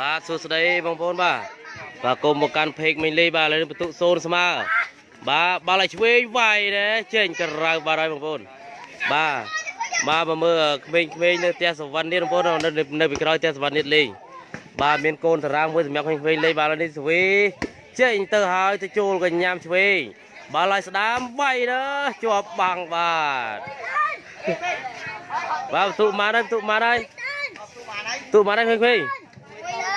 បាទសួស្តីបងប្អូនបាទបាទគុំមកកាន់ពេកមីលីបាទឥឡូវនេះបន្ទុកសូនស្មើបាទបាល់ឲ្យឆ្វេងវាយដែរចេញក្រៅបាទហើយបងប្អូនបាទបាទមកមើលក្មេងៗនៅផ្ទះសវណ្ណនេះបងប្អូននៅនៅពីក្រោយផ្ទះសវណ្ណនេះលេងបាទមានកូនតារាងមួយសម្រាប់ក្មេងៗលេងបាទឥឡូវនេះស្វីចេញទៅហើយទៅចូលកញ្ញាំឆ្វេងបាល់ឲ្យស្ដាមវាយដែរជាប់បាំងបាទបាទបន្ទុកមកហើយបន្ទុកមកហើយបន្ទុកមកហើយក្មេងៗ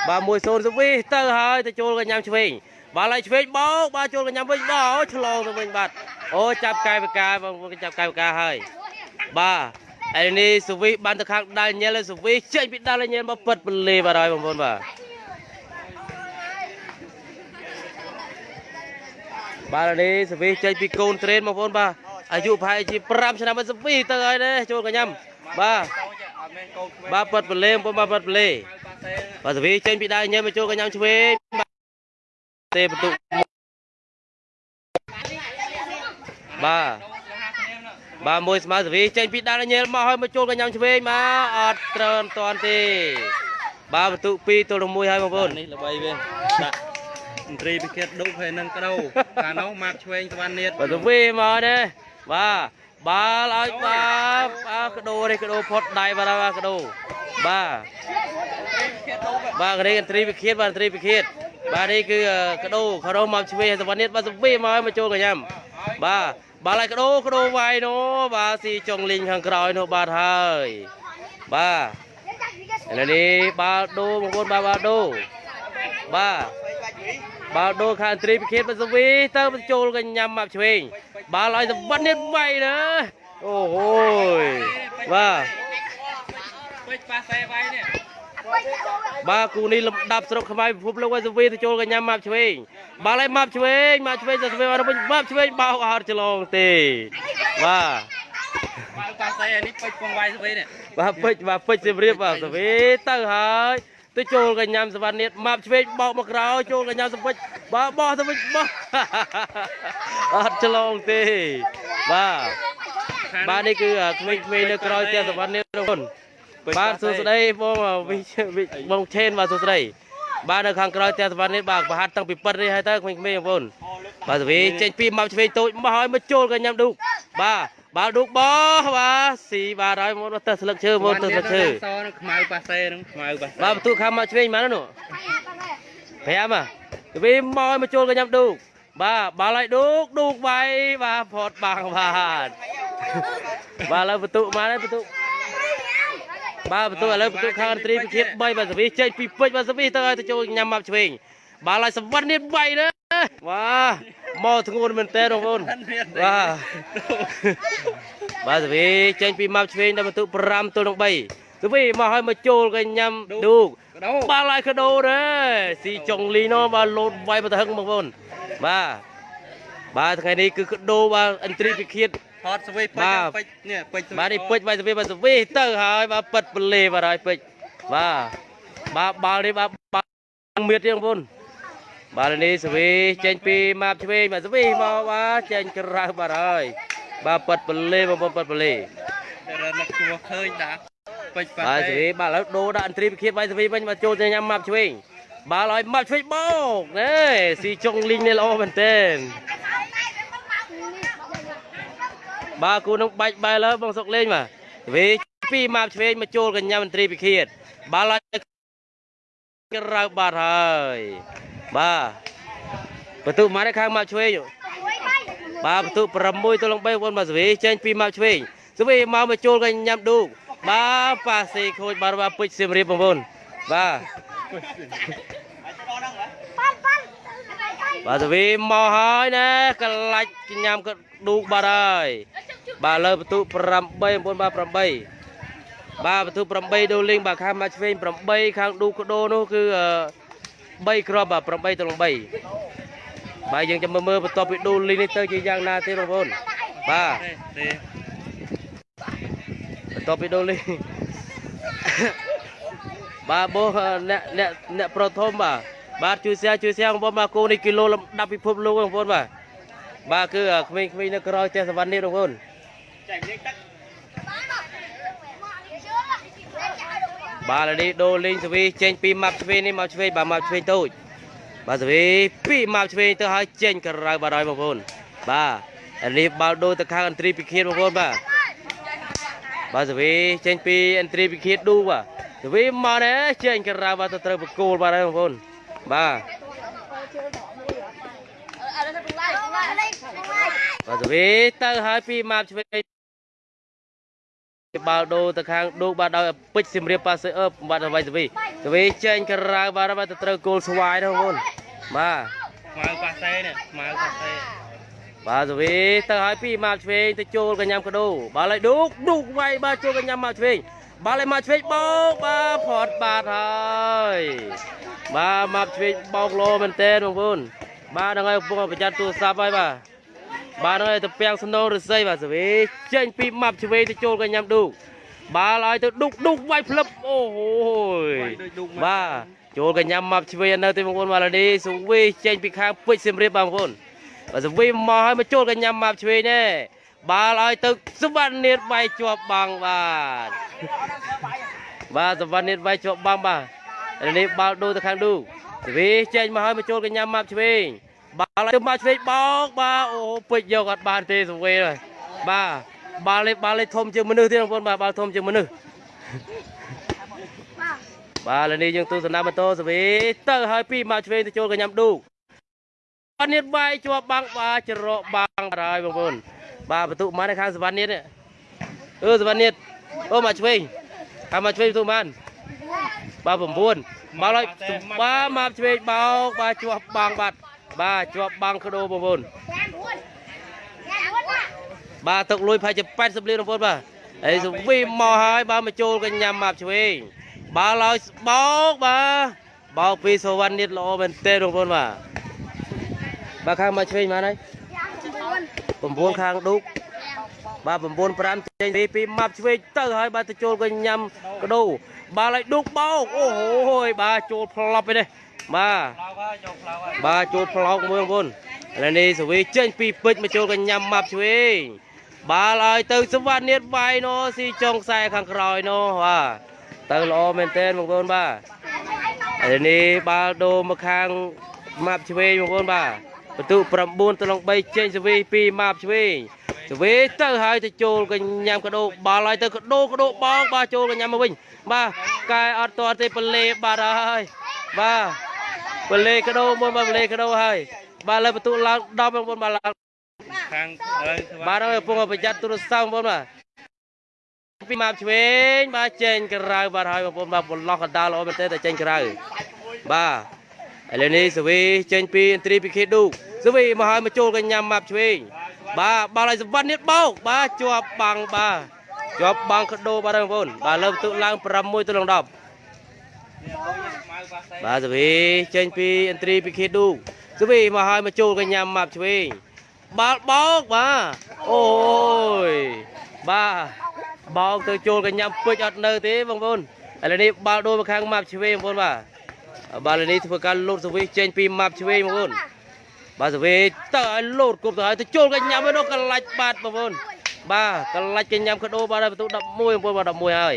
បាទមួយសូនសវីទៅហើយទៅចូលកញ្ញាំឆ្វេងបាទឡៃឆ្វេងបោកបាទចូលកញ្ញាំវិញបាទអូឆ្លងទៅវិញបាទអូចាប់កាយបកាបងប្អូនចាប់កាយបកាហើយបាទឯនេះសវីបានទៅខាងដាល់ញ៉ែលសវីចេញពីដាល់ញ៉ែលមកពិតពលេបាទហើយបងប្អូនបាទបាទនេះសវីចេញពីកូនត្រេនបងប្អូនបាទអាយុប្រហែលជា5ឆ្នាំសវីទៅហើយនេះចូលកញ្ញាំបាទបាទពិតពលេបងប្អូនបាទពិតពលេ បាទសវីចេញពីដៃញ៉ែមកចូលកញ្ញាំឆ្វេងបាទទេបន្ទុកបាទបាទមួយស្មើសវីចេញពីដៃញ៉ែមកហើយមកចូលកញ្ញាំឆ្វេងមកអត់ត្រូវអត់តាន់ទេ បាទបន្ទុក2ទល់នឹង1ហើយបងប្អូននេះល្បីវាដាក់មន្ត្រីពិឃាតដុកហើយនឹងក្តោកាលនោះម៉ាប់ឆ្វេងស្វាននៀតបាទសវីមកនេះបាទ បាល់ឲ្យបាទអាកដោនេះកដោផុតដៃបាទអាកដោបាទបាទនេះកន្ត្រីវិឃាតបាទកន្ត្រីវិឃាតបាទនេះគឺកដោកដោមកឆ្វេងសវណ្ណិតបាទសវីមកឲ្យមកចូលកញ្ញាំបាទបាល់ឲ្យកដោកដោវាយនោះបាទស៊ីចុងលីងខាងក្រោយនោះបាទហើយបាទឥឡូវនេះបាល់ដូបងប្អូនបាទបាល់ដូបាទ បាល់ដូខាងត្រីវិឃាតបាទសវីទៅបញ្ចូលកញ្ញាំមកឆ្វេងបាល់ឲ្យសវណ្ណិតវាយណាអូហូយបាទពេជ្រប៉ាសេវាយនេះបាទគូនេះលំដាប់ស្រុកខ្មែរពិភពលោកឲ្យសវីទៅចូលកញ្ញាម៉ាប់ឆ្វេងបាល់ឲ្យម៉ាប់ឆ្វេងម៉ាប់ឆ្វេងទៅសវីអត់វិញម៉ាប់ឆ្វេងបោកអត់ច្រឡងទេបាទបាល់ប៉ាសេនេះពេជ្រពងវាយស្វីនេះបាទពេជ្របាទពេជ្រសៀមរាបបាទសវីទៅហើយ ទៅចូលកញ្ញាំសវណ្ណនេះម៉ាប់ឆ្វេងបោកមកក្រោយចូលកញ្ញាំសវិចបាទបោះទៅវិញបោះអត់ច្រឡងទេបាទបាទនេះគឺក្មេងៗនៅក្រោយផ្ទះសវណ្ណនេះបងប្អូនបាទសួស្តីបងវិវិបងឆេនបាទសួស្តីបាទនៅខាងក្រោយផ្ទះសវណ្ណនេះបាទប្រហាត់តាំងពីប៉ិតនេះហើយទៅក្មេងៗបងប្អូនបាទសវីចេញពីមកឆ្វេងតូចមកហើយមកចូលកញ្ញាំឌូកបាទ បាទឌូកបោះបាទស៊ីបាទហើយមកទៅស្លឹកឈើមកទៅស្លឹកឈើសនឹងខ្មៅប៉ាសេនឹងខ្មៅប៉ាសេបាទបន្ទូខាងមកឆ្វេងមកនោះ5បាទសវីមកឲ្យមកចូលកញ្ញាំឌូកបាទបាល់ឲ្យឌូកឌូកវាយបាទផតបាំងបាទបាទឥឡូវបន្ទូមកហើយបន្ទូបាទបន្ទូឥឡូវបន្ទូខាងត្រីពិឃាត3បាទសវីចេញពីពេជ្របាទសវីទៅឲ្យទៅចូលញ៉ាំមកឆ្វេងបាទឡើយសវណ្ណនេះ3ណាបាទ មកធ្ងន់មែនតើបងប្អូនបាទបាទសវីចេញពីមកឆ្វេងដល់បន្ទូ5ទល់នឹង3សវីមកឲ្យមកចូលកញ៉ាំឌូកក្តោបាទឡើយកដោដែរស៊ីចុងលីនោះបាទលោតវាយមកទៅហឹងបងប្អូនបាទបាទថ្ងៃនេះគឺកដោបាទអិនត្រីពិឃាតថតស្វីពេជ្រពេជ្រនេះពេជ្របាទនេះពេជ្របាទសវីបាទសវីទៅហើយបាទប៉ិតពលេបាទហើយពេជ្របាទបាទបាល់នេះបាទបាល់មៀតទេបងប្អូន បាទនេះសវីចេញពីម៉ាប់ឆ្វេងបាទសវីមកបាទចេញក្រៅបាទហើយបាទប៉ិតពលេបងប្អូនប៉ិតពលេតែរត់ជួឃើញដាក់ពេជ្រប៉ាបាទសសេវីបាទឥឡូវដូរដាក់អន្ត្រីវិឃាតបាទសវីវិញបាទចូលទៅញ៉ាំម៉ាប់ឆ្វេងបាល់ឲ្យម៉ាប់ឆ្វេងបោកណែស៊ីចុងលីងនេះល្អមែនទែនបាទគូនឹងបាច់បែរលើបងសុកលេងបាទសវីពីម៉ាប់ឆ្វេងមកចូលកញ្ញាមន្ត្រីវិឃាតបាល់ឲ្យក្រៅបាទហើយ បាទបន្ទុមកនេះខាងម៉ាប់ឆ្វេងបាទបន្ទុ6ទល់នឹង3បងបាទសវីចេញពីម៉ាប់ឆ្វេងសវីមកមកចូលកញ្ញាមឌូកបាទប៉ាសេខូចបាទបាទពេជ្រសៀមរាបបងប្អូនបាទបាទសវីមកហើយណាកលាច់កញ្ញាមក៏ឌូកបាទហើយបាទលើបន្ទុ8បងប្អូនបាទ8បាទបន្ទុ8ដូលីងបាទខាងមកឆ្វេង8ខាងឌូកដោនោះគឺ 3គ្រាប់បាទ8ទៅនឹង3បាទយើងចាំមើលមើលបន្ទាប់ពីដូលីងនេះទៅជាយ៉ាងណាទេបងប្អូនបាទទេបន្ទាប់ពីដូលីងបាទបោះអ្នកអ្នកអ្នកប្រធមបាទបាទជួយសែជួយសែបងប្អូនបាទគោនេះគីឡូលំដាប់ពិភពលោកបងប្អូនបាទបាទគឺក្មេងៗនៅក្រោយផ្ទះសវណ្ណនេះបងប្អូនចែកលេខទឹក បបាទឥឡូវនេះដូរលេងសវីចេញពីម៉ាប់ឆ្វេងនេះមកឆ្វេងបាទម៉ាប់ឆ្វេងតូចបាទសវីពីម៉ាប់ឆ្វេងទៅឲ្យចេញក្រៅបាទហើយបងប្អូនបាទឥឡូវនេះបាល់ដូរទៅខាងអន្ត្រីពិឃាតបងប្អូនបាទបាទសវីចេញពីអន្ត្រីពិឃាតឌូបាទសវីមកនេះចេញក្រៅបាទទៅត្រូវបកគោលបាទហើយបងប្អូនបាទបាទសវីទៅឲ្យពីម៉ាប់ឆ្វេង បាល់ដូរទៅខាងឌូបាទដោយពេជ្រសៀមរាបប៉ាសេអឺបបាទអ្វីទៅវីទៅវីចេញក្រៅបាទបាទទៅត្រូវគោលស្វាយណាបងប្អូនបាទម៉ៅប៉ាសេនេះម៉ៅប៉ាសេបាទទៅវីទៅឲ្យពីមកឆ្វេងទៅចូលកញ្ញាំកដោបាល់ឲ្យឌូកឌូកវាយបាទចូលកញ្ញាំមកឆ្វេងបាល់ឲ្យមកឆ្វេងបោកបាទផត់បាទហើយបាទមកឆ្វេងបោកលោមែនតើបងប្អូនបាទហ្នឹងហើយកំពុងប្រយ័ត្នទូរស័ព្ទហើយបាទ បាទហ្នឹងហើយទៅពាំងសំណងរស័យបាទសវីចេញពីម៉ាប់ឆ្វេងទៅចូលកញ្ញាំឌូកបាល់ឲ្យទៅឌូកឌូកវាយផ្លឹបអូហូយដូចឌុកបាទចូលកញ្ញាំមកឆ្វេងនៅទីបងប្អូនម៉ាឡាឌីសុវីចេញពីខាងពេជ្រសៀមរាបបងប្អូនបាទសុវីមកឲ្យមកចូលកញ្ញាំមកឆ្វេងនេះបាល់ឲ្យទៅសវណ្ណនេតវាយជាប់បាំងបាទបាទសវណ្ណនេតវាយជាប់បាំងបាទឥឡូវនេះបាល់ដូរទៅខាងឌូសុវីចេញមកឲ្យមកចូលកញ្ញាំមកឆ្វេង បាល់ឲ្យទៅមកឆ្វេងបោកបាទអូពេជ្រយកអត់បានទេសុវីហើយបាទបាល់នេះបាល់នេះធំជាងមនុស្សទៀតបងប្អូនបាទបាល់ធំជាងមនុស្សបាទឥឡូវនេះយើងទស្សនាម៉ូតូសវីទៅហើយពីមកឆ្វេងទៅចូលកញ្ញាំឌូអត់នេះវាយជាប់បាំងបាទច្រកបាំងបាទហើយបងប្អូនបាទបន្ទុកមកនៅខាងសវណ្ណនេះនេះអឺសវណ្ណនេះអូមកឆ្វេងខាងមកឆ្វេងបន្ទុកបានបាទ9មកហើយបាទមកឆ្វេងបោកបាទជាប់បាំងបាទ បាទជាប់បាំងក្ដោបងប្អូនបាទទឹកលុយប្រហែលជា80លានបងប្អូនបាទហើយសវីមកហើយបាទមកចូលកញ្ញាំមកឆ្វេងបាល់ឲ្យបោកបាទបោកពីសវណ្ណនេះល្អមែនទេបងប្អូនបាទបាទខាងមកឆ្វេងមកហើយ9ខាងឌុកបាទ9 5ចេញពីពីម៉ាប់ឆ្វេងទៅហើយបាទទៅចូលកញ្ញាំកដោបាល់ឲ្យឌុកបោកអូហូយបាទចូលផ្លប់ឯនេះ បាទផ្លោកហើយយកផ្លោកហើយបាទចូលផ្លោកមួយបងប្អូនឥឡូវនេះសវីចេញពីពេជ្រមកចូលកញ្ញាំម៉ាប់ឆ្វេងបាល់ឲ្យទៅសវណ្ណនេះវាយណូស៊ីចុងខ្សែខាងក្រោយណូបាទទៅល្អមែនទែនបងប្អូនបាទឥឡូវនេះបាល់ដូរមកខាងម៉ាប់ឆ្វេងបងប្អូនបាទបន្ទុក9ទៅនឹង3ចេញសវី2ម៉ាប់ឆ្វេងសវីទៅហើយទៅចូលកញ្ញាំកដោបាល់ឲ្យទៅកដោកដោបងបាទចូលកញ្ញាំមកវិញបាទកែអត់ទាន់ទេបលេបាត់ហើយបាទ បលេកដោមួយបាទបលេកដោហើយបាទលើបន្ទុកឡើង10បងប្អូនបាទឡើងខាងហើយបាទហើយកំពុងប្រយ័ត្នទូរស័ព្ទបងប្អូនបាទពីម៉ាប់ឆ្វេងបាទចេញក្រៅបាទហើយបងប្អូនបាទបន្លោះកណ្ដាលល្អមែនទេតែចេញក្រៅបាទឥឡូវនេះសវីចេញពីឥន្ទ្រីពីខេឌូសវីមកហើយមកចូលកញ្ញាំម៉ាប់ឆ្វេងបាទបាល់ឲ្យសវណ្ណនេះបោកបាទជាប់បាំងបាទជាប់បាំងកដោបាទហើយបងប្អូនបាទលើបន្ទុកឡើង6ទៅនឹង10ម៉ៅ ប៉ាសេបាទសវីចេញពីឥន្ទ្រីពីខេឌូសវីមកហើយមកចូលកញ្ញាំម៉ាប់ឆ្វេងបាល់បោកបាទអូយបាទបោកទៅចូលកញ្ញាំពេជ្រអត់នៅទេបងប្អូនឥឡូវនេះបាល់ដូរមកខាងម៉ាប់ឆ្វេងបងប្អូនបាទបាល់ឥឡូវនេះធ្វើការលោតសវីចេញពីម៉ាប់ឆ្វេងបងប្អូនបាទសវីទៅឲ្យលោតគប់ទៅឲ្យទៅចូលកញ្ញាំឯនោះកលាច់បាត់បងប្អូនបាទកលាច់កញ្ញាំកដោបាទហើយបន្ទុក11បងប្អូនបាទ11ហើយ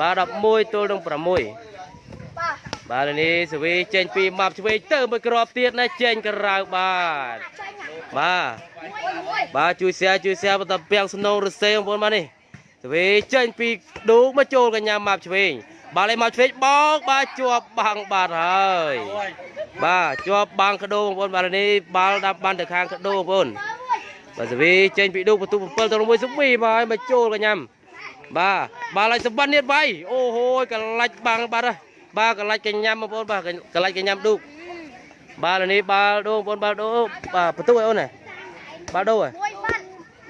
បាទ11ទល់នឹង6 បាទឥឡូវនេះសវីចេញពីម៉ាប់ឆ្វេងទៅមួយគ្រាប់ទៀតណាចេញក្រៅបាទបាទបាទជួយ share ជួយ share បន្តពាំងសំណងរសេបងប្អូនបាទនេះសវីចេញពីឌូមកចូលកញ្ញាម៉ាប់ឆ្វេងបាទលេម៉ាប់ឆ្វេងបោកបាទជាប់បាំងបាទហើយអូយបាទជាប់បាំងកដោបងប្អូនបាទឥឡូវនេះបាល់ដាប់បានទៅខាងកដោបងប្អូនបាទសវីចេញពីឌូបន្ទុក7ទៅ6សវីមកឲ្យមកចូលកញ្ញាបាទបាល់ឲ្យសវណ្ណនេះវាយអូហូយកលាច់បាំងបាទហើយ បាទកន្លាច់កញ្ញាំបងប្អូនបាទកន្លាច់កញ្ញាំឌូកបាទឥឡូវនេះបាល់ដូងបងប្អូនបាល់ដូបាទបន្ទុកឲ្យអូនណាបាល់ដូហ៎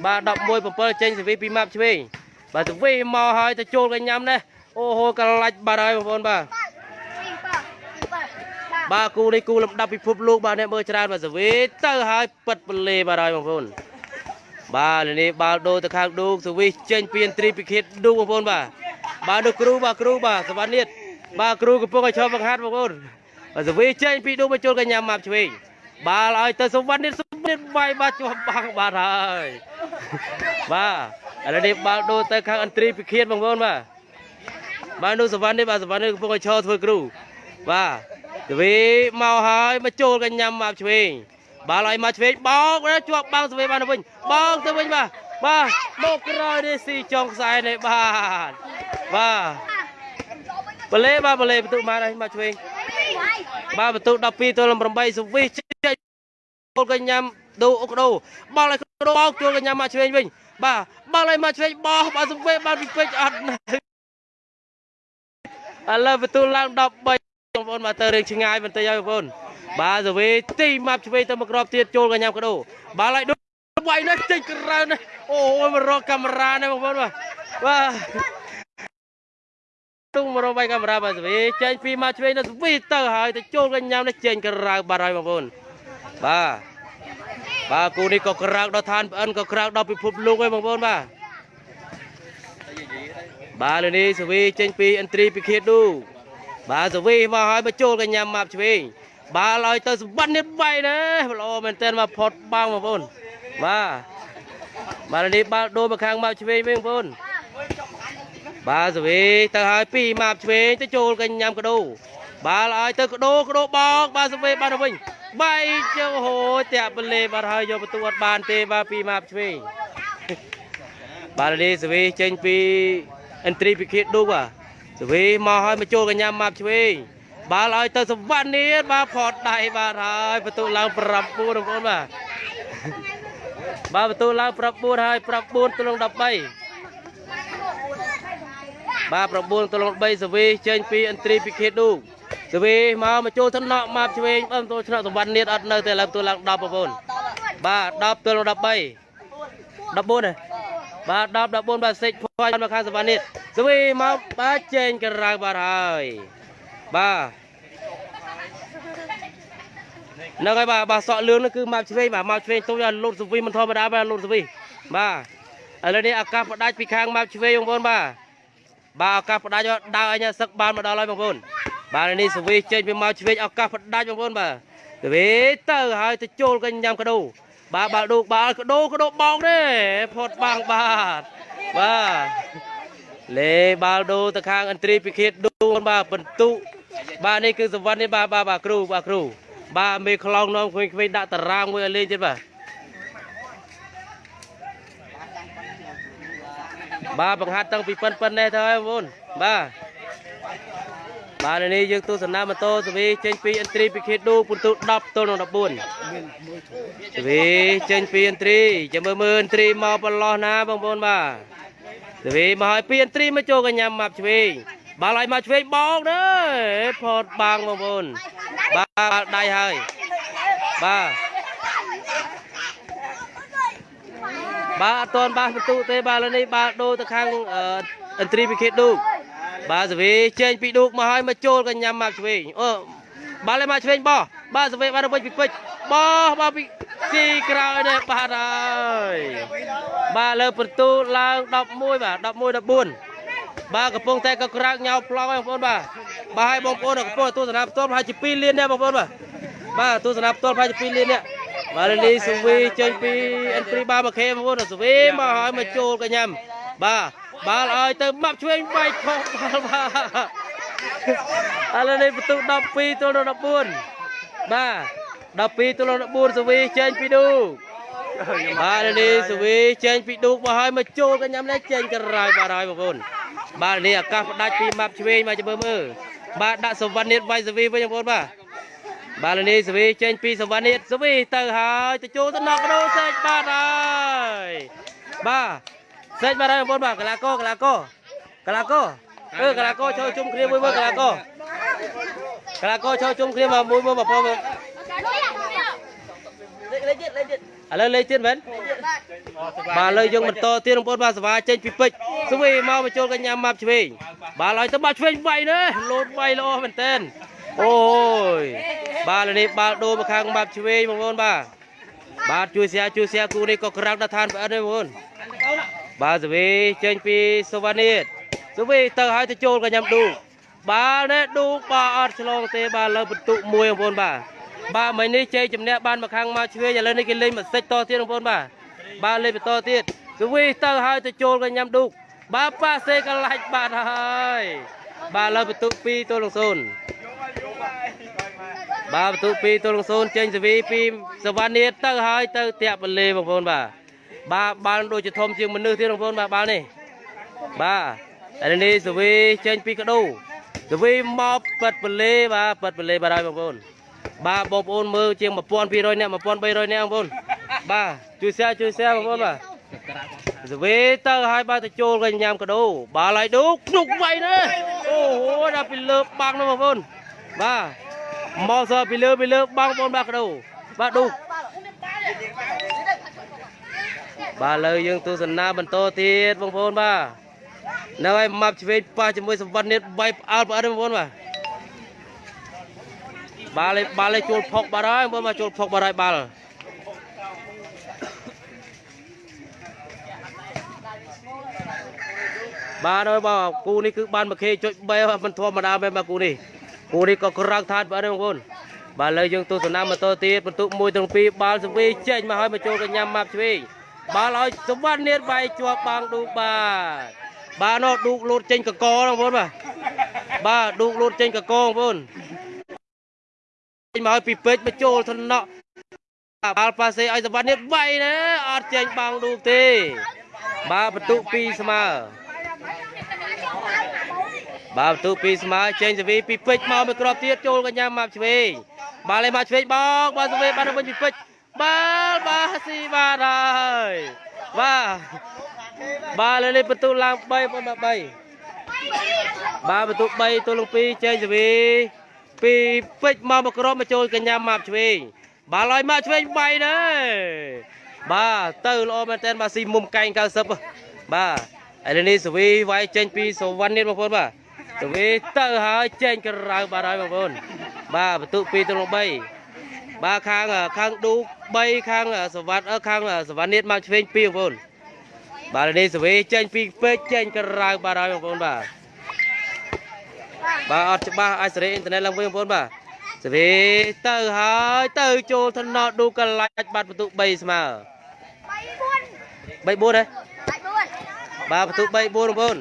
បាទ11 7ចេញសវីពីម៉ាប់ឆ្វេងបាទសវីមកហើយទៅចូលកញ្ញាំនេះអូហូកន្លាច់បាទហើយបងប្អូនបាទបាទគូនេះគូលំដាប់ពិភពលោកបាទអ្នកមើលច្រើនបាទសវីទៅហើយពិតពលេបាទហើយបងប្អូនបាទឥឡូវនេះបាល់ដូទៅខាងឌូកសវីចេញពីឥន្ទ្រីពិឃាតឌូកបងប្អូនបាទបាទនោះគ្រូបាទគ្រូបាទសវណ្ណនេះ បាទគ្រូកំពុងឲ្យឈប់បង្ហាត់បងប្អូនបាទសវីចេញពីឌូមកចូលកញ្ញាម៉ាប់ឆ្វេងបាល់ឲ្យទៅសវណ្ណនេះសវណ្ណនេះវាយបាទជាប់បាំងបាទហើយបាទឥឡូវនេះបាល់ដូរទៅខាងអន្ត្រីពិឃាតបងប្អូនបាទបាទនោះសវណ្ណនេះបាទសវណ្ណនេះកំពុងឲ្យឈរធ្វើគ្រូបាទទវីមកហើយមកចូលកញ្ញាំមកឆ្វេងបាល់ឲ្យមកឆ្វេងបោកណាជាប់បាំងសវេបានទៅវិញបោកទៅវិញបាទបាទមកក្រោយនេះស៊ីចុងខ្សែនេះបាទបាទ បលេបាទបលេបន្ទុកមកហើយមកឆ្វេងបាទបន្ទុក12ទល់នឹង8សវីចេញចូលកញ្ញាំដូអុកដោបាល់ឲ្យកដោបោកចូលកញ្ញាំមកឆ្វេងវិញបាទបាល់ឲ្យមកឆ្វេងបោះបាទសវេបានពីពេជ្រអត់ណាឥឡូវបន្ទូលឡើង13បងប្អូនមកទៅរឿងឆ្ងាយបន្តិចហើយបងប្អូនបាទសវីទីម៉ាប់ឆ្វេងទៅមកក្របទៀតចូលកញ្ញាំកដោបាល់ឲ្យដូចវាយនេះចេញក្រៅនេះអូយមករកកាមេរ៉ានេះបងប្អូនបាទបាទ ទុំមករកវាយកាមេរ៉ាបាទសវីចេញពីម៉ាប់ឆ្វេងទៅសវីទៅហើយទៅចូលកញ្ញាំនេះចេញក្រៅបាត់ហើយបងប្អូនបាទបាទគូនេះក៏ក្រៅដល់ឋានប្អិនក៏ក្រៅដល់ពិភពលោកហើយបងប្អូនបាទបាទលើនេះសវីចេញពីអន្ត្រីពិឃាតឌូបាទសវីមកហើយមកចូលកញ្ញាំម៉ាប់ឆ្វេងបាទឲ្យទៅសម្បត្តិនេះបៃណាល្អមែនតើមកផុតបាំងបងប្អូនបាទបាទលើនេះបាល់ដូរមកខាងម៉ាប់ឆ្វេងវិញបងប្អូន បាទសវីទៅហើយពីម៉ាប់ឆ្វេងទៅចូលកញ្ញាំកដោបាទឲ្យទៅកដោកដោបោកបាទសវីបានទៅវិញបែកជើងហូចតាក់បលេបាទហើយយកបន្ទូអត់បានទេបាទពីម៉ាប់ឆ្វេងបាទនេះសវីចេញពីអន្ត្រីពិឃាតឌូបាទសវីមកហើយមកចូលកញ្ញាម៉ាប់ឆ្វេងបាល់ឲ្យទៅសវណ្ណនេះបាទផតដៃបាទហើយបន្ទូឡើង9បងប្អូនបាទបាទបន្ទូឡើង9ហើយ9ទល់នឹង13 បាទ9ទល់នឹង13សវីចេញពីអន្ត្រីពិឃាតឌូសវីមកមកចូលថ្នាក់ម៉ាប់ឆ្វេងបាទបន្ទូឆ្នាក់សវណ្ណនេះអត់នៅទេឥឡូវបន្ទូឡើង10បងប្អូនបាទ10ទល់នឹង13 14ហ៎បាទ10 14បាទសេចផាយមកខាងសវណ្ណនេះសវីមកបាទចេញក្រៅបាទហើយបាទហ្នឹងហើយបាទបាទសក់លឿងនោះគឺមកឆ្វេងបាទមកឆ្វេងទុំយកលូតសវីមិនធម្មតាបាទលូតសវីបាទឥឡូវនេះឱកាសផ្ដាច់ពីខាងមកឆ្វេងបងប្អូនបាទ បាទឱកាសផ្ដាច់ដើរអញសឹកបានមកដល់ហើយបងប្អូនបាទនេះសវីចេញពីមកឆ្វេងឱកាសផ្ដាច់បងប្អូនបាទសវីទៅហើយទៅចូលកញ្ញាំកដោបាទបាល់ដូកបាល់កដោកដោបោកទេផុតបាំងបាទបាទលេបាល់ដូទៅខាងអន្ត្រីពិឃាតដូបាទបន្ទុបាទនេះគឺសវណ្ណនេះបាទបាទបាទគ្រូបាទគ្រូបាទមេខ្លងនាំក្មេងៗដាក់តារាងមួយឲ្យលេងទៀតបាទ បាទបង្ហាត់តាំងពីប៉ិនប៉ិននេះទៅហើយបងប្អូនបាទបាទនេះយើងទស្សនាម៉ូតូសវីចេញពីអន្ត្រីពិឃាតដូពិន្ទុ10ទល់នឹង14សវីចេញពីអន្ត្រីចាំមើលមើលអន្ត្រីមកប្រឡោះណាបងប្អូនបាទសវីមកឲ្យពីអន្ត្រីមកចូលកញ្ញាម៉ាប់ឆ្វេងបាល់ឲ្យមកឆ្វេងបោកទេផតបាំងបងប្អូនបាទដៃហើយបាទ បាទអត់ទាន់បានបន្ទុទេបាទឥឡូវនេះបាទដូរទៅខាងអឺអន្ត្រីពិឃាតឌូកបាទសវីចេញពីឌូកមកឲ្យមកចូលកញ្ញាម៉ាប់ឆ្វេងអូបាល់ឲ្យមកឆ្វេងបោះបាទសវីបានទៅវិញពីពេជ្របោះបាទពីស៊ីក្រោយនេះបាទហើយបាទលើបន្ទូឡើង11បាទ11 14បាទកំពុងតែក៏ក្រាកញ៉ៅប្លង់ហើយបងប្អូនបាទបាទឲ្យបងប្អូនកំពុងទស្សនាផ្ទាល់ប្រហែលជា2លានដែរបងប្អូនបាទបាទទស្សនាផ្ទាល់ប្រហែលជា2លាននេះ បាទលីសុវីចេញពីអិនព្រីបាមកខេបងប្អូនសុវីមកឲ្យមកចូលកញ្ញាំបាទបាល់ឲ្យទៅម៉ាប់ឆ្វេងបែកខុសបាល់បាទឥឡូវនេះបន្ទុក12ទល់នឹង14បាទ12ទល់នឹង14សុវីចេញពីឌូបាទនេះសុវីចេញពីឌូមកឲ្យមកចូលកញ្ញាំនេះចេញក្រៅបាទហើយបងប្អូនបាទនេះឱកាសផ្ដាច់ពីម៉ាប់ឆ្វេងមកចាំមើលមើលបាទដាក់សវណ្ណនេះវាយសុវីវិញបងប្អូនបាទ បាទនេះសវីចេញពីសវណ្ណនេះសវីទៅហើយទៅចូលទៅណកដោសេចបាទហើយបាទសេចបាទហើយបងប្អូនបាទកីឡាករកីឡាករកីឡាករអឺកីឡាករចូលជុំគ្នាមួយមើលកីឡាករកីឡាករចូលជុំគ្នាមកមួយមើលបងប្អូនមើលលេខទៀតលេខទៀតឥឡូវលេខទៀតមែនបាទឥឡូវយើងបន្តទៀតបងប្អូនបាទសវាចេញពីពេជ្រសវីមកមកចូលកញ្ញាម៉ាប់ឆ្វេងបាទហើយទៅបាត់ឆ្វេងវាយនេះលោតវាយល្អមែនតើ អូយបាទឥឡូវនេះបាល់ដូរមកខាងម៉ាប់ឆ្វេងបងប្អូនបាទបាទជួយសៀជួយសៀគូនេះក៏ក្រាំងដល់ឋានប្រអិនទេបងប្អូនបាទសវីចេញពីសវណ្ណិតសវីទៅឲ្យទៅចូលកញ្ញាំឌូបាល់នេះឌូបាទអត់ឆ្លងទេបាទលើបន្ទុកមួយបងប្អូនបាទបាទមិញនេះជ័យជំនះបានមកខាងមកឆ្វេងឥឡូវនេះគេលេងមកសិចតទៀតបងប្អូនបាទបាទលេងបន្តទៀតសវីទៅឲ្យទៅចូលកញ្ញាំឌូបាទប៉ាសេកន្លាច់បាទហើយបាទលើបន្ទុក2ទល់នឹង0 បាទបន្ទុក2ទល់នឹង0ចេញសវីពីសវណ្ណនាទៅហើយទៅតាក់បលេបងប្អូនបាទបាទបាល់ដូចជាធំជាងមនុស្សទៀតបងប្អូនបាទបាល់នេះបាទឥឡូវនេះសវីចេញពីកដោសវីមកប៉ិតបលេបាទប៉ិតបលេបាទហើយបងប្អូនបាទបងប្អូនមើលជាង1200នាក់1300នាក់បងប្អូនបាទជួយ share ជួយ share បងប្អូនបាទសវេទៅឲ្យបាទទៅចូលកញ៉ាំកដោបាល់ឲ្យឌូភ្នុកវៃណាអូហូដល់ពីលើបាំងនោះបងប្អូន បាទមកសពីលើពីលើបាំងបងប្អូនបាទកដោបាទឌូបាទលើយើងទស្សនាបន្តទៀតបងប្អូនបាទនៅឲ្យម៉ាប់ឆ្វេងប៉ះជាមួយសវណ្ណនិតបៃផ្អើលផ្អើលបងប្អូនបាទបាល់ឯបាល់ឯជួលផុកបាត់ហើយបងមកជួលផុកបាត់ហើយបាល់បាទហើយបងគូនេះគឺបានមកខេចុច3មិនធម្មតាមែនបាទគូនេះ គូនេះក៏ក្រឹកថាតបាទបងប្អូនបាទលើយើងទស្សនាបន្តទៀតបន្ទុក1ទាំង2បាល់សវីចេញមកហើយមកចូលកញ្ញាម៉ាប់ឆ្វេងបាល់ឲ្យសវណ្ណនាតវាយជាប់បាំងឌូបាទបាទនោះឌូកលូតចេញកកបងប្អូនបាទបាទឌូកលូតចេញកកបងប្អូនចេញមកឲ្យពីពេជ្រមកចូលថ្នាក់បាល់ប៉ាសេឲ្យសវណ្ណនេះវាយណាអត់ចេញបាំងឌូកទេបាទបន្ទុក2ស្មើ បាទបន្ទុក2ស្មើចេញសវីពីពេជ្រមកមួយគ្រាប់ទៀតចូលកញ្ញាម៉ាប់ឆ្វេងបាល់ឲ្យមកឆ្វេងបោកបាទសវីបានទៅវិញពីពេជ្របាល់បាទស៊ីបាទហើយបាទបាទលើនេះបន្ទុកឡើង3បងបាទ3បាទបន្ទុក3ទល់នឹង2ចេញសវីពីពេជ្រមកមកក្រមមកចូលកញ្ញាម៉ាប់ឆ្វេងបាល់ឲ្យម៉ាប់ឆ្វេងបៃណាបាទទៅល្អមែនតើបាទស៊ីមុំកែង90បាទឥឡូវនេះសវីវាយចេញពីសវណ្ណនេះបងប្អូនបាទ សវីទៅហើយចេញក្រៅបាទហើយបងប្អូនបាទបន្ទុក2ទៅ3បាទខាងខាងឌូក3ខាងសវណ្ណខាងសវណ្ណនេះមកឆ្វេង2បងប្អូនបាទឥឡូវនេះសវីចេញពីពេជ្រចេញក្រៅបាទហើយបងប្អូនបាទបាទអត់ច្បាស់អាចសេរីអ៊ីនធឺណិតឡើងវិញបងប្អូនបាទសេរីទៅហើយទៅចូលថ្នោតឌូកន្លាច់បាត់បន្ទុក3ស្មើ3 4ហ៎បាទបន្ទុក3 4បងប្អូន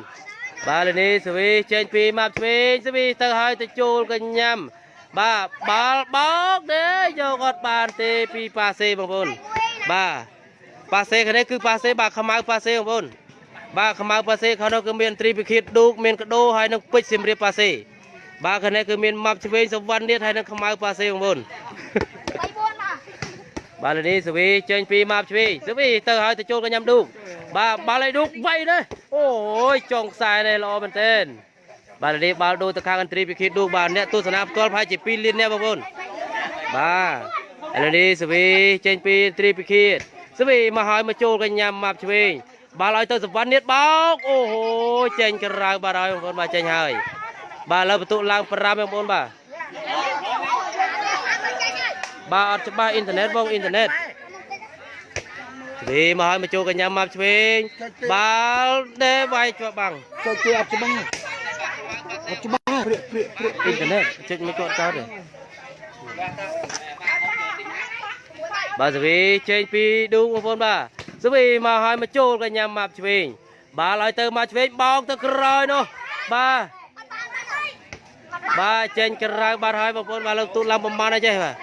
បាទលេនេះសេរីចេញពីម៉ាប់ឆ្វេងសេរីទៅហើយទៅចូលកញ្ញាំបាទបាល់បោកទេយកអត់បានទេពីប៉ាសេបងប្អូនបាទប៉ាសេខាងនេះគឺប៉ាសេបាទខ្មៅប៉ាសេបងប្អូនបាទខ្មៅប៉ាសេខាងនោះគឺមានត្រីពិឃាតឌូកមានកដោហើយនឹងពេជ្រសៀមរាបប៉ាសេបាទខាងនេះគឺមានម៉ាប់ឆ្វេងសវណ្ណនាតហើយនឹងខ្មៅប៉ាសេបងប្អូន បាទលើនេះសវីចេញពីម៉ាប់ឆ្វេងសវីទៅហើយទៅចូលកញ្ញាំឌូកបាទបាល់ឲ្យឌូកវៃណាអូយចុងខ្សែនេះល្អមែនទែនបាទលើនេះបាល់ដូរទៅខាងអន្ត្រីពិឃាតឌូកបាទអ្នកទស្សនាផ្ទាល់ប្រហែលជា2លានអ្នកបងប្អូនបាទឥឡូវនេះសវីចេញពីអន្ត្រីពិឃាតសវីមកហើយមកចូលកញ្ញាំម៉ាប់ឆ្វេងបាល់ឲ្យទៅសវណ្ណនាតបោកអូហូចេញក្រៅបាទហើយបងប្អូនបាទចេញហើយបាទលើបន្ទុកឡើង5បងប្អូនបាទ បាទអត់ច្បាស់អ៊ីនធឺណិតបងអ៊ីនធឺណិតវិញមកឲ្យមកចូលកញ្ញាម៉ាប់ឆ្វេងបាល់ដេវាយជាប់បាំងចូលជួយអត់ច្បាស់អត់ច្បាស់ព្រាកព្រាកព្រាកអ៊ីនធឺណិតជិចមិនគាត់ចោលទេបាទសវីចេញពីឌូបងប្អូនបាទសវីមកឲ្យមកចូលកញ្ញាម៉ាប់ឆ្វេងបាល់ឲ្យទៅមកឆ្វេងបោកទៅក្រោយនោះបាទបាទចេញក្រៅបាត់ហើយបងប្អូនបាទលើកទូតឡើងប្រមាណអីចេះបាទ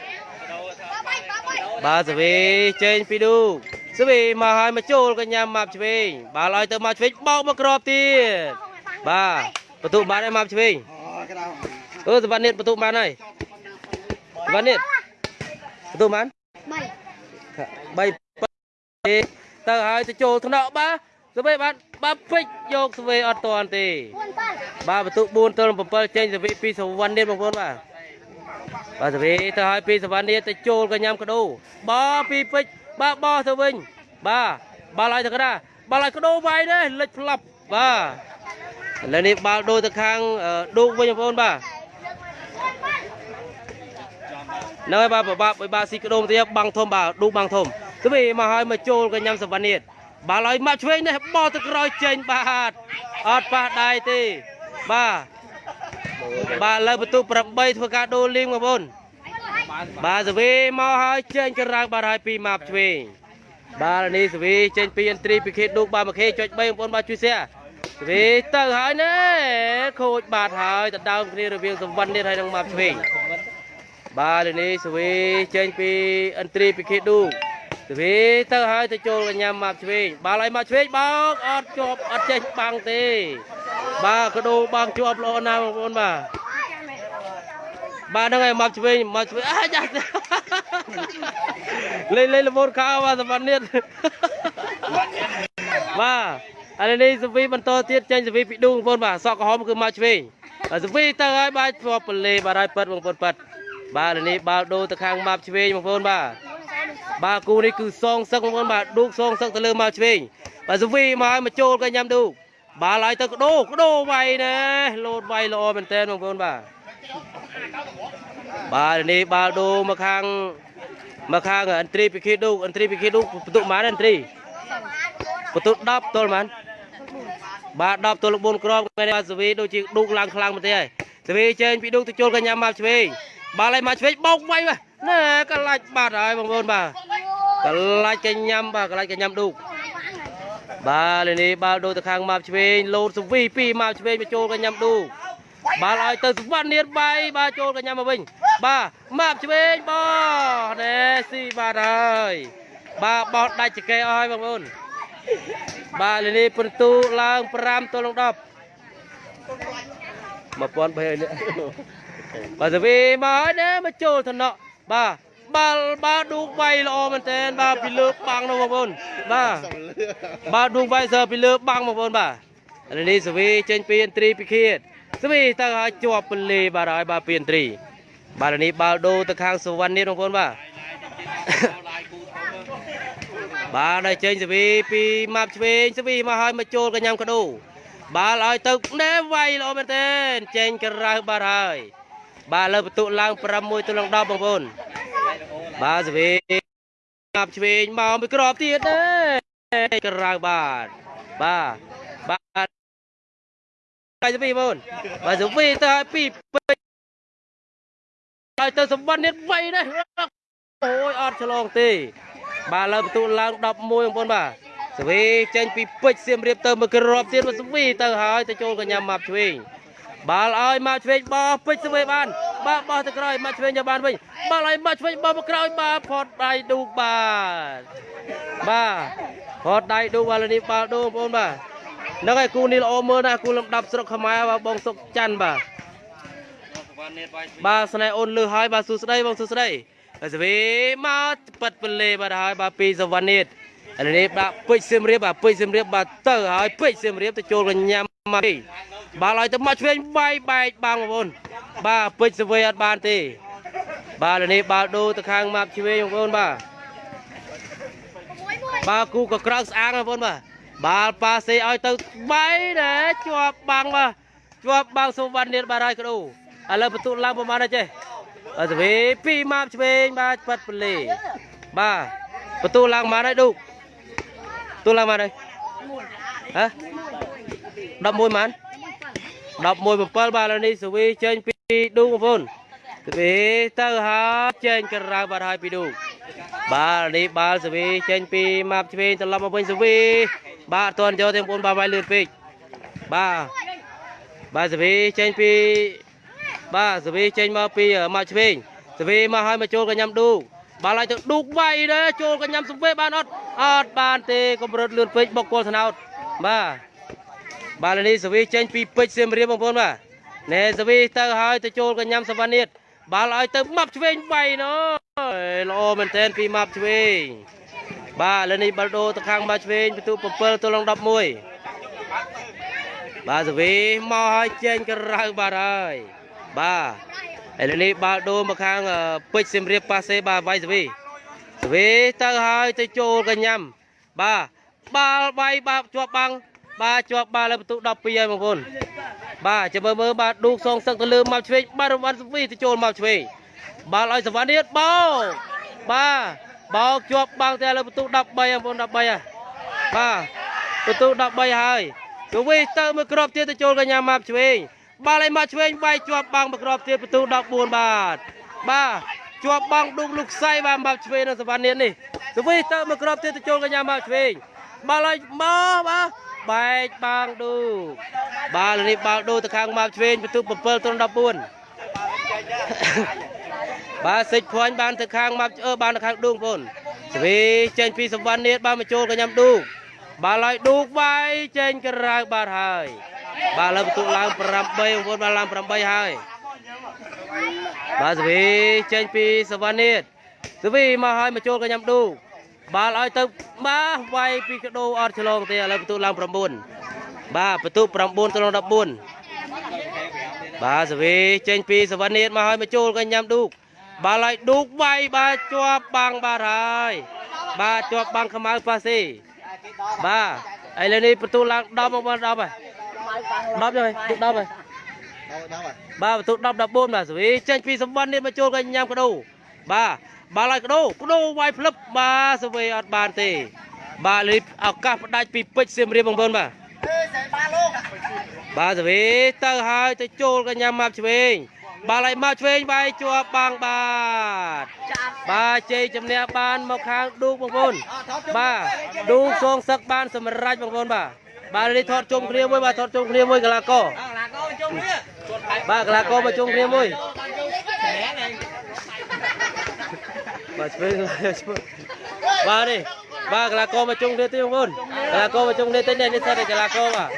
បាទសវីចេញពីឌូសវីមកឲ្យមកចូលកញ្ញាម៉ាប់ឆ្វេងបាល់ឲ្យទៅមកឆ្វេងបោកមកក្របទៀតបាទបន្ទុកបានហើយម៉ាប់ឆ្វេងអូក្តៅអឺសវណ្ណនិតបន្ទុកបានហើយសវណ្ណនិតបន្ទុកបាន3ទៅហើយទៅចូលថ្នាក់បាទសវេបាទបាទពេជ្រយកសវេអត់តាន់ទេបាទបន្ទុក4ទល់7ចេញសវីពីសវណ្ណនេះបងប្អូនបាទ បាទសវីទៅឲ្យពីសវណ្ណនេះទៅចូលកញ្ញាំកដោបោពីពេជ្របាទបោទៅវិញបាទបាល់ឲ្យទៅកណ្ដាលបាល់ឲ្យកដោវាយនេះលិចផ្លាប់បាទឥឡូវនេះបាល់ដូរទៅខាងអឺឌូកវិញបងប្អូនបាទនៅហើយបាទបបាក់បើបាទស៊ីកដោមទៀតបាំងធំបាទឌូកបាំងធំសវីមកឲ្យមកចូលកញ្ញាំសវណ្ណនេះបាល់ឲ្យមកឆ្វេងនេះបោទៅក្រោយចេញបាទអត់ប៉ះដៃទេបាទ បាទលើបន្ទុក8ធ្វើការដូរលីងបងប្អូនបាទសវីមកហើយចេញក្រៅបាទហើយពីម៉ាប់ឆ្វេងបាទនេះសវីចេញពីអន្ត្រីពីខេតឌូកបាទមកខេចុច3បងប្អូនបាទជួយសែវីទៅហើយណែខូចបាត់ហើយដណ្ដើមគ្នារវាងសវណ្ណនេះហើយនឹងមកឆ្វេងបាទលើនេះសវីចេញពីអន្ត្រីពីខេឌូសវីទៅហើយទៅចូលកញ្ញាមកឆ្វេងបាល់ឲ្យមកឆ្វេងបោកអត់ជាប់អត់ចេះបាំងទេ បាទកដោបាំងជាប់ល្អណាស់បងប្អូនបាទបាទហ្នឹងហើយមកឆ្វេងមកឆ្វេងអាយ៉ាស់លេងលេងលមូនខោបាទសវណ្ណនេះបាទឥឡូវនេះសវីបន្តទៀតចេញសវីពីឌូបងប្អូនបាទសក់ក្រហមគឺមកឆ្វេងហើយសវីទៅហើយបាទជាប់ពលេបាទហើយប៉ិតបងប្អូនប៉ិតបាទឥឡូវនេះបាល់ដូរទៅខាងមកឆ្វេងបងប្អូនបាទបាទគូនេះគឺសងសឹកបងប្អូនបាទឌូកសងសឹកទៅលើមកឆ្វេងបាទសវីមកឲ្យមកចូលក៏ញ៉ាំឌូក បាល់ឲ្យទៅកដោកដោវាយណាលោតវាយល្អមែនតើបងប្អូនបាទបាទឥឡូវនេះបាល់ដូរមកខាងមកខាងអន្ត្រីពីខេឌូកអន្ត្រីពីខេឌូកបន្ទុកម៉ានអន្ត្រីបន្ទុក10ទល់ហ្មងបាទ10ទល់4គ្រាប់ថ្ងៃនេះបាទសវីដូចជាឌូកឡើងខ្លាំងមែនទេហើយសវីចេញពីឌូកទៅចូលកញ្ញាមកឆ្វេងបាល់ឲ្យមកឆ្វេងបោកវាយបាទណែកន្លាច់បាត់ហើយបងប្អូនបាទកន្លាច់កញ្ញាបាទកន្លាច់កញ្ញាឌូក បាទលេនេះបាល់ដូរទៅខាងមកឆ្វេងលោតសវីពីមកឆ្វេងមកចូលកញ្ញាឌូកបាល់ឲ្យទៅសវណ្ណនាតបាយបាទចូលកញ្ញាមកវិញបាទមកឆ្វេងបោះណែស៊ីបាទហើយបាទបោះដាច់ចកេអស់ហើយបងប្អូនបាទលេនេះពិន្ទុឡើង5ទល់នឹង10 1300នេះបាទសវីមកហើយណាមកចូលថ្នាក់បាទ បាល់បាទឌូកវាយល្អមែនតើបាទពីលើបាំងនោះបងប្អូនបាទបាទឌូកវាយសើពីលើបាំងបងប្អូនបាទឥឡូវនេះសវីចេញពីអន្ត្រីពីខៀតសវីទៅឲ្យជាប់ពលេបាទហើយបាទពីអន្ត្រីបាទឥឡូវនេះបាល់ដូរទៅខាងសុវណ្ណនេះបងប្អូនបាទបាទហើយចេញសវីពីម៉ាប់ឆ្វេងសវីមកឲ្យមកចូលកញ្ញាំកដោបាល់ឲ្យទៅណែវាយល្អមែនទែនចេញក្រៅបាទហើយ បាទលើបន្ទុកឡើង6ទល់នឹង10បងប្អូនបាទសវីម៉ាប់ឆ្វេងមកមួយក្របទៀតទេក្រៅបាទបាទបាទហើយសវីបងប្អូនបាទសវីទៅឲ្យពីពេញហើយទៅសម្បត្តិនេះវាយនេះអូយអត់ឆ្លងទេ បាទលើបន្ទូលឡើង11បងប្អូនបាទសវីចេញពីពេជ្រសៀមរាបទៅមកក្របទៀតមកសវីទៅហើយទៅចូលកញ្ញាម៉ាប់ឆ្វេង បាល់ឲ្យម៉ាប់ឆ្វេងបោះពេជ្រសវីបានបាទបោះទៅក្រោយម៉ាប់ឆ្វេងយកបានវិញបាល់ឲ្យម៉ាប់ឆ្វេងបោះមកក្រោយបាទផតដៃឌូកបាទបាទផតដៃឌូកបាទនេះបាល់ឌូបងប្អូនបាទហ្នឹងហើយគូនេះល្អមើលណាស់គូលំដាប់ស្រុកខ្មែរបាទបងសុកច័ន្ទបាទបាទស្នេហ៍អូនលឺហើយបាទសួស្ដីបងសួស្ដីហើយសវីមកប៉ិតពលេបាទហើយបាទពីសវណ្ណនេះឥឡូវនេះបាទពេជ្រសៀមរាបបាទពេជ្រសៀមរាបបាទទៅហើយពេជ្រសៀមរាបទៅចូលកញ្ញាមកទេ បាទឲ្យទៅមកឆ្វេងបាយបែកបាំងបងប្អូនបាទពេជ្រសវីអត់បានទេ បាទឥឡូវនេះបាល់ដូរទៅខាងម៉ាប់ឆ្វេងបងប្អូនបាទបាទគូក៏ក្រៅស្អាងបងប្អូនបាទបាល់ប៉ាសេឲ្យទៅបាយដែរជាប់បាំងបាទជាប់បាំងសុវណ្ណនេះបាទហើយកដោឥឡូវបន្ទុកឡើងប្រហែលណាចេះអត់ទៅវិញពីម៉ាប់ឆ្វេងបាទប៉ាត់ពលេបាទបន្ទុកឡើងប្រហែលហើយឌូកបន្ទុកឡើងប្រហែលហើយហ៎11ម៉ាន 11 7បាទឥឡូវនេះសវីចេញពីឌូកបងប្អូនសវីទៅហើយចេញក្រៅបាទហើយពីឌូកបាទឥឡូវនេះបាល់សវីចេញពីម៉ាប់ឆ្វេងត្រឡប់មកវិញសវីបាទអត់ទាន់យកទេបងប្អូនបាទវាយលឿនពេកបាទបាទសវីចេញពីបាទសវីចេញមកពីមកឆ្វេងសវីមកឲ្យមកចូលកញ្ញាំឌូកបាល់ឲ្យទៅឌូកវាយដែរចូលកញ្ញាំសវីបានអត់អត់បានទេកម្រិតលឿនពេកបុកគល់ថ្នោតបាទ បាទឥឡូវនេះសវីចេញពីពេជ្រសៀមរាបបងប្អូនបាទណែសវីទៅឲ្យទៅចូលកញ្ញាំសវណ្ណិតបាល់ឲ្យទៅម៉ាប់ឆ្វេងវាយណូល្អមែនទែនពីម៉ាប់ឆ្វេងបាទឥឡូវនេះបាល់ដូរទៅខាងម៉ាប់ឆ្វេងបន្ទុក7ទល់នឹង11បាទសវីមកឲ្យចេញក្រៅបាទហើយបាទឥឡូវនេះបាល់ដូរមកខាងអឺពេជ្រសៀមរាបប៉ាសេបាទវាយសវីសវីទៅហើយទៅចូលកញ្ញាំបាទបាល់វាយបាទជាប់បាំង បាទជាប់បាល់លើបន្ទុក12ហើយបងប្អូនបាទចាំមើលមើលបាទឌូកសងសឹកទៅលើមកឆ្វេងបាទរង្វាន់សវីទៅចូលមកឆ្វេងបាល់ឲ្យសវណ្ណនេះបោកបាទបោកជាប់បាំងតែលើបន្ទុក13បងប្អូន13ហើយបាទបន្ទុក13ហើយទៅវិញទៅមួយគ្រាប់ទៀតទៅចូលកញ្ញាម៉ាប់ឆ្វេងបាល់ឲ្យមកឆ្វេងវាយជាប់បាំងមួយគ្រាប់ទៀតបន្ទូ14បាទបាទជាប់បាំងឌុកលុកខ្សៃបាទម៉ាប់ឆ្វេងនៅសវណ្ណនេះនេះទៅវិញទៅមួយគ្រាប់ទៀតទៅចូលកញ្ញាម៉ាប់ឆ្វេងបាល់ឲ្យមកបាទ បែកបាងឌូបាទឥឡូវនេះបាល់ឌូទៅខាងមកឆ្វេងបន្ទុក7ទល់14បាទសិចភ័ញបានទៅខាងមកអឺបានទៅខាងឌូងបងស្វីចេញពីសវណ្ណនាតបានមកចូលកញ្ញាំឌូងបាទឡើយឌូងវាយចេញក្រៅបាទហើយបាទលើបន្ទុកឡើង8បងប្អូនបាទឡើង8ហើយបាទស្វីចេញពីសវណ្ណនាតស្វីមកហើយមកចូលកញ្ញាំឌូង បាល់ឲ្យទៅបាទវាយពីកដោអត់ឆ្លងទេឥឡូវបន្ទុកឡើង9បាទបន្ទុក9ទៅ14បាទសវីចេញពីសវណ្ណនាតមកហើយមកចូលកញ្ញាំឌូកបាល់ឲ្យឌូកវាយបាទជាប់បាំងបាទហើយបាទជាប់បាំងខ្មៅប៉ាស៊ីបាទឥឡូវនេះបន្ទូឡើង10មកបាន10ហើយ10ហើយទុក10ហើយបាទបន្ទូ10 14បាទសវីចេញពីសវណ្ណនាតមកចូលកញ្ញាំកដោបាទ បាល់ឲ្យកដោកដោវាយផ្លឹបបាទសវីអត់បានទេ បាទលីឱកាសផ្ដាច់ពីពេជ្រសៀមរាបបងប្អូនបាទបាទសវីទៅហើយទៅចូលកញ្ញាមកឆ្វេងបាល់ឲ្យមកឆ្វេងវាយជាប់បាំងបាទបាទជ័យជំនះបានមកខាងឌូកបងប្អូនបាទឌូកសងសឹកបានសម្រេចបងប្អូនបាទបាទនេះថតជុំគ្នាមួយបាទថតជុំគ្នាមួយកីឡាករបាទកីឡាករមកជុំគ្នាមួយ បាទឆ្វេងឆ្វេងបាទនេះបាទកីឡាករមកជុំគ្នាទៀតបងប្អូនកីឡាករមកជុំគ្នាទៀតនេះនេះសិតតែកីឡាករបាទ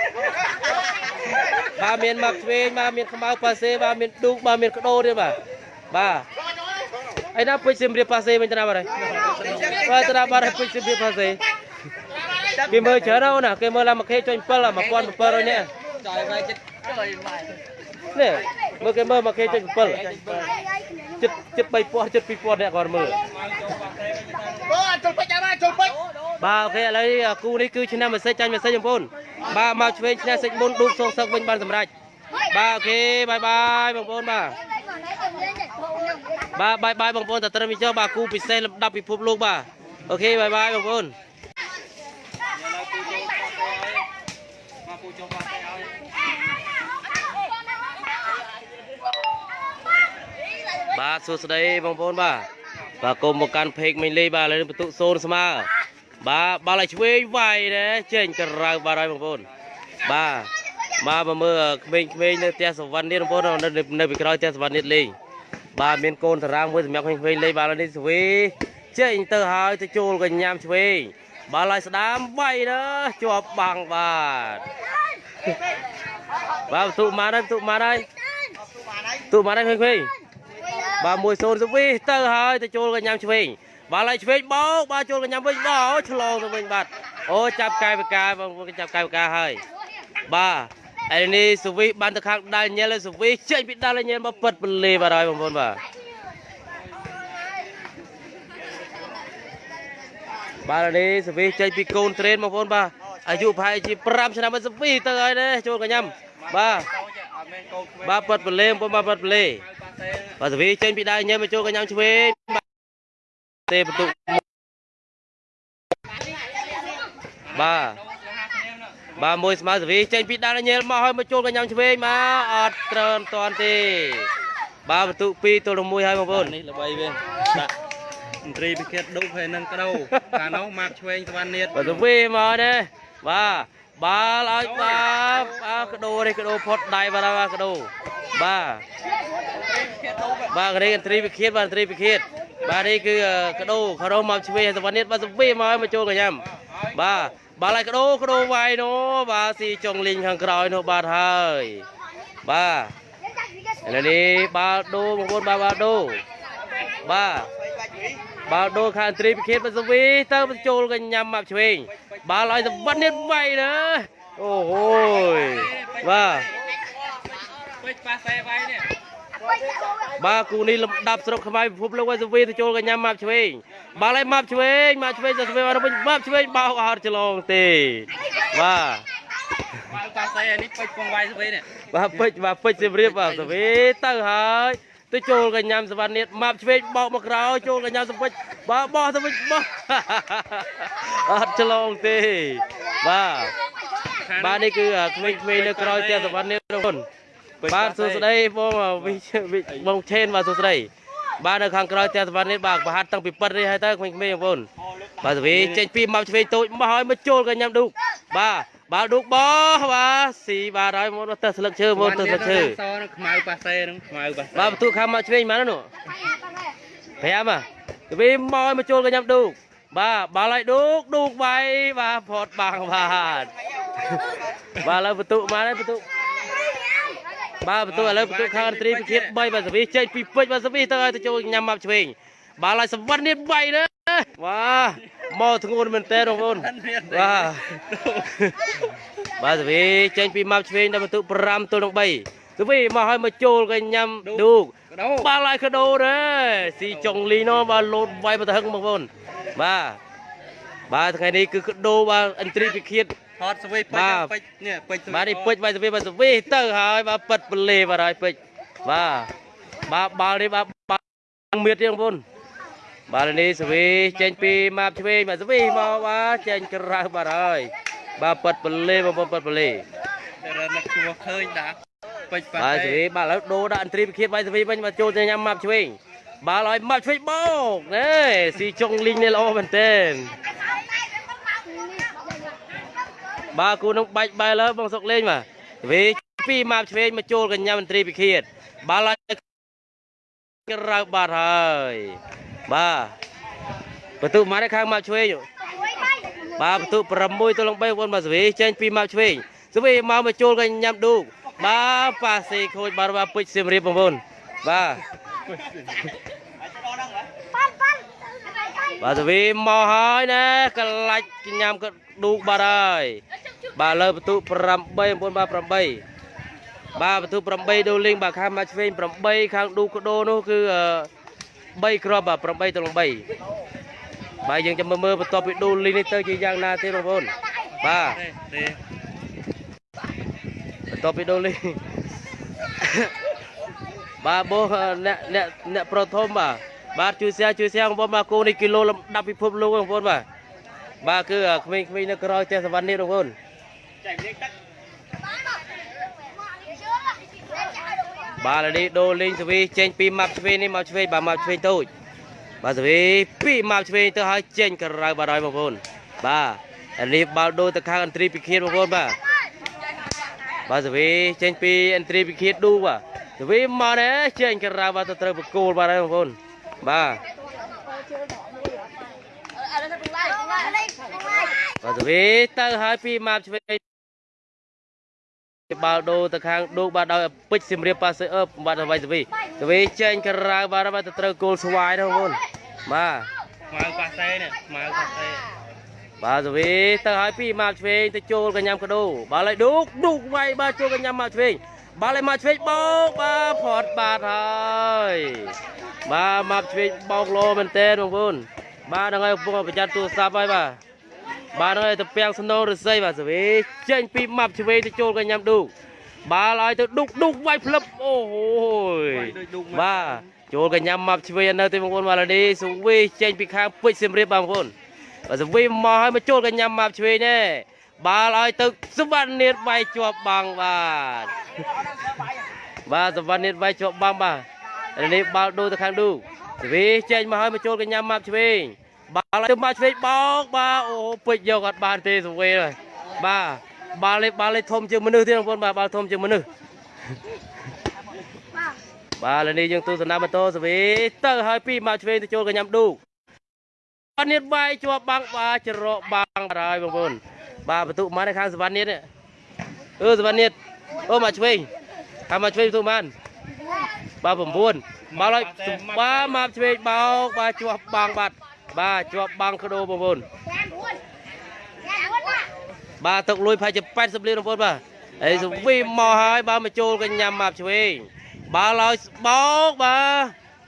បាទមានមកឆ្វេងបាទមានខ្មៅប៉ាសេបាទមានឌូកបាទមានកដោទៀតបាទបាទឯណាពេជ្រសៀមរាបប៉ាសេវិញទៅណាបាទហើយបាទទៅណាបាទហើយពេជ្រសៀមរាបប៉ាសេគេមើលច្រើនណាស់ណាគេមើលឡើងមួយខេចុញ7 1700នាក់ចយវាយចិត្តចយម៉ៃនេះមើលគេមើលមួយខេចុញ7 ចិត្តចិត្ត3000ចិត្ត2000នាក់គាត់មើលអូជុលពេជ្រអើជុលពេជ្របាទអូខេឥឡូវនេះគូនេះគឺឆ្នាំមួយសិចចាញ់មួយសិចបងប្អូនបាទមកឆ្វេងឈ្នះសិចមុនឌូកសងសឹកវិញបានសម្រេចបាទអូខេបាយបាយបងប្អូនបាទបាទបាយបាយបងប្អូនតត្រឹមនេះចុះបាទគូពិសេសលំដាប់ពិភពលោកបាទអូខេបាយបាយបងប្អូន មកពូចុះមកទៅឲ្យ បាទសួស្តីបងប្អូនបាទបាទគុំមកកាន់ពេកមិញលីបាទឥឡូវនេះបន្ទុកសូនស្មើបាទបាល់ឲ្យឆ្វេងវាយដែរចេញក្រៅបាទហើយបងប្អូនបាទមកមកមើលក្មេងៗនៅផ្ទះសវណ្ណនេះបងប្អូននៅនៅពីក្រោយផ្ទះសវណ្ណនេះលេងបាទមានកូនតារាងមួយសម្រាប់ក្មេងៗលេងបាទឥឡូវនេះស្វីចេញទៅហើយទៅចូលកញ្ញាំឆ្វេងបាល់ឲ្យស្ដាមវាយដែរជាប់បាំងបាទបាទបន្ទុកមកហើយបន្ទុកមកហើយបន្ទុកមកហើយក្មេងៗ បាទមួយសូនទៅវិញទៅហើយទៅចូលកញ្ញាំឆ្វេងបាទឡើយឆ្វេងបោកបាទចូលកញ្ញាំវិញបោកឆ្លងទៅវិញបាទអូចាប់កាយបកាបងប្អូនចាប់កាយបកាហើយបាទឯនេះសុវីបានទៅខាងដាល់ញ៉ែលសុវីចេញពីដាល់ញ៉ែលមកពិតពលីបាទហើយបងប្អូនបាទបាទឥឡូវនេះសុវីចេញពីកូនត្រេនបងប្អូនបាទអាយុប្រហែលជា5ឆ្នាំមកសុវីទៅហើយនេះចូលកញ្ញាំបាទអត់មែនកូនក្មេងបាទពិតពលីបងប្អូនបាទពិតពលី ប៉ាសេបាទសវីចេញពីដៃញ៉ែមកចូលកញ្ញាំឆ្វេងបាទទេបន្ទុកបាទបាទមួយស្មើសវីចេញពីដៃញ៉ែមកហើយមកចូលកញ្ញាំឆ្វេងមកអត់ត្រើនតាន់ទេ បាទបន្ទុក2ទល់នឹង1ហើយបងប្អូននេះល្បីវាដាក់មន្ត្រីពិឃាតឌុកហើយនឹងក្តោកាលនោះមកឆ្វេងសវណ្ណនាតបាទសវីមកទេបាទ បាល់ឲ្យបាទអាកដោនេះកដោផុតដៃបាទអាកដោបាទបាទកនេះឥន្ទ្រីវិឃាតបាទឥន្ទ្រីវិឃាតបាទនេះគឺកដោខរោមកឆ្វេងសវណ្ណនេះបាទសវីមកឲ្យមកចូលកញ្ញាំបាទបាល់ឲ្យកដោកដោវាយនោះបាទស៊ីចុងលីងខាងក្រោយនោះបាទហើយបាទឥឡូវនេះបាល់ដូបងប្អូនបាទបាល់ដូបាទ បាល់ដូខាងត្រីពិឃាតបសវីទៅបញ្ចូលកញ្ញាំមកឆ្វេងបាល់ឲ្យសវណ្ណនេះវាយណាអូហូយបាទពេជ្រប៉ាសេវាយនេះបាទគូនេះលំដាប់ស្រុកខ្មែរពិភពលោកឲ្យសវីទៅចូលកញ្ញាំមកឆ្វេងបាល់ឲ្យមកឆ្វេងមកឆ្វេងទៅសវីមកវិញមកឆ្វេងបោកអត់ឆ្លងទេបាទបាទប៉ាសេនេះពេជ្រពងវាយស្វីនេះបាទពេជ្របាទពេជ្រសៀមរាបបាទទៅវិញទៅហើយ ទៅចូលកញ្ញាំសវណ្ណនាតម៉ាប់ឆ្វេងបោកមកក្រោយចូលកញ្ញាំសពេជ្របាទបោះទៅវិញបោះអត់ឆ្លងទេបាទបាទនេះគឺក្មេងៗនៅក្រោយផ្ទះសវណ្ណនាតបងប្អូនបាទសួស្តីបងវិវិបងឆេនបាទសួស្តីបាទនៅខាងក្រោយផ្ទះសវណ្ណនាតបាទប្រហាត់តាំងពីប៉ិតនេះហើយទៅក្មេងៗបងប្អូនបាទទៅវិញចេញពីម៉ាប់ឆ្វេងតូចមកហើយមកចូលកញ្ញាំឌូកបាទ បាល់ឌុកបោះបាទស៊ីបាទហើយមកទៅស្លឹកឈើមកទៅស្លឹកឈើសនឹងខ្មៅប៉ាសេនឹងខ្មៅប៉ាសេបាទបន្ទូខាងមកឆ្វេងមកនោះ5ហ่ะទៅវិញមកឲ្យមកចូលកញ្ញាំឌូកបាទបាល់ឲ្យឌូកឌូកវាយបាទផតបាំងបាទបាទឥឡូវបន្ទូមកហើយបន្ទូបាទបន្ទូឥឡូវបន្ទូខាងអន្តរីពិឃាត3បាទសវីចេញពីពេជ្របាទសវីទៅឲ្យទៅចូលញ៉ាំមកឆ្វេងបាល់ឲ្យសវណ្ណនេះ3ណាបាទ មកធ្ងន់មែនតើបងប្អូនបាទបាទសវីចេញពីម៉ាប់ឆ្វេងដល់បន្ទុក5ទល់នឹង3សវីមកឲ្យមកចូលកញ្ញាំឌូកកដោបាល់ឲ្យកដោដែរស៊ីចុងលីណូបាទលោតវាយមកទៅហឹងបងប្អូនបាទបាទថ្ងៃនេះគឺកដោបាទអន្ត្រីពិឃាតថតស្វីពេបាទជ្រពេជ្រនេះពេជ្របាទនេះពេជ្របាទសវីបាទសវីទៅហើយបាទប៉ិតបលេបាទហើយពេជ្របាទបាទបាល់នេះបាទបាល់មៀតទេបងប្អូន បាទនេះសវីចេញពីម៉ាប់ឆ្វេងបាទសវីមកបាទចេញក្រៅបាទហើយបាទប៉ិតបលេបងប្អូនប៉ិតបលេរនឹកជួឃើញដាក់ពេជ្រប៉ាបាទសេសេវីបាទឥឡូវដូរដាក់អន្ត្រីវិឃាតបាយសេវីវិញមកចូលទៅញ៉ាំម៉ាប់ឆ្វេងបាល់ឲ្យម៉ាប់ឆ្វេងបោកណែស៊ីចុងលីងនេះល្អមែនទែនបាទគូនឹងបាច់បែរលើបងសុកលេងបាទសេវីពីម៉ាប់ឆ្វេងមកចូលកញ្ញាមន្ត្រីវិឃាតបាល់ឲ្យក្រៅបាត់ហើយ បាទបន្ទុកមកនៅខាងម៉ាប់ឆ្វេងបាទបន្ទុក6ទៅលង3បងបាទសេវីចេញពីម៉ាប់ឆ្វេងសេវីមកមកចូលកញ្ញាមឌូកបាទប៉ាសេខូចបាទបាទពេជ្រសៀមរាបបងប្អូនបាទបាទទៅវិញមកហើយណាកលាច់ញ៉ាំក៏ឌូកបាទហើយបាទលើបន្ទុក8បងប្អូនបាទ8បាទបន្ទុក8ដូលីងបាទខាងមកឆ្វេង8ខាងឌូកកដោនោះគឺ 3គ្រាប់បាទ8ទៅ3បាទយើងចាំមើលមើលបន្ទាប់ពីដូលីងនេះទៅជាយ៉ាងណាទេបងប្អូនបាទទេទេបន្ទាប់ពីដូលីបាទបោះអ្នកអ្នកអ្នកប្រធមបាទបាទជួយសែជួយសែបងប្អូនបាទគោនេះគីឡូលំដាប់ពិភពលោកបងប្អូនបាទបាទគឺក្មេងៗនៅក្រៅចេះសវណ្ណនេះបងប្អូន បាទឥឡូវនេះដូរលេងសវីចេញពីម៉ាប់ឆ្វេងនេះម៉ាប់ឆ្វេងបាទម៉ាប់ឆ្វេងតូចបាទសវីពីម៉ាប់ឆ្វេងទៅឲ្យចេញក្រៅបាទហើយបងប្អូនបាទឥឡូវនេះបាល់ដូរទៅខាងអន្ត្រីពិឃាតបងប្អូនបាទបាទសវីចេញពីអន្ត្រីវិឃាតឌូបាទសវីមកណែចេញក្រៅបាទទៅត្រូវបកគោលបាទហើយបងប្អូនបាទបាទសវីទៅហើយពីម៉ាប់ឆ្វេង បាល់ដូរទៅខាងឌូបាទដោយពេជ្រសៀមរាបប៉ាសេអឺបាទទៅវិញសវីសវីចេញក្រៅបាទបាទទៅត្រូវគោលស្វាយដែរបងប្អូនបាទខ្មៅប៉ាសេនេះខ្មៅប៉ាសេបាទសវីទៅឲ្យពីម៉ាប់ឆ្វេងទៅចូលកញ្ញាំកដោបាល់ឲ្យឌូកឌូកវាយបាទចូលកញ្ញាំម៉ាប់ឆ្វេងបាល់ឲ្យម៉ាប់ឆ្វេងបោកបាទផត់បាទហើយបាទម៉ាប់ឆ្វេងបោកលោមែនតើបងប្អូនបាទហ្នឹងហើយកំពុងប្រយ័ត្នទូរស័ព្ទហើយបាទ បាទហ្នឹងហើយទៅពាំងស្នូរឫស្សីបាទសវីចេញពីម៉ាប់ឆ្វេងទៅចូលកញ្ញាំឌូកបាល់ឲ្យទៅឌូកឌូកវាយផ្លឹបអូហូយបាទចូលកញ្ញាម៉ាប់ឆ្វេងនៅទីបងប្អូនម៉ាឡូឌីសុវីចេញពីខាងពេជ្រសៀមរាបបងប្អូនបាទសុវីមកឲ្យមកចូលកញ្ញាម៉ាប់ឆ្វេងណែបាល់ឲ្យទៅសុវណ្ណនាតវាយជាប់បាំងបាទបាទសុវណ្ណនាតវាយជាប់បាំងបាទឥឡូវនេះបាល់ដូរទៅខាងឌូសុវីចេញមកឲ្យមកចូលកញ្ញាម៉ាប់ឆ្វេង បាល់ឲ្យទៅម៉ាប់ឆ្វេងបោកបាទអូពេជ្រយកអត់បានទេសុវីហើយបាទបាល់នេះបាល់នេះធំជាងមនុស្សទេបងប្អូនបាទបាល់ធំជាងមនុស្សបាទឥឡូវនេះយើងទស្សនាម៉ូតូសវីទៅហើយពីមកឆ្វេងទៅចូលកញ្ញាំឌូកបាទនេះវាយជាប់បាំងបាទច្រកបាំងបាទហើយបងប្អូនបាទបន្ទុកមកនៅខាងសវណ្ណនេះនេះអឺសវណ្ណនេះអូមកឆ្វេងខាងមកឆ្វេងបន្ទុកបានបាទ9បាទហើយបាទមកឆ្វេងបោកបាទជាប់បាំងបាទ បាទជាប់បាំងក្ដោបងប្អូនបាទទឹកលុយប្រហែលជា80លានបងប្អូនបាទហើយសវីមកហើយបាទមកចូលកញ្ញាំមកឆ្វេងបាល់ឲ្យបោកបាទ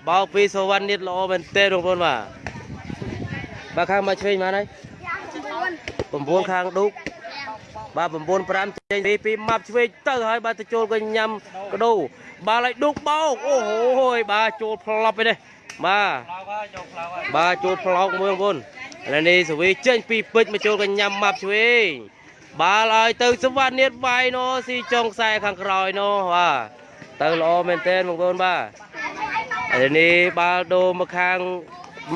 បោកពីសវណ្ណនេះល្អមែនទេបងប្អូនបាទបាទខាងមកឆ្វេងមកហើយ9ខាងឌុកបាទ9 5ចេញពីពីម៉ាប់ឆ្វេងទៅហើយបាទទៅចូលកញ៉ាំកដោបាល់ឲ្យឌុកបោកអូហូយបាទចូលផ្លប់ឯនេះ បាទផ្លោកហើយយកផ្លោកហើយបាទចូលផ្លោកមួយបងប្អូនឥឡូវនេះសវីចេញពីពេជ្រមកចូលកញ៉ាំម៉ាប់ឆ្វេងបាល់ឲ្យទៅសវណ្ណនេះវាយណូស៊ីចុងខ្សែខាងក្រោយណូបាទទៅល្អមែនទែនបងប្អូនបាទឥឡូវនេះបាល់ដូរមកខាង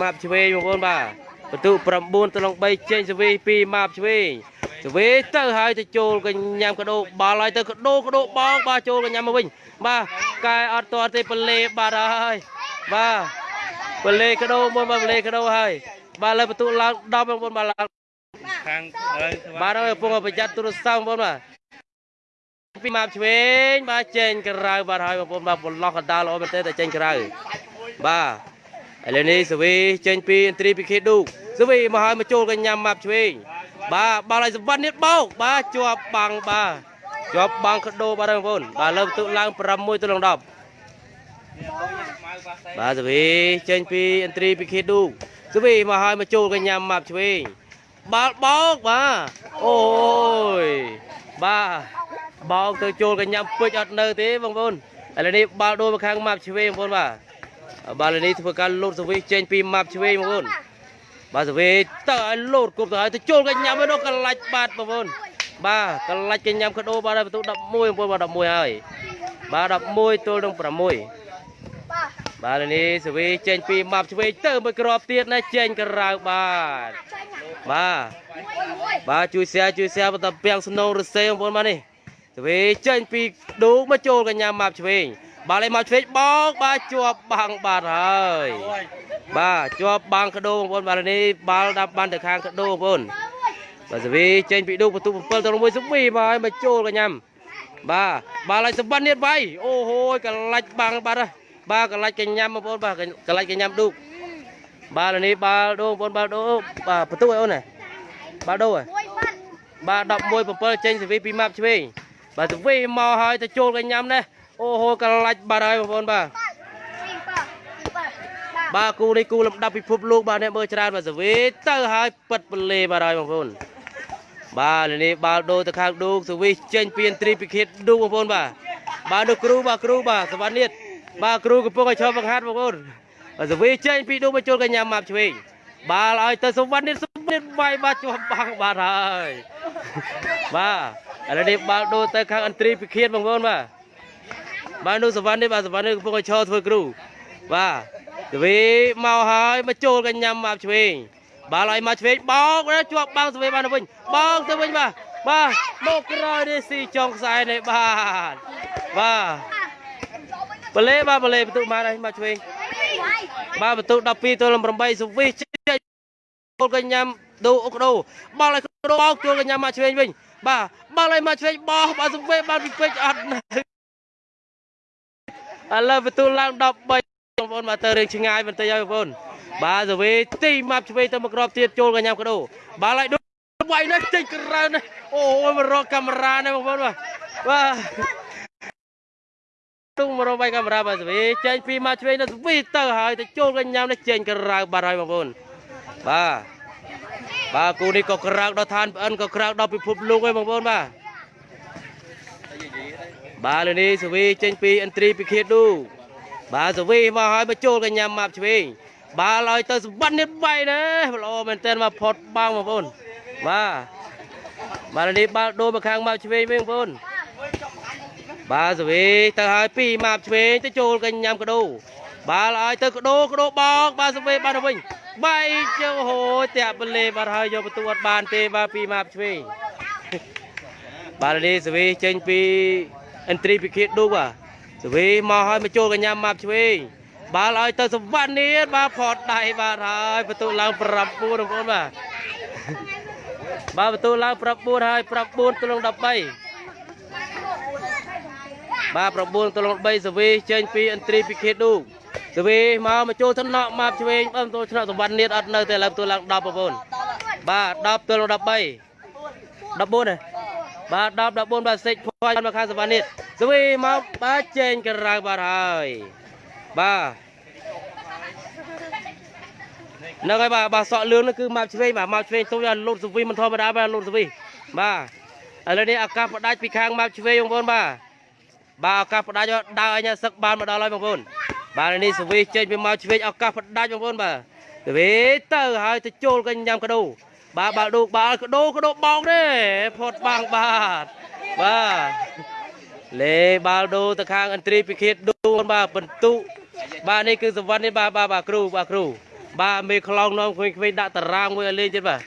ម៉ាប់ឆ្វេងបងប្អូនបាទបន្ទុក9ទៅនឹង3ចេញសវី2ម៉ាប់ឆ្វេងសវីទៅហើយទៅចូលកញ្ញាំកដោបាល់ហើយទៅកដោកដោបងបាទចូលកញ្ញាំមកវិញបាទកែអត់ទាន់ទេពលេបាទហើយបាទ ពលេកដោមុនបាទពលេកដោហើយបាទលើបន្ទុកឡើង10បងប្អូនបាទឡើងខាងហើយបាទហើយកំពុងប្រយ័ត្នទូរស័ព្ទបងប្អូនបាទពីម៉ាប់ឆ្វេងបាទចេញក្រៅបាទហើយបងប្អូនបាទបន្លោះកណ្ដាលល្អមែនទេតែចេញក្រៅបាទឥឡូវនេះសវីចេញពីឥន្ទ្រីពីខេឌូសវីមកហើយមកចូលកញ្ញាំម៉ាប់ឆ្វេងបាទបាល់ឲ្យសម្បត្តិនេះបោកបាទជាប់បាំងបាទជាប់បាំងកដោបាទបងប្អូនបាទលើបន្ទុកឡើង6ទៅនឹង10 បាទសវីចេញពីឥន្ទ្រីពីខេឌូសវីមកហើយមកចូលកញ្ញាំម៉ាប់ឆ្វេងបាល់បោកបាទអូយបាទបោកទៅចូលកញ្ញាំពេជ្រអត់នៅទេបងប្អូនឥឡូវនេះបាល់ដូរមកខាងម៉ាប់ឆ្វេងបងប្អូនបាទបាល់ឥឡូវនេះធ្វើការលោតសវីចេញពីម៉ាប់ឆ្វេងបងប្អូនបាទសវីទៅឲ្យលោតគប់ទៅឲ្យទៅចូលកញ្ញាំឯនោះកលាច់បាត់បងប្អូនបាទកលាច់កញ្ញាំកដោបាទហើយបន្ទុក11បងប្អូនបាទ11ហើយបាទ11ទល់នឹង6 បាទនេះសវីចេញពីម៉ាប់ឆ្វេងទៅមួយគ្រាប់ទៀតណាចេញក្រៅបាទបាទបាទជួយ share ជួយ share បន្តពាំងស្នូរសេបងប្អូនបាទនេះសវីចេញពីឌូមកចូលកញ្ញាម៉ាប់ឆ្វេងបាទលេម៉ាប់ឆ្វេងបោកបាទជាប់បាំងបាទហើយបាទជាប់បាំងកដោបងប្អូនបាទនេះបាល់ដាប់បានទៅខាងកដោបងប្អូនបាទសវីចេញពីឌូបន្ទុក7ទៅ1សវីបាទហើយមកចូលកញ្ញាបាទបាល់ឲ្យសម្បត្តិនេះបាយអូហូយកលាច់បាំងបាទហើយ បាទកន្លាច់កញ្ញាំបងប្អូនបាទកន្លាច់កញ្ញាំឌូកបាទឥឡូវនេះបាល់ដូងបងប្អូនបាល់ដូបាទបន្ទុកឲ្យអូនណាបាល់ដូហ៎បាទ11 7ចេញសេវីពីម៉ាប់ឆ្វេងបាទសេវីមកហើយទៅចូលកញ្ញាំនេះអូហូកន្លាច់បាទហើយបងប្អូនបាទបាទគូនេះគូលំដាប់ពិភពលោកបាទអ្នកមើលច្រើនបាទសេវីទៅហើយពិតពលេបាទហើយបងប្អូនបាទឥឡូវនេះបាល់ដូទៅខាងឌូកសេវីចេញពីឥន្ទ្រីពិឃាតឌូកបងប្អូនបាទបាទនោះគ្រូបាទគ្រូបាទសវណ្ណនេះ បាទគ្រូកំពុងឲ្យឈប់បង្ហាត់បងប្អូនបាទសវីចេញពីដួងបញ្ចូលកញ្ញាម៉ាប់ឆ្វេងបាល់ឲ្យទៅសុវណ្ណនេះសុវណ្ណនេះវាយបាទជាប់បាំងបាទហើយបាទឥឡូវនេះបាល់ដូរទៅខាងអន្ត្រីពិឃាតបងប្អូនបាទបាទនោះសុវណ្ណនេះបាទសុវណ្ណនេះកំពុងឲ្យឈរធ្វើគ្រូបាទសវីមកហើយមកចូលកញ្ញាម៉ាប់ឆ្វេងបាល់ឲ្យមកឆ្វេងបោកជាប់បាំងសវីបានទៅវិញបោកទៅវិញបាទបាទមកក្រោយនេះស៊ីចុងខ្សែនេះបាទបាទ បលេបាទបលេបន្ទុកបានហើយមកឆ្វេងបាទបន្ទុក12ទល់នឹង8សុវិសចេញចូលកញ្ញាំដូអុកដោបោលឲ្យកដោបោកចូលកញ្ញាំមកឆ្វេងវិញបាទបោលឲ្យមកឆ្វេងបោះបាទសុវិបានពីពេជ្រអត់នៅឥឡូវបន្ទុកឡើង13បងប្អូនមកទៅរឿងឆ្ងាយបន្តិចហើយបងប្អូនបាទសុវិទីមកឆ្វេងទៅមកក្របទៀតចូលកញ្ញាំកដោបាល់ឲ្យដូវាយនេះចេញក្រៅនេះអូយមករកកាមេរ៉ានេះបងប្អូនបាទបាទ ទុំមករកបាយកាមេរ៉ាបាទសវីចេញពីមកឆ្វេងទៅសវីទៅហើយទៅចូលកញ្ញាំនេះចេញក្រៅបាត់ហើយបងប្អូនបាទបាទគូនេះក៏ក្រៅដល់ឋានប្អិនក៏ក្រៅដល់ពិភពលោកហើយបងប្អូនបាទបាទលើនេះសវីចេញពីឥន្ទ្រីពិឃាតឌូបាទសវីមកហើយមកចូលកញ្ញាំមកឆ្វេងបាទឲ្យទៅសម្បត្តិនេះបាយណាល្អមែនតើមកផុតបាំងបងប្អូនបាទបាទលើនេះបាល់ដូរមកខាងមកឆ្វេងវិញបងប្អូន បាទសវីទៅហើយពីម៉ាប់ឆ្វេងទៅចូលកញ្ញាំកដោបាល់ឲ្យទៅកដោកដោបោកបាទសវីបានទៅវិញបែកជើហូតាក់បលេបាទហើយយកបន្ទូអត់បានទេបាទពីម៉ាប់ឆ្វេងបាទនេះសវីចេញពីអិនត្រីពិឃាតឌូបាទសវីមកហើយមកចូលកញ្ញាំម៉ាប់ឆ្វេងបាល់ឲ្យទៅសវណ្ណនេះបាទផតដៃបាទហើយបន្ទូឡើង9បងប្អូនបាទបាទបន្ទូឡើង9ហើយ9ទល់នឹង13 បាទ9ទល់នឹង3សវីចេញពីឥន្ទ្រីពិឃាតឌូសវីមកមកចូលថ្នាក់មកឆ្វេងបើមិនចូលថ្នាក់សវណ្ណនេះអត់នៅទេឥឡូវទួលឡើង10បងប្អូនបាទ10ទល់នឹង13 14ទេបាទ10 14បាទសេចភ័យមកខាងសវណ្ណនេះសវីមកបាទចេញក្រៅបាទហើយបាទនៅហើយបាទបាទសក់លឿងនោះគឺមកឆ្វេងបាទមកឆ្វេងទុំយកលូតសវីមិនធម្មតាបាទលូតសវីបាទឥឡូវនេះឱកាសផ្ដាច់ពីខាងមកឆ្វេងបងប្អូនបាទ បាទឱកាសផ្ដាច់ដើរអញសឹកបានមកដល់ហើយបងប្អូនបាទនេះសវីចេញពីមកឆ្វេងឱកាសផ្ដាច់បងប្អូនបាទសវីទៅហើយទៅចូលកញ្ញាំកដោបាទបាល់ដូកបាល់កដោកដោបោកទេផុតបាំងបាទបាទលេបាល់ដូទៅខាងអន្ត្រីពិឃាតដូបាទបន្ទុបាទនេះគឺសវណ្ណនេះបាទបាទបាទគ្រូបាទគ្រូបាទមេខ្លងនាំក្មេងៗដាក់តារាងមួយឲ្យលេងទៀតបាទ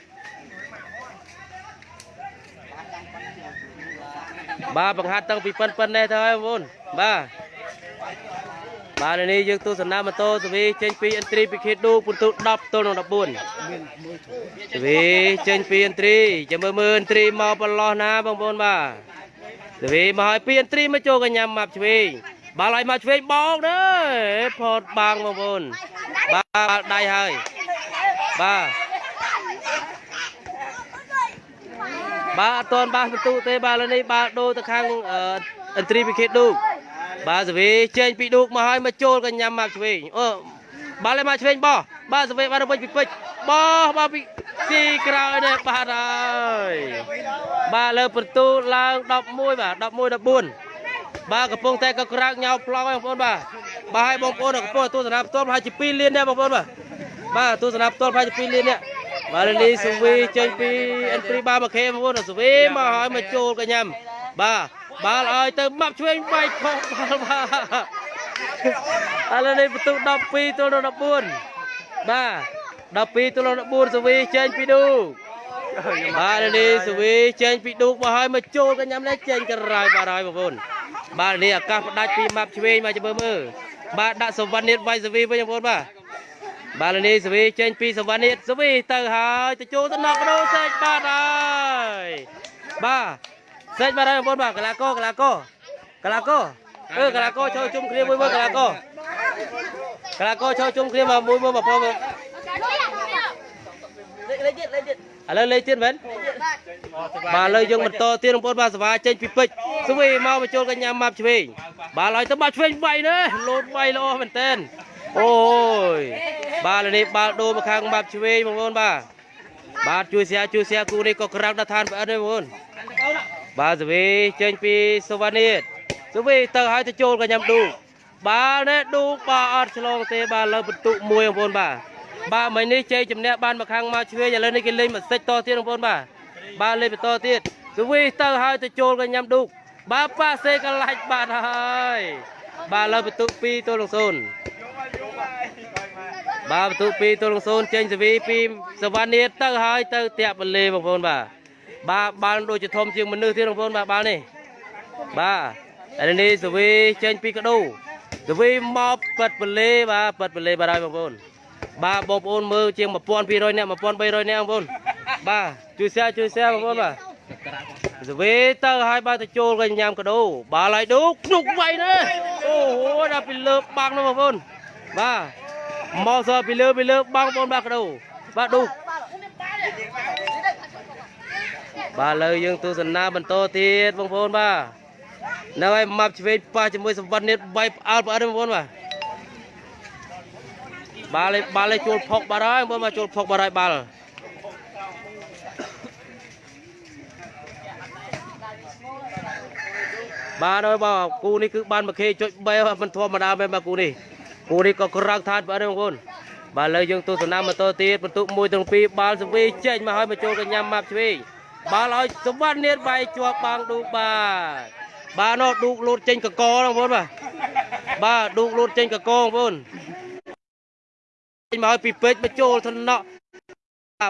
បាទបង្ហាត់តាំងពីប៉ិនប៉ិននេះទៅហើយបងប្អូនបាទបាទឥឡូវនេះយើងទស្សនាម៉ូតូសវីចេញពីអិនទ្រីពីខេតឌូពុនទូ10ទល់នឹង14សវីចេញពីអិនទ្រីចាំមើលមើលអិនទ្រីមកប្រឡោះណាបងប្អូនបាទសវីមកឲ្យពីអិនទ្រីមកចូលកញ្ញាម៉ាប់ឆ្វេងបាល់ឲ្យមកឆ្វេងបោកទៅផតបាំងបងប្អូនបាទដៃហើយបាទ បាទអត់ទាន់បាសបន្ទុទេបាទឥឡូវនេះបាទដូរទៅខាងអឺអិនទ្រីពីខេតឌូបាទសវីចេញពីឌូកមកឲ្យមកចូលកញ្ញាម៉ាប់ឆ្វេងអូបាល់ឲ្យមកឆ្វេងបោះបាទសវីបាទទៅវិញពីពេជ្របោះបាទពីទីក្រោយនេះបាទហើយបាទលើបន្ទូឡើង11បាទ11 14បាទកំពុងតែក៏ក្រាកញោប្លង់ហើយបងប្អូនបាទបាទឲ្យបងប្អូនកំពុងទស្សនាផ្ទាល់ប្រហែលជា2លានដែរបងប្អូនបាទបាទទស្សនាផ្ទាល់ប្រហែលជា2លាននេះ បាទលីសុវីចេញពីអិនព្រីបាមកខេបងប្អូនសុវីមកឲ្យមកចូលកញ្ញាំបាទបាល់ឲ្យទៅម៉ាប់ឆ្វេងបែកខុសបាល់បាទឥឡូវនេះបន្ទុក12ទល់នឹង14បាទ12ទល់នឹង14សុវីចេញពីឌូបាទនេះសុវីចេញពីឌូមកឲ្យមកចូលកញ្ញាំនេះចេញក្រៅបាទហើយបងប្អូនបាទនេះឱកាសផ្ដាច់ពីម៉ាប់ឆ្វេងមកចាំមើលមើលបាទដាក់សវណ្ណិតវាយសវីវិញបងប្អូនបាទ បាទនេះសវីចេញពីសវណ្ណិតសវីទៅហើយទៅចូលទៅណកដោសេចបាទហើយបាទសេចបាទហើយបងប្អូនបាទកលាកោកលាកោកលាកោអឺកលាកោចូលជុំគ្នាមួយមើលកលាកោកលាកោចូលជុំគ្នាមកមួយមើលបងប្អូនមើលលេខទៀតលេខទៀតឥឡូវលេខទៀតមែនបាទឥឡូវយើងបន្តទៀតបងប្អូនបាទសវាចេញពីពេជ្រស្វីមកបញ្ចូលកញ្ញាម៉ាប់ឆ្វេងបាទឡើយទៅបាត់ឆ្វេងបៃនេះលោតបៃល្អមែនតើ អូយបាទឥឡូវនេះបាល់ដូរមកខាងម៉ាប់ឆ្វេងបងប្អូនបាទបាទជួយសៀជួយសៀគូនេះក៏ក្រាំងដល់ឋានប្រអិនដែរបងប្អូនបាទស្វីចេញពីសវណ្ណិតស្វីទៅឲ្យទៅចូលកញ្ញាឌូបាល់នេះឌូបាទអត់ឆ្លងទេបាទលើបន្ទុកមួយបងប្អូនបាទបាទមិញនេះជ័យជំនះបានមកខាងម៉ាប់ឆ្វេងឥឡូវនេះគេលេងមកសិចតទៀតបងប្អូនបាទបាទលេខបន្តទៀតសវីទៅហើយទៅចូលកញ្ញាំឌូកបាទប៉ាសេកលាច់បាទហើយបាទលើបន្ទុក2ទល់នឹង0 បាទបន្ទុក2ទល់នឹង0ចេញសវីពីសវណ្ណៀតទៅហើយទៅតាក់បលេបងប្អូនបាទបាទបាល់ដូចជាធំជាងមនុស្សទៀតបងប្អូនបាទបាល់នេះបាទឥឡូវនេះសវីចេញពីកដោសវីមកប៉ិតបលេបាទប៉ិតបលេបាទហើយបងប្អូនបាទបងប្អូនមើលជាង1200នាក់1300នាក់បងប្អូនបាទជួយ share ជួយ share បងប្អូនបាទសវេទៅឲ្យបាទទៅចូលកញ្ញាំកដោបាល់ឲ្យឌូភ្នុកវៃណាអូហូដល់ពីលើបាំងនោះបងប្អូន បាទមកសពីលើពីលើបាំងបងប្អូនបាទកដោបាទឌូបាទលើយើងទស្សនាបន្តទៀតបងប្អូនបាទនៅឲ្យម៉ាប់ឆ្វេងប៉ះជាមួយសម្បត្តិនេះបែបផ្អើលផ្អើលបងប្អូនបាទបាល់ឯបាល់ឯចូលផុកបាត់ហើយមើលមកចូលផុកបាត់ហើយបាល់បាទហើយបាទគូនេះគឺបានមកខេចុច3មិនធម្មតាមែនបាទគូនេះ គូនេះក៏ក្រាំងថាតបាទបងប្អូនបាទឥឡូវយើងទស្សនាម៉ូតូទៀតបន្ទុក1ទាំង2បាល់សវីចេញមកហើយមកចូលកញ្ញាម៉ាប់ឆ្វេងបាល់ឲ្យសម្បត្តិនៀតវាយជាប់បាំងឌូកបាទបាទនោះឌូកលូតចេញកកបងប្អូនបាទបាទឌូកលូតចេញកកបងប្អូនចេញមកឲ្យពីពេជ្រមកចូលថ្នាក់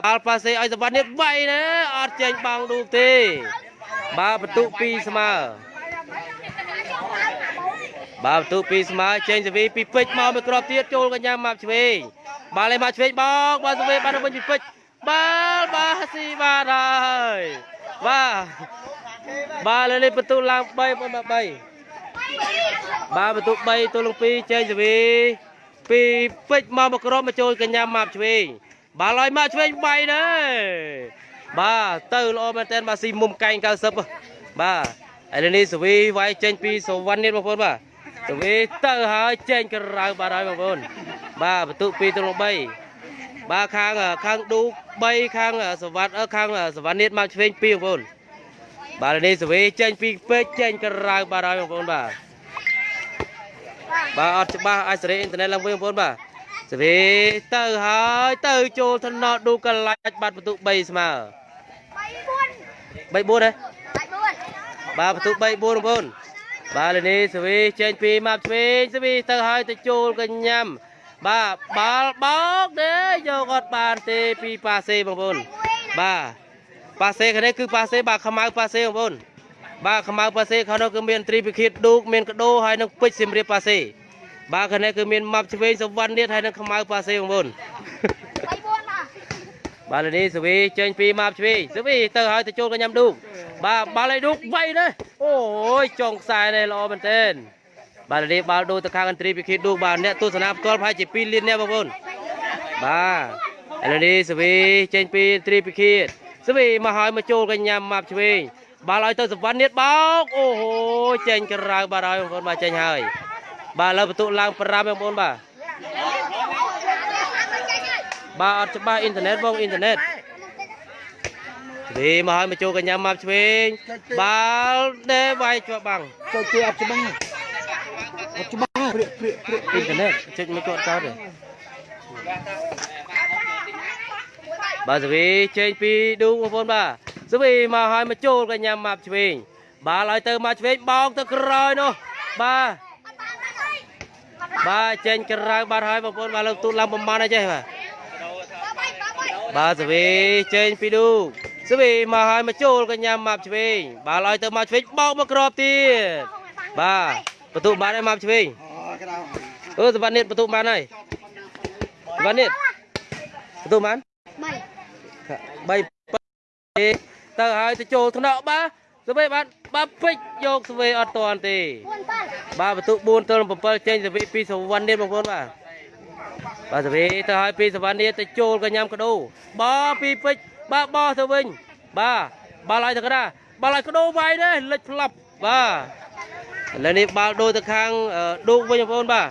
បាល់ប៉ាសេឲ្យសវណ្ណនេះបៃណាអត់ចេញបាំងឌូកទេបាទបន្ទុក2ស្មើ បាទបន្ទុក2ស្មើចេញសវីពីពេជ្រមកមួយគ្រាប់ទៀតចូលកញ្ញាម៉ាប់ឆ្វេងបាល់ឲ្យមកឆ្វេងបោកបាទសវីបានទៅវិញពីពេជ្របាល់បាទស៊ីបាទហើយបាទបាទលើនេះបន្ទុកឡើង3បងបាទ3បាទបន្ទុក3ទល់នឹង2ចេញសវីពីពេជ្រមកមកក្រមមកចូលកញ្ញាម៉ាប់ឆ្វេងបាល់ឲ្យម៉ាប់ឆ្វេងបៃណាបាទទៅល្អមែនតើបាទស៊ីមុំកែង90បាទឥឡូវនេះសវីវាយចេញពីសវណ្ណនេះបងប្អូនបាទ សវីទៅហើយចេញក្រៅបាទហើយបងប្អូនបាទបន្ទុក2ទៅ3បាទខាងខាងឌូ3ខាងសវណ្ណខាងសវណ្ណនេះមកឆ្វេង2បងប្អូនបាទឥឡូវនេះសវីចេញពីពេជ្រចេញក្រៅបាទហើយបងប្អូនបាទបាទអត់ច្បាស់អាចសេរីអ៊ីនធឺណិតឡើងវិញបងប្អូនបាទសេរីទៅហើយទៅចូលថ្នល់ឌូកលាច់បាត់បន្ទុក3ស្មើ3 4 3 4ហ៎បាទបន្ទុក3 4បងប្អូន បាទលេនេះសេរីចេញពីម៉ាប់ឆ្វេងសេរីទៅហើយទៅចូលកញ្ញាំបាទបាល់បោកទេយកអត់បានទេពីប៉ាសេបងប្អូនបាទប៉ាសេខាងនេះគឺប៉ាសេបាទខ្មៅប៉ាសេបងប្អូនបាទខ្មៅប៉ាសេខាងនោះគឺមានត្រីពិឃាតឌូកមានកដោហើយនឹងពេជ្រសៀមរាបប៉ាសេបាទខាងនេះគឺមានម៉ាប់ឆ្វេងសវណ្ណនេះហើយនឹងខ្មៅប៉ាសេបងប្អូន បាទនេះសវីចេញពីម៉ាប់ឆ្វេងសវីទៅហើយទៅចូលកញ្ញាំឌូកបាទបាល់ឲ្យឌូកវៃណាអូយចុងខ្សែនេះល្អមែនទែនបាទនេះបាល់ដូរទៅខាងអន្ត្រីពិឃាតឌូកបាទអ្នកទស្សនាផ្ទាល់ប្រហែលជា2លានអ្នកបងប្អូនបាទឥឡូវនេះសវីចេញពីអន្ត្រីពិឃាតសវីមកហើយមកចូលកញ្ញាំម៉ាប់ឆ្វេងបាល់ឲ្យទៅសវណ្ណនេះបោកអូហូចេញក្រៅបាទហើយបងប្អូនបាទចេញហើយបាទឥឡូវបន្ទុកឡើង5បងប្អូនបាទ បាទអត់ច្បាស់អ៊ីនធឺណិតបងអ៊ីនធឺណិតវាមកឲ្យមកចូលកញ្ញាមកឆ្វេងបាល់ដេវាយជាប់បាំងទៅជាអត់ច្បាស់អត់ច្បាស់ព្រាកព្រាកព្រាកអ៊ីនធឺណិតចុចមកគាត់ចោលទេបាទសវីចេញពីឌូបងប្អូនបាទសវីមកឲ្យមកចូលកញ្ញាមកឆ្វេងបាល់ឲ្យទៅមកឆ្វេងបោកទៅក្រោយនោះបាទបាទចេញក្រៅបាត់ហើយបងប្អូនបាទលើកទូតឡើងប្រមាណអីចេះបាទ បាទសវីចេញពីឌូសវីមកឲ្យមកចូលកញ្ញាម៉ាប់ឆ្វេងបាល់ឲ្យទៅម៉ាប់ឆ្វេងបោកមកក្របទៀតបាទបន្ទុកបានហើយម៉ាប់ឆ្វេងអូក្តៅអឺសវណ្ណនេះបន្ទុកបានហើយសវណ្ណនេះបន្ទុកបាន3ទៅហើយទៅចូលថ្នាក់បាទសវីបាទបាទពេជ្រយកសវីអត់តាន់ទេបាទបន្ទុក4ទល់7ចេញសវីពីសវណ្ណនេះបងប្អូនបាទ បាទសវីទៅឲ្យពីសវណ្ណនេះទៅចូលកញ្ញាំកដោបោពីពេជ្របាទបោទៅវិញបាទបាល់ឲ្យទៅកណ្ដាលបាល់ឲ្យកដោវាយនេះលិចផ្លាប់បាទឥឡូវនេះបាល់ដូរទៅខាងអឺឌូកវិញបងប្អូនបាទ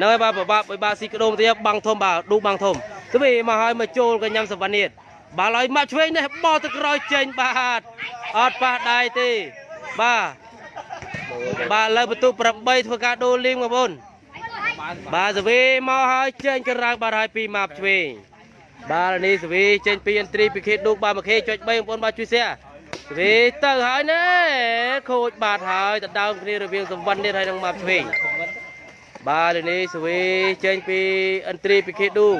នៅហើយបាទបបាក់បាក់ស៊ីកដោមកទៀតបាំងធំបាទឌូកបាំងធំសវីមកឲ្យមកចូលកញ្ញាំសវណ្ណនេះបាល់ឲ្យមកឆ្វេងនេះបោទៅក្រោយចេញបាទអត់ប៉ះដៃទេបាទ បាទលើបន្ទុក8ធ្វើការដូរលីងបងប្អូនបាទសវីមកហើយចេញក្រៅបាទហើយពីម៉ាប់ឆ្វេងបាទនេះសវីចេញពីអន្ត្រីពីខេតឌូកបាទមកខេចុច3បងប្អូនបាទជួយសែសវីទៅហើយណែខូចបាទហើយទៅដើមគ្នារវាងសំវណ្ណនេះហើយនឹងម៉ាប់ឆ្វេងបាទនេះសវីចេញពីអន្ត្រីពីខេតឌូក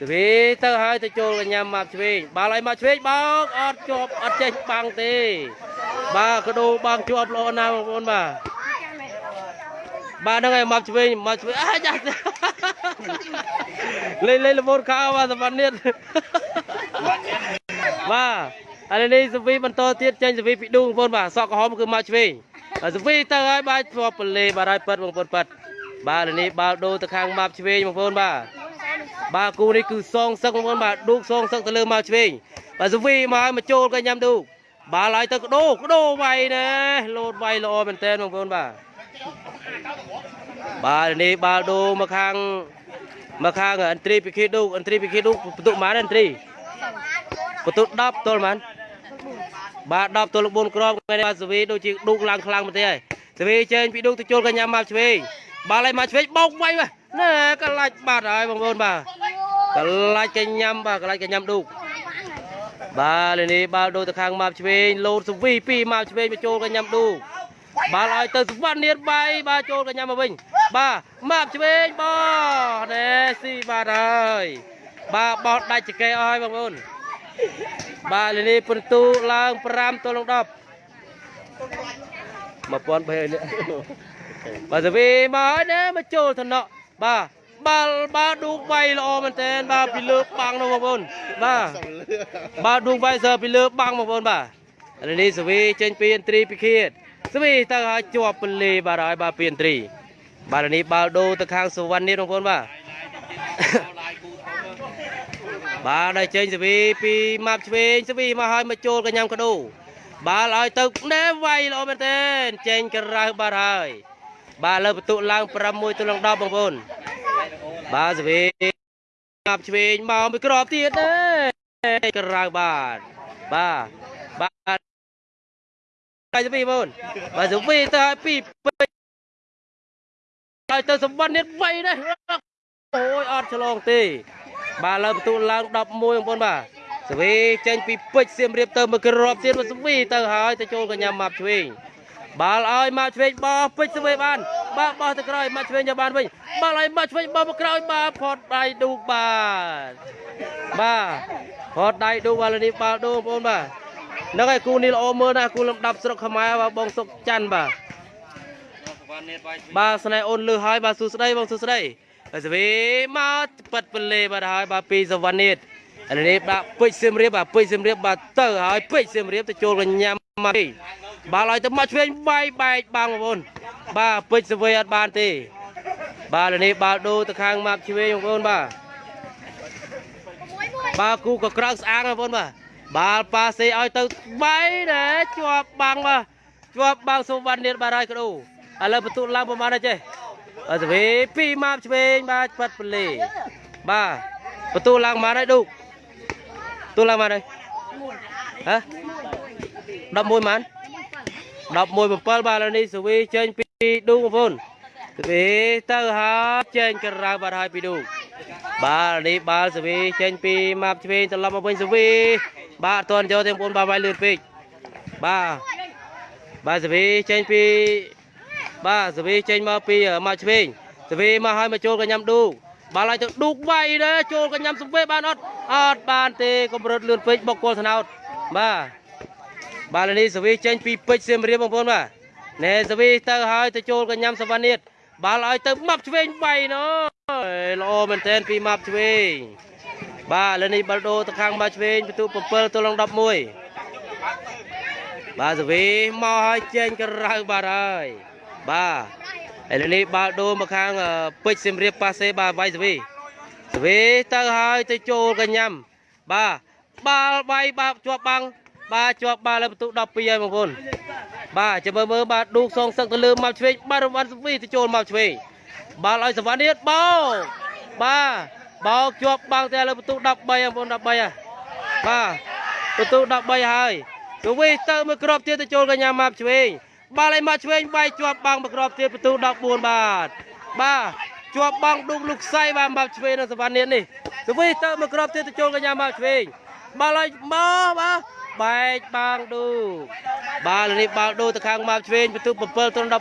សវីទៅហើយទៅចូលកញ្ញាម៉ាប់ឆ្វេងបាល់ឲ្យម៉ាប់ឆ្វេងបោកអត់ជាប់អត់ចេះបាំងទេ បាទកដោបាំងជាប់ល្អណាស់បងប្អូនបាទបាទហ្នឹងហើយមកឆ្វេងមកឆ្វេងអាចាស់លេងលេងលមូនខោបាទសម្បត្តិនេះបាទឥឡូវនេះសវីបន្តទៀតចេញសវីពីឌូបងប្អូនបាទសក់ក្រហមគឺមកឆ្វេងហើយសវីទៅហើយបាទជាប់ពលេបាទហើយប៉ិតបងប្អូនប៉ិតបាទឥឡូវនេះបាល់ដូរទៅខាងមកឆ្វេងបងប្អូនបាទ បាទគូនេះគឺសងសឹកបងប្អូនបាទឌូកសងសឹកទៅលើមកឆ្វេងបាទសវីមកឲ្យមកចូលកញ្ញាំឌូកបាល់ឲ្យទៅកដោកដោវាយណែលោតវាយល្អមែនតើបងប្អូនបាទបាល់នេះបាល់ដូមកខាងមកខាងអន្ត្រីពីខេឌូអន្ត្រីពីខេឌូបន្ទុកប៉ុន្មានអន្ត្រីបន្ទុក10ទល់ប៉ុន្មានបាទ10ទល់4គ្រាប់មែនបាទសវីដូចជាឌូកឡើងខ្លាំងមែនទេហើយសវីចេញពីឌូកទៅចូលកញ្ញាមកឆ្វេង បាល់ឲ្យមកឆ្វេងបោកវាយបាទណែកលាច់បាត់ហើយបងប្អូនបាទកលាច់កញ្ញាំបាទកលាច់កញ្ញាំឌូកបាទលេនេះបាល់ដូរទៅខាងម៉ាប់ឆ្វេងលោតសវីពីម៉ាប់ឆ្វេងមកចូលកញ្ញាំឌូបាល់ឲ្យទៅសវណ្ណនាតបាយបាទចូលកញ្ញាំមកវិញបាទម៉ាប់ឆ្វេងបោះណែស៊ីបាទហើយបាទបោះដាច់ចកេអស់ហើយបងប្អូនបាទលេនេះពិន្ទុឡើង5ទល់នឹង10 1300នេះ បាទសវីមកហើយណែមកចូលថ្នាក់បាទបាល់បាទឌូកវាយល្អមែនតើបាទពីលើបាំងនោះបងប្អូនបាទបាទឌូងវ៉ៃសើពីលើបាំងបងប្អូនបាទឥឡូវនេះសវីចេញពីអន្ត្រីពីខៀតសវីទៅឲ្យជាប់ពលេបាទហើយបាទពីអន្ត្រីបាទឥឡូវនេះបាល់ដូរទៅខាងសវណ្ណនេះបងប្អូនបាទបាទដល់ចេញសវីពីម៉ាប់ឆ្វេងសវីមកឲ្យមកចូលកញ្ញាំកដោបាល់ឲ្យទៅណែវាយល្អមែនទែនចេញក្រៅបាទហើយ បាទលើបន្ទុកឡើង6ទល់នឹង10បងប្អូនបាទសវីម៉ាប់ឆ្វេងមកមួយក្របទៀតទេក្រៅបាទបាទបាទបាយសុវីបងបាទសុវីទៅឲ្យពីពេជ្រហើយទៅសម្បត្តិនេះវៃនេះអូយអត់ឆ្លងទេ បាទលើបន្ទូលឡើង11បងប្អូនបាទសុវីចេញពីពេជ្រសៀមរាបទៅមកក្របទៀតមកសុវីទៅហើយទៅចូលកញ្ញាម៉ាប់ឆ្វេង បាល់ឲ្យម៉ាប់ឆ្វេងបោះពេជ្រសុវីបានបាទបោះទៅក្រោយម៉ាប់ឆ្វេងយកបានវិញបាល់ឲ្យម៉ាប់ឆ្វេងបោះមកក្រោយបាទផតដៃឌូកបាទបាទផតដៃឌូកបាល់នេះបាល់ឌូបងប្អូនបាទហ្នឹងហើយគូនេះល្អមើលណាស់គូលំដាប់ស្រុកខ្មែរបាទបងសុកច័ន្ទបាទសវណ្ណនេតវាយបាទស្នេហ៍អូនលឺហើយបាទសួស្ដីបងសួស្ដីហើយសវីមកប៉ាត់ពលេបាទហើយបាទពីសវណ្ណនេះឥឡូវនេះបាទពេជ្រសៀមរាបបាទពេជ្រសៀមរាបបាទទៅហើយពេជ្រសៀមរាបទៅចូលកញ្ញាមកទេ បាទឲ្យទៅមកឆ្វេងបាយបែកបាំងបងប្អូនបាទពេជ្រសវីអត់បានទេ បាទឥឡូវនេះបាល់ដូរទៅខាងម៉ាប់ឆ្វេងបងប្អូនបាទបាទគូក៏ក្រៅស្អាងបងប្អូនបាទបាល់ប៉ាសេឲ្យទៅបែដែរជាប់បាំងបាទជាប់បាំងសុវណ្ណនេះបាទហើយកដោឥឡូវបន្ទុឡើងប្រហែលដែរចេះអត់ទេពីម៉ាប់ឆ្វេងបាទប៉ាត់ពលេបាទបន្ទូឡើងមកហើយឌូកទូឡើងមកហើយហ៎11ម៉ាន 11 7បាទឥឡូវនេះសវីចេញពីឌូកបងប្អូនសវីទៅហើយចេញក្រៅបាត់ហើយពីឌូកបាទឥឡូវនេះបាល់សវីចេញពីម៉ាប់ឆ្វេងត្រឡប់មកវិញសវីបាទអត់ទាន់យកទេបងប្អូនបាទវាយលឿនពេកបាទបាទសវីចេញពីបាទសវីចេញមកពីមកឆ្វេងសវីមកឲ្យមកចូលកញ្ញាំឌូកបាល់ឲ្យទៅឌូកវាយដែរចូលកញ្ញាំសវីបានអត់អត់បានទេកម្រិតលឿនពេកបុកគល់ថ្នោតបាទ បាល់នេះសវីចេញពីពេជ្រសៀមរាបបងប្អូនបាទណែសវីទៅឲ្យទៅចូលកញ្ញាំសវណ្ណិតបាល់ឲ្យទៅម៉ាប់ឆ្វេងវាយណូល្អមែនទែនពីម៉ាប់ឆ្វេងបាទឥឡូវនេះបាល់ដូរទៅខាងម៉ាប់ឆ្វេងពិន្ទុ7ទល់នឹង11បាទសវីមកឲ្យចេញក្រៅបាទហើយបាទឥឡូវនេះបាល់ដូរមកខាងអឺពេជ្រសៀមរាបប៉ាសេបាទវាយសវីសវីទៅហើយទៅចូលកញ្ញាំបាទបាល់វាយបាទជាប់បាំង បាទជាប់បាល់លើបន្ទុក12ហើយបងប្អូនបាទចាំមើលមើលបាទឌូកសងសឹកទៅលើមកឆ្វេងបាទរង្វាន់សវីទៅចូលមកឆ្វេងបាល់ឲ្យសវណ្ណនេះបោកបាទបោកជាប់បាំងតែលើបន្ទុក13បងប្អូន13ហើយបាទបន្ទុក13ហើយទៅវិញទៅមួយគ្រាប់ទៀតទៅចូលកញ្ញាម៉ាប់ឆ្វេងបាល់ឲ្យមកឆ្វេងវាយជាប់បាំងមួយគ្រាប់ទៀតបន្ទូ14បាទបាទជាប់បាំងឌុកលោកខ្សៃបាទម៉ាប់ឆ្វេងនៅសវណ្ណនេះនេះទៅវិញទៅមួយគ្រាប់ទៀតទៅចូលកញ្ញាម៉ាប់ឆ្វេងបាល់ឲ្យមកបាទ បែកបាំងឌូបាល់នេះបាល់ដូរទៅខាងម៉ាប់ឆ្វេងបន្ទូ7ទល់14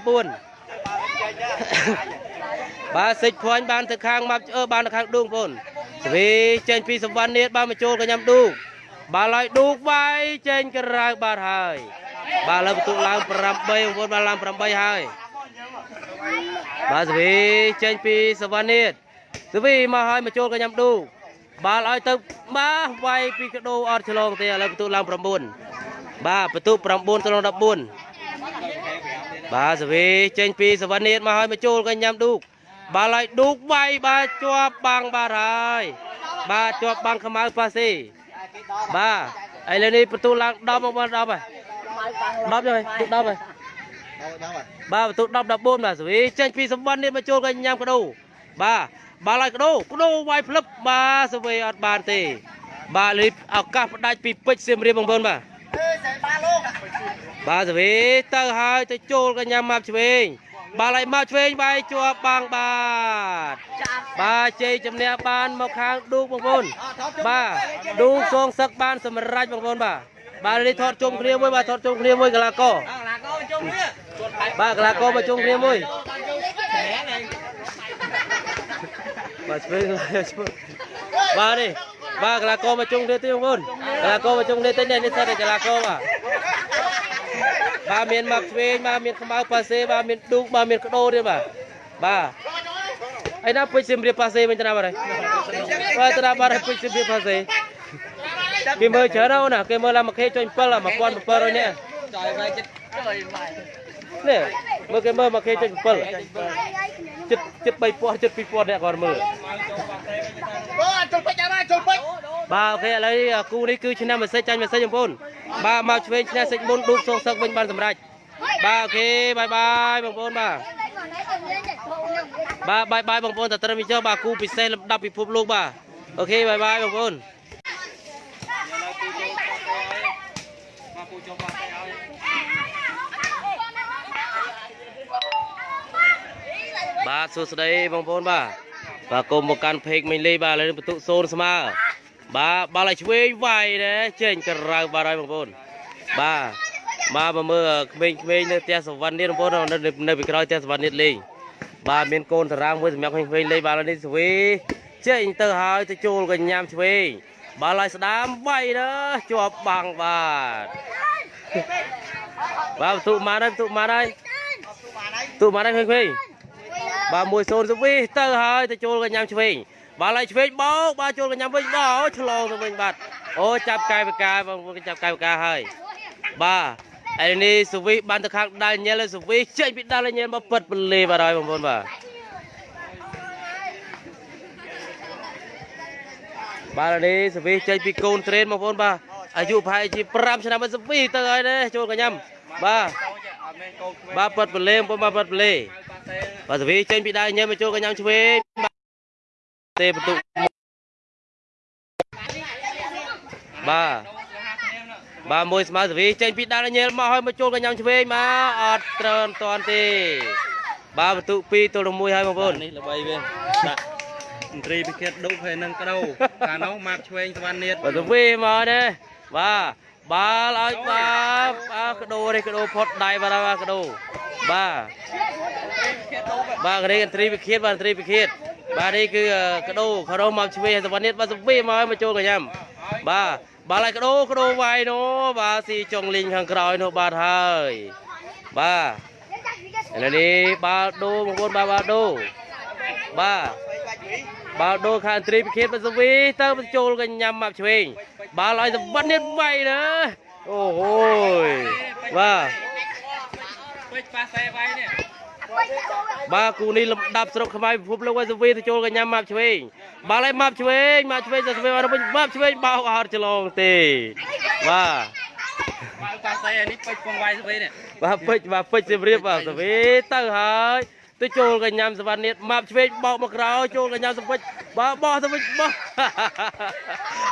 បាទសិចភ័ញបានទៅខាងម៉ាប់អឺបានទៅខាងឌូបងប្អូនសវីចេញពីសវណ្ណនេះបានមកចូលកញ្ញាឌូបាល់ឲ្យឌូកវាយចេញក្រៅបាត់ហើយបាល់លើបន្ទុកឡើង8បងប្អូនបាល់ឡើង8ហើយបាទសវីចេញពីសវណ្ណិតសវីមកឲ្យមកចូលកញ្ញាំឌូ បាល់ឲ្យទៅបាទវាយពីកដោអត់ឆ្លងទេឥឡូវបន្ទុកឡើង9បាទបន្ទុក9ទៅដល់14បាទសវីចេញពីសវណ្ណិតមកឲ្យមកចូលកញ្ញាំឌូកបាល់ឲ្យឌូកវាយបាទជាប់បាំងបាទហើយបាទជាប់បាំងខ្មៅប៉ាស៊ីបាទឥឡូវនេះបន្ទូឡើង10មកបាន10ហើយ10ហើយទុក10ហើយបាទបន្ទូ10 14បាទសវីចេញពីសម្បត្តិនេះមកចូលកញ្ញាំកដោបាទ បាល់ឲ្យកដោកដោវាយផ្លឹបបាទសវីអត់បានទេ បាទលីឱកាសផ្ដាច់ពីពេជ្រសៀមរាបបងប្អូនបាទបាទសវីទៅហើយទៅចូលកញ្ញាំមកឆ្វេងបាល់ឲ្យមកឆ្វេងបាយជាប់បាំងបាទបាទជ័យជំនះបានមកខាងឌូកបងប្អូនបាទឌូសងសឹកបានសម្រេចបងប្អូនបាទបាទនេះថតជុំគ្នាមួយបាទថតជុំគ្នាមួយកីឡាករបាទកីឡាករមកជុំគ្នាមួយ បាទឆ្វេងឆ្វេងបាទនេះបាទកីឡាករមកជុំគ្នាទៀតបងប្អូនកីឡាករមកជុំគ្នាទៀតនេះនេះសិតតែកីឡាករបាទបាទមានមកឆ្វេងបាទមានខ្មៅប៉ាសេបាទមានឌូកបាទមានក្ដោទៀតបាទបាទឯណាពេជ្រសៀមរាបប៉ាសេវិញទៅណាបាទហើយបាទទៅណាបាទហើយពេជ្រសៀមរាបប៉ាសេគេមើលច្រើនណាស់ណាគេមើលឡើងមួយខេចុញ7 1700នាក់ចយវាយចិត្តចយវាយ នេះមើលគេមើលមួយខេចុញ7ចិត្តចិត្ត3000ចិត្ត2000នាក់គាត់មើលអូចូលពេជ្រអាចូលពេជ្របាទអូខេឥឡូវនេះគូនេះគឺឆ្នាំមេសេចចាញ់មេសេចបងប្អូនបាទមកឆ្វេងឈ្នះសេចមុនឌូកសងសឹកវិញបានសម្រេចបាទអូខេបាយបាយបងប្អូនបាទបាទបាយបាយបងប្អូនតត្រឹមនេះចុះបាទគូពិសេសលំដាប់ពិភពលោកបាទអូខេបាយបាយបងប្អូនមកពូចូលបាត់ទៅឲ្យ បាទសួស្តីបងប្អូនបាទបាទគុំមកកាន់ពេកមិញលីបាទឥឡូវនេះបន្ទុកសូនស្មើបាទបាល់ឲ្យឆ្វេងវាយដែរចេញក្រៅបាទហើយបងប្អូនបាទបាទមកមើលក្មេងៗនៅផ្ទះសវណ្ណនេះបងប្អូននៅនៅពីក្រោយផ្ទះសវណ្ណនេះលេងបាទមានកូនតារាងមួយសម្រាប់ក្មេងៗលេងបាទឥឡូវនេះស្វីចេញទៅហើយទៅចូលកញ្ញាំឆ្វេងបាល់ឲ្យស្ដាមវាយដែរជាប់បាំងបាទបាទបន្ទុកមកហើយបន្ទុកមកហើយបន្ទុកមកហើយឃើញឃើញ បាទមួយសូនទៅវិញទៅហើយទៅចូលកញ្ញាំឆ្វេងបាទឡៃឆ្វេងបោកបាទចូលកញ្ញាំវិញបោកឆ្លងទៅវិញបាទអូចាប់កាយបកាបងប្អូនចាប់កាយបកាហើយបាទឯនេះសវិបានទៅខាងដាល់ញ៉ែលសវិចេញពីដាល់ញ៉ែលមកពិតពលេបាទហើយបងប្អូនបាទបាទឥឡូវនេះសវិចេញពីកូនត្រេនបងប្អូនបាទអាយុប្រហែលជា5ឆ្នាំមកសវិទៅហើយណាចូលកញ្ញាំបាទអត់មានកូនក្មេងបាទប៉ាត់ពលេបងប្អូនបាទប៉ាត់ពលេ ប៉ាសេបាទសវីចេញពីដៃញ៉ែមកចូលកញ្ញាំឆ្វេងបាទទេបន្ទុកបាទបាទមួយស្មើសវីចេញពីដៃញ៉ែមកហើយមកចូលកញ្ញាំឆ្វេងមកអត់ត្រើនតាន់ទេ បាទបន្ទុក2ទល់នឹង1ហើយបងប្អូននេះល្បីវាដាក់មន្ត្រីពិឃាតដុកហើយនឹងក្តោកាលនោះម៉ាប់ឆ្វេងសវណ្ណនាតបាទសវីមកទេបាទ បាល់ឲ្យបាទបាទកដោនេះកដោផុតដៃបាទបាទកដោបាទបាទនេះឥន្ទ្រីវិឃាតបាទឥន្ទ្រីវិឃាតបាទនេះគឺកដោខរោមកឆ្វេងសវណ្ណិតបាទសវីមកឲ្យមកចូលកញ្ញាំបាទបាទហើយកដោកដោវាយនោះបាទស៊ីចុងលីងខាងក្រោយនោះបាទហើយបាទឥឡូវនេះបាល់ដូបងប្អូនបាទបាល់ដូ បាទបាល់ដូខាងឥន្ទ្រីវិឃាតបាទសវីទៅបញ្ចូលកញ្ញាំមកឆ្វេងបាល់ឲ្យសវណ្ណិតវាយណាអូហូយបាទពេជ្រប៉ាសេវាយនេះបាទគូនេះលំដាប់ស្រុកខ្មែរពិភពលោកវ៉ៃសវីទៅចូលកញ្ញាម៉ាប់ឆ្វេងបាល់ឲ្យម៉ាប់ឆ្វេងម៉ាប់ឆ្វេងទៅឆ្វេងមកវិញម៉ាប់ឆ្វេងបោកអត់ច្រឡងទេបាទម៉ៅប៉ាសេនេះពេជ្រពងវាយស្វីនេះបាទពេជ្របាទពេជ្រសៀមរាបបាទសវីទៅហើយ ទៅចូលកញ្ញាំសវណ្ណិតម៉ាប់ឆ្វេងបោកមកក្រោយចូលកញ្ញាំសពេជ្របាទបោះទៅវិញបោះ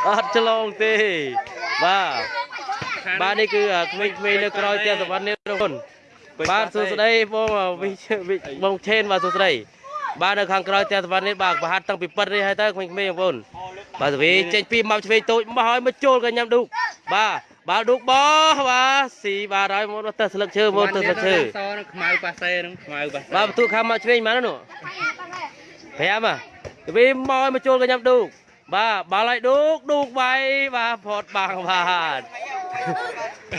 អត់ច្រឡងទេបាទបាទនេះគឺក្មេងៗនៅក្រោយផ្ទះសវណ្ណិតបងប្អូនបាទសួស្តីបងវិវិបងឆេនបាទសួស្តីបាទនៅខាងក្រោយផ្ទះសវណ្ណនេះបាទប្រហាត់តាំងពីប៉ិតនេះហើយទៅក្មេងៗបងប្អូនបាទសវីចេញពីមកឆ្វេងតូចមកហើយមកចូលកញ្ញាំឌូកបាទ បាទឌូកបោះបាទស៊ីបាទហើយមកទៅស្លឹកឈើមកទៅស្លឹកឈើសនឹងខ្មៅប៉ាសេនឹងខ្មៅប៉ាសេបាទបន្ទូខាងមកឆ្វេងមកនោះ5ហ៎សវីមកឲ្យមកចូលកញ្ញាំឌូកបាទបាល់ឲ្យឌូកឌូកវាយបាទផតបាំងបាទ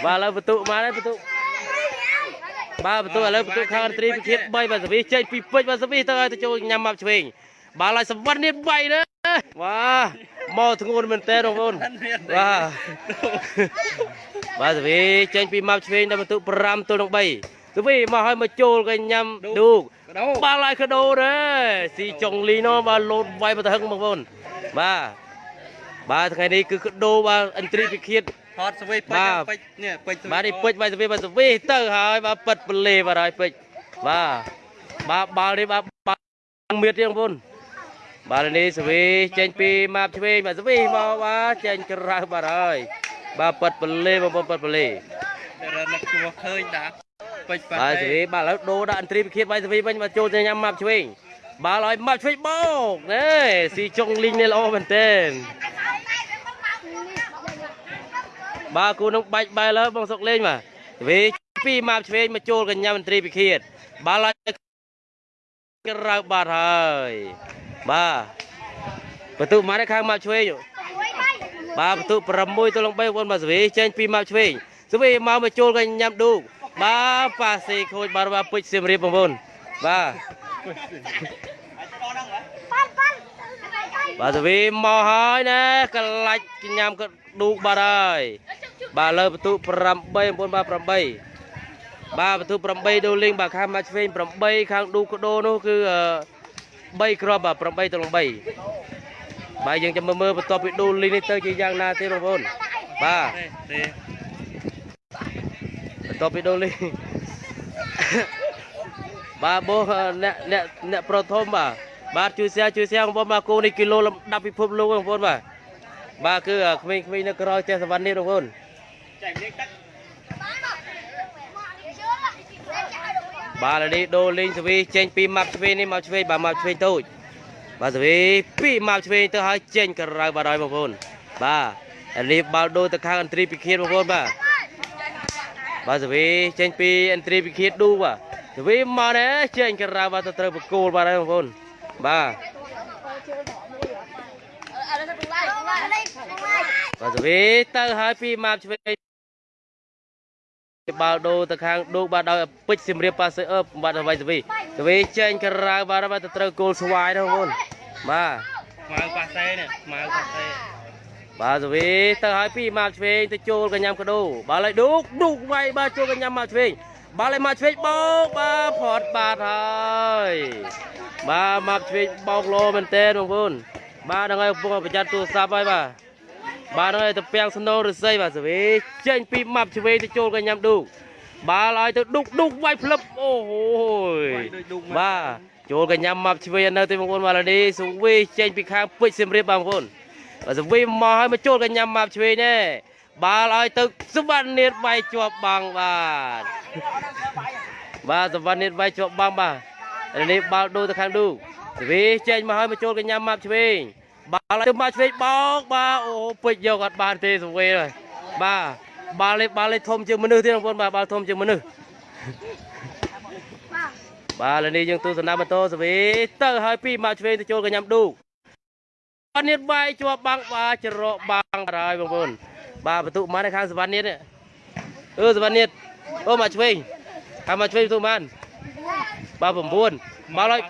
បាទឥឡូវបន្ទូមកហើយបន្ទូបាទបន្ទូឥឡូវបន្ទូខាងអន្តរីពិឃាត3បាទសវីចេញពីពេជ្របាទសវីទៅឲ្យទៅចូលញ៉ាំមកឆ្វេងបាទឡើយសវណ្ណនេះ3ណាបាទ មកធ្ងន់មែនតើបងប្អូនបាទបាទសវីចេញពីមកឆ្វេងដល់បន្ទូ5ទល់នឹង3សវីមកឲ្យមកចូលក៏ញ៉ាំឌូកក្តោបាទឡើយកដោដែរស៊ីចុងលីនោះបាទលោតវាយមកទៅហឹងបងប្អូនបាទបាទថ្ងៃនេះគឺកដោបាទអន្តរីពិឃាតថតស្វីពេបាជ្ទរពេជ្រនេះពេជ្របាទនេះពេជ្របាទសវីបាទសវីទៅហើយបាទប៉ិតពលេបាទហើយពេជ្របាទបាទបាល់នេះបាទបាល់មៀតទៀតបងប្អូន បាទនេះសវីចេញពីម៉ាប់ឆ្វេងបាទសវីមកបាទចេញក្រៅបាទហើយបាទប៉ិតពលេបងប្អូនប៉ិតពលេរនឹកជួឃើញដាក់ពេជ្រប៉ាបាទសសេវីបាទឥឡូវដូរដាក់អន្ត្រីពិឃាតបាទសវីវិញមកចូលទៅញ៉ាំម៉ាប់ឆ្វេងបាល់ឲ្យម៉ាប់ឆ្វេងបោកណែស៊ីចុងលីងនេះល្អមែនទែនបាទគូនឹងបាច់បែរលើបងសុកលេងបាទសវីពីម៉ាប់ឆ្វេងមកចូលកញ្ញាមន្ត្រីពិឃាតបាល់ឲ្យក្រៅបាត់ហើយ បាទបន្ទុមកខាងម៉ាប់ឆ្វេងបាទបន្ទុ6ទៅលង3បងប្អូនបាទសវីចេញពីម៉ាប់ឆ្វេងសវីមកមកចូលកញ្ញាមឌូកបាទប៉ាសេខូចបាទបាទពេជ្រសៀមរាបបងប្អូនបាទបាទទៅវិញមកហើយណាកលាច់ញ៉ាំក៏ឌូកបាទហើយបាទលើបន្ទុ8បងប្អូនបាទ8បាទបន្ទុ8ដូលីងបាទខាងមកឆ្វេង8ខាងឌូកកដោនោះគឺ 3គ្រាប់បាទ8ទៅ3បាទយើងចាំមើលមើលបន្ទាប់ពីដូលីងនេះទៅជាយ៉ាងណាទេបងប្អូនបាទទេបន្ទាប់ពីដូលីបាទបោះអ្នកអ្នកអ្នកប្រធមបាទបាទជួយ share ជួយ share បងប្អូនបាទគោនេះគីឡូលំដាប់ពិភពលោកបងប្អូនបាទបាទគឺក្មេងៗនៅក្រោយផ្ទះសវណ្ណនេះបងប្អូនបាទ ឥឡូវនេះដូរលេងសវីចេញពីម៉ាប់ឆ្វេងនេះម៉ាប់ឆ្វេងបាទម៉ាប់ឆ្វេងតូចបាទសវីពីម៉ាប់ឆ្វេងទៅឲ្យចេញក្រៅបាទហើយបងប្អូនបាទឥឡូវនេះបាល់ដូរទៅខាងអន្ត្រីពិឃាតបងប្អូនបាទបាទសវីចេញពីអន្ត្រីពិឃាតឌូបាទសវីមកណែចេញក្រៅបាទទៅត្រូវបកគោលបាទហើយបងប្អូនបាទបាទសវីទៅហើយពីម៉ាប់ឆ្វេង បាល់ដូរទៅខាងឌូបាទដោយពេជ្រសៀមរាបប៉ាសឺអឺបាទអ្វីសវីសវីចេញក្រៅបាទបាទទៅត្រូវគោលស្វាយទៅបងប្អូនបាទស្មៅប៉ាសេនេះស្មៅប៉ាសេបាទសវីទៅឲ្យពីម៉ាប់ឆ្វេងទៅចូលកញ្ញាំកដោបាល់ឲ្យឌូកឌូកវាយបាទចូលកញ្ញាំម៉ាប់ឆ្វេងបាល់ឲ្យម៉ាប់ឆ្វេងបោកបាទផត់បាទហើយបាទម៉ាប់ឆ្វេងបោកលោមែនតើបងប្អូនបាទហ្នឹងហើយកំពុងប្រយ័ត្នទូរស័ព្ទហើយបាទ បាទហ្នឹងហើយទៅពាំងស្នូរឫស្សីបាទសវីចេញពីម៉ាប់ឆ្វេងទៅចូលកញ្ញាំឌូកបាល់ឲ្យទៅឌូកឌូកវាយផ្លឹបអូហូយដូចឌុកបាទចូលកញ្ញាំម៉ាប់ឆ្វេងនៅទេបងប្អូនបាទឥឡូវនេះសវីចេញពីខាងពេជ្រសៀមរាបបងប្អូនបាទសវីមកឲ្យមកចូលកញ្ញាម៉ាប់ឆ្វេងនេះបាល់ឲ្យទៅសុវណ្ណនាតវាយជាប់បាំងបាទបាទសុវណ្ណនាតវាយជាប់បាំងបាទឥឡូវនេះបាល់ដូរទៅខាងឌូសវីចេញមកឲ្យមកចូលកញ្ញាម៉ាប់ឆ្វេង បាល់ឲ្យទៅម៉ាប់ឆ្វេងបោកបាទអូពេជ្រយកអត់បានទេសវីហើយបាទបាល់នេះបាល់នេះធំជាងមនុស្សទេបងប្អូនបាទបាល់ធំជាងមនុស្សបាទឥឡូវនេះយើងទូសនាម៉ូតូសវីទៅឲ្យពីម៉ាប់ឆ្វេងទៅចូលកញ្ញាឌូសវណ្ណនាតវាយជាប់បាំងបាទច្រកបាំងបាត់ហើយបងប្អូនបាទបន្ទុកប៉ុន្មាននៅខាងសវណ្ណនាតនេះអឺសវណ្ណនាតអូមកឆ្វេងខាងមកឆ្វេងបន្ទុកប៉ុន្មានបាទ9មកឲ្យ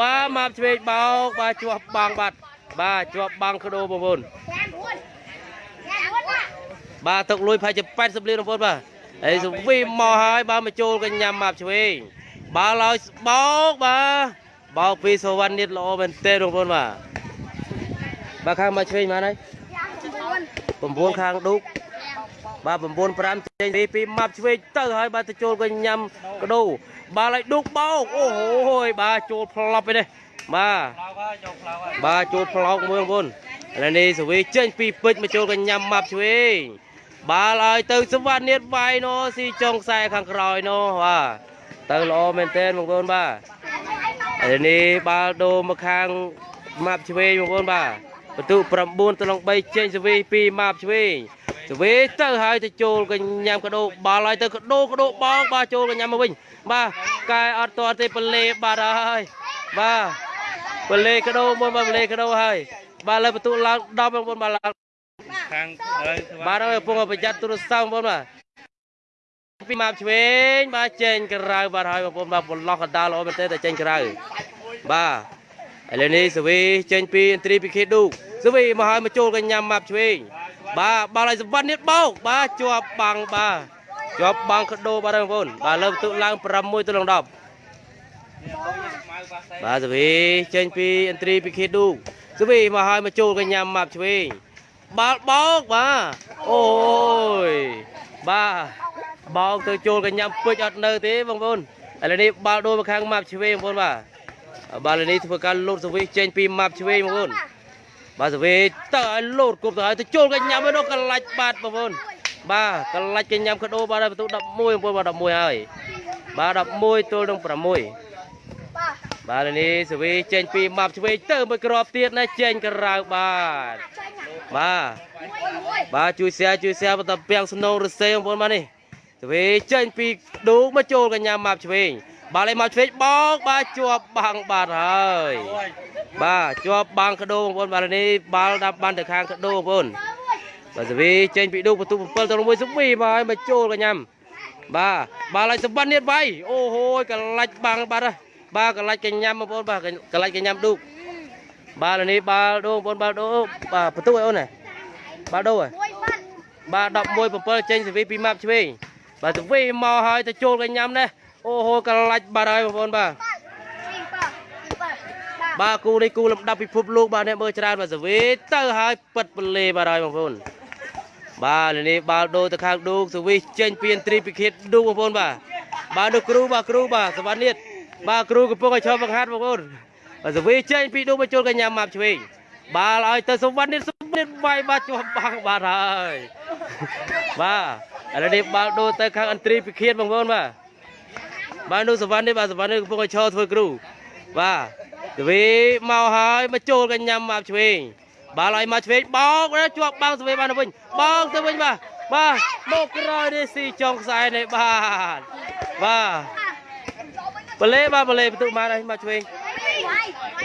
បាទមកឆ្វេងបោកបាទជាប់បាំងបាត់ បាទជាប់បាំងក្ដោបងប្អូនបាទទឹកលុយប្រហែលជា80លានបងប្អូនបាទហើយសវីមកហើយបាទមកចូលកញ្ញាមកឆ្វេងបាទឲ្យបោកបាទបោកពីសវណ្ណនាតល្អមែនទេបងប្អូនបាទបាទខាងមកឆ្វេងមកហើយ9ខាងឌូកបាទ9 5ចេញពីពីម៉ាប់ឆ្វេងទៅហើយបាទទៅចូលក៏ញ៉ាំកដោបាទឲ្យឌូកបោកអូហូយបាទចូលផ្លប់ឯនេះ បាទផ្លោកហើយយកផ្លោកហើយបាទចូលផ្លោកមួយបងប្អូនឥឡូវនេះសវីចេញពីពេជ្រមកចូលក៏ញ៉ាំម៉ាប់ឆ្វេងបាទឲ្យទៅសវណ្ណនាតវាយណូស៊ីចុងខ្សែខាងក្រោយណូបាទទៅល្អមែនទែនបងប្អូនបាទឥឡូវនេះបាល់ដូរមកខាងម៉ាប់ឆ្វេងបងប្អូនបាទបន្ទុ9ទៅនឹង3ចេញសវី2ម៉ាប់ឆ្វេងសវីទៅហើយទៅចូលកញ្ញាំកដោបាល់ហើយទៅកដោកដោបងបាទចូលកញ្ញាំមកវិញបាទកែអត់ទាន់ទេបលេបាត់ហើយបាទ បលេកដោមួយបាទបលេកដោហើយបាទលើបន្ទុឡើង10បងប្អូនបាទឡើងខាងហើយបាទហើយកំពុងប្រយ័ត្នទូរស័ព្ទបងប្អូនបាទពីម៉ាប់ឆ្វេងបាទចេញក្រៅបាទហើយបងប្អូនបាទបន្លោះកណ្ដាលល្អមែនទេតែចេញក្រៅបាទឥឡូវនេះសវីចេញពីឥន្ទ្រីពីខេឌូសវីមកហើយមកចូលកញ្ញាម៉ាប់ឆ្វេងបាទបាល់ឲ្យសវណ្ណនេះបោកបាទជាប់បាំងបាទជាប់បាំងកដោបាទបងប្អូនបាទលើបន្ទុឡើង6ទៅនឹង10ស្មៅ ប៉ាសេបាទសវីចេញពីឥន្ទ្រីពីខេឌូសវីមកហើយមកចូលកញ្ញាម៉ាប់ឆ្វេងបាល់បោកបាទអូយបាទបោកទៅចូលកញ្ញាពេជ្រអត់នៅទេបងប្អូនឥឡូវនេះបាល់ដូរមកខាងម៉ាប់ឆ្វេងបងប្អូនបាទបាល់នេះធ្វើការលោតសវីចេញពីម៉ាប់ឆ្វេងបងប្អូនបាទសវីទៅឲ្យលោតគប់ទៅឲ្យទៅចូលកញ្ញាមកនោះកលាច់បាត់បងប្អូនបាទកលាច់កញ្ញាកដោបាទហើយបន្ទុក11បងប្អូនបាទ11ហើយបាទ11ទល់នឹង6 បាទនេះសវីចេញពីម៉ាប់ឆ្វេងទៅមួយគ្រាប់ទៀតណាចេញក្រៅបាទបាទបាទជួយ share ជួយ share បន្តពាំងស្នូរសេបងប្អូនបាទនេះសវីចេញពីឌូមកចូលកញ្ញាម៉ាប់ឆ្វេងបាទលេម៉ាប់ឆ្វេងបោកបាទជាប់បាំងបាទហើយអូយបាទជាប់បាំងកដោបងប្អូនបាទនេះបាល់ដាប់បានទៅខាងកដោបងប្អូនបាទសវីចេញពីឌូបន្ទុ7ទៅ1សវីមកឲ្យមកចូលកញ្ញាបាទបាល់ឲ្យសម្បត្តិនេះវាយអូហូយកលាច់បាំងបាទហើយ បាទកលាច់កញ្ញាបងប្អូនបាទកលាច់កញ្ញាឌូកបាទនេះបាល់ដូងបងប្អូនបាល់ដូងបាទបន្ទុកឲ្យអូនណាបាល់ដូងហ៎បាទ11 7ចេញសវីពីម៉ាប់ឆ្វេងបាទសវីមកហើយទៅចូលកញ្ញានេះអូហូកលាច់បាត់ហើយបងប្អូនបាទបាទគូនេះគូលំដាប់ពិភពលោកបាទអ្នកមើលច្រើនបាទសវីទៅហើយពិតពលេបាទហើយបងប្អូនបាទនេះបាល់ដូងទៅខាងឌូកសវីចេញពីឥន្ទ្រីពិឃាតឌូកបងប្អូនបាទបាទនោះគ្រូបាទគ្រូបាទសវណ្ណនាត បាទគ្រូកំពុងឲ្យឈប់បង្ហាត់បងប្អូនបាទសវីចេញពីដួងបញ្ចូលកញ្ញាម៉ាប់ឆ្វេងបាល់ឲ្យទៅសវណ្ណនេះសវណ្ណនេះវាយបាទជាប់បាំងបាទហើយបាទឥឡូវនេះបាល់ដូរទៅខាងអន្ត្រីពិឃាតបងប្អូនបាទបាទនោះសវណ្ណនេះបាទសវណ្ណនេះកំពុងឲ្យឈរធ្វើគ្រូបាទសវីមកហើយមកចូលកញ្ញាម៉ាប់ឆ្វេងបាល់ឲ្យមកឆ្វេងបោកណាជាប់បាំងសវីបានទៅវិញបោកទៅវិញបាទបាទមកក្រោយនេះស៊ីចុងខ្សែនេះបាទបាទ បលេបាទបលេបន្ទុកបានហើយមកឆ្វេង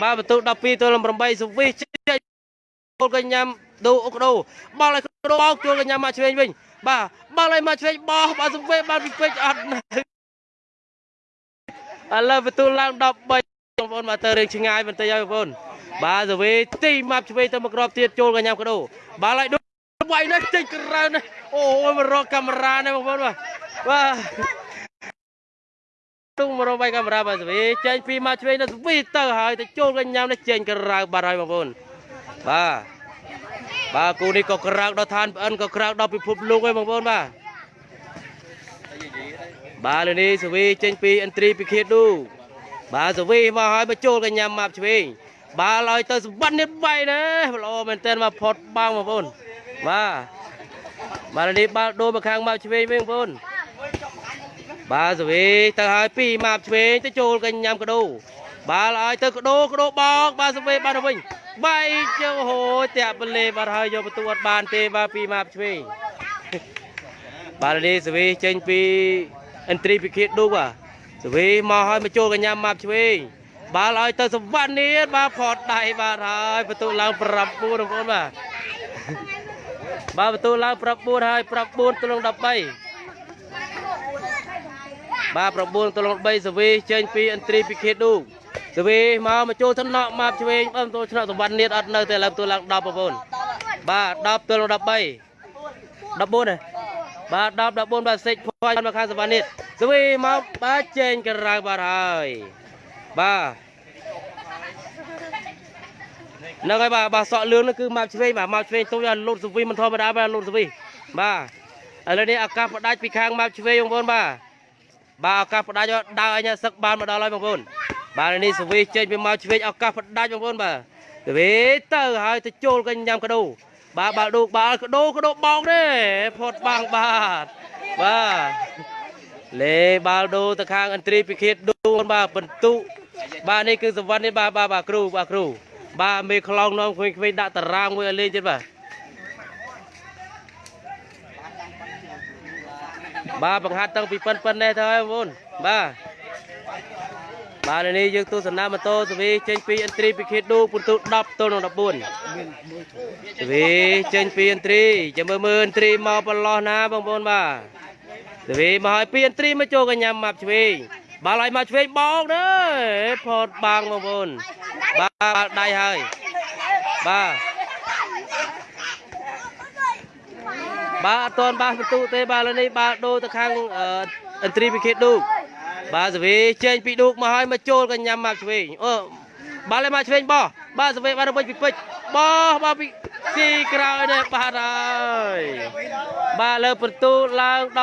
បាទបន្ទុក12ទល់នឹង8សុវិសចេញចូលកញ្ញាំដូអុកដោបោលឲ្យកដោបោកចូលកញ្ញាំមកឆ្វេងវិញបាទបាល់ឲ្យមកឆ្វេងបោះបាទសង្វេបានពីពេជ្រអត់នៅឥឡូវបន្ទូលឡើង13បងប្អូនមកទៅរឿងឆ្ងាយបន្តិចហើយបងប្អូនបាទសវីទីម៉ាប់ឆ្វេងទៅមកក្របទៀតចូលកញ្ញាកដោបាល់ឲ្យដូចវាយនេះចេញក្រៅនេះអូយមករកកាមេរ៉ានេះបងប្អូនបាទបាទ ទុំមករកវាយកាមេរ៉ាបាទសវីចេញពីម៉ាប់ឆ្វេងទៅសវីទៅហើយទៅចូលកញ្ញានេះចេញក្រៅបាត់ហើយបងប្អូនបាទបាទគូនេះក៏ក្រៅដល់ឋានប្អិនក៏ក្រៅដល់ពិភពលោកហើយបងប្អូនបាទបាទលើនេះសវីចេញពីអន្ត្រីពិឃាតឌូបាទសវីមកហើយមកចូលកញ្ញាម៉ាប់ឆ្វេងបាទឲ្យទៅសម្បត្តិនេះបៃណាល្អមែនតើមកផុតបាំងបងប្អូនបាទបាទលើនេះបាល់ដូរមកខាងម៉ាប់ឆ្វេងវិញបងប្អូន បាទសវីទៅហើយពីម៉ាប់ឆ្វេងទៅចូលកញ្ញាកដោបាទឲ្យទៅកដោកដោបោកបាទសវីបាទទៅវិញបែកជើហូតាក់បលេបាទហើយយកបន្ទូអត់បានទេបាទពីម៉ាប់ឆ្វេងបាទនេះសវីចេញពីអន្ត្រីពិឃាតឌូបាទសវីមកឲ្យមកចូលកញ្ញាម៉ាប់ឆ្វេងបាល់ឲ្យទៅសវណ្ណនេះបាទផតដៃបាទហើយបន្ទូឡើង9បងប្អូនបាទបាទបន្ទូឡើង9ហើយ9ទល់នឹង13 បាទ9ទល់នឹង13សវីចេញពីអន្ត្រីពិឃាតឌូសវីមកមកចូលថ្នាក់ម៉ាប់ឆ្វេងបើបន្ទូឆ្នាក់សវណ្ណនេះអត់នៅទេឥឡូវបន្ទូឡើង10បងប្អូនបាទ10ទល់នឹង13 14ទេបាទ10 14បាទសេចភ័យមកខាងសវណ្ណនេះស្វីមកបាទចេញក្រៅបាទហើយបាទហ្នឹងហើយបាទបាទសក់លឿងនោះគឺមកឆ្វេងបាទមកឆ្វេងទុំយកលូតស្វីមិនធម្មតាបាទលូតស្វីបាទឥឡូវនេះឱកាសផ្ដាច់ពីខាងមកឆ្វេងបងប្អូនបាទ បាទឱកាសផ្ដាច់ដើរអញសឹកបានមកដល់ហើយបងប្អូនបាទឥឡូវនេះស្វីចេញពីមកឆ្វេងឱកាសផ្ដាច់បងប្អូនបាទស្វីទៅហើយទៅចូលកញ្ញាំកដោបាទបាល់ឌូបាល់កដោកដោបោកទេផុតបាំងបាទបាទលេបាល់ឌូទៅខាងអន្ត្រីពិឃាតឌូបាទបន្ទុបាទនេះគឺសវណ្ណនេះបាទបាទបាទគ្រូបាទគ្រូបាទមេខ្លងនាំក្មេងៗដាក់តារាងមួយឲ្យលេងទៀតបាទ បាទបង្ហាត់តាំងពីប៉ិនប៉ិននេះទៅហើយបងប្អូនបាទបាទឥឡូវនេះយើងទស្សនាម៉ូតូសវីចេញពីអន្ត្រីពិឃាតឌូពិន្ទុ10ទល់នឹង14សវីចេញពីអន្ត្រីចាំមើលមើលអន្ត្រីមកប្រឡោះណាបងប្អូនបាទសវីមកឲ្យពីអន្ត្រីមកចូលកញ្ញាម៉ាប់ឆ្វេងបាល់ឲ្យមកឆ្វេងបោកទេផតបាំងបងប្អូនបាទបាល់ដៃហើយបាទ បាទអត់ទាន់បាសបន្ទុទេបាទឥឡូវនេះបាល់ដូរទៅខាងអឺអន្ត្រីពិឃាតឌូកបាទសវីចេញពីឌូកមកឲ្យមកចូលកញ្ញាម៉ាប់ឆ្វេងអូបាល់ឲ្យមកឆ្វេងបោះបាទសវីបានទៅវិញពីពេជ្របោះបាទពីទីក្រោយនេះបាទហើយបាទលើបន្ទូឡើង11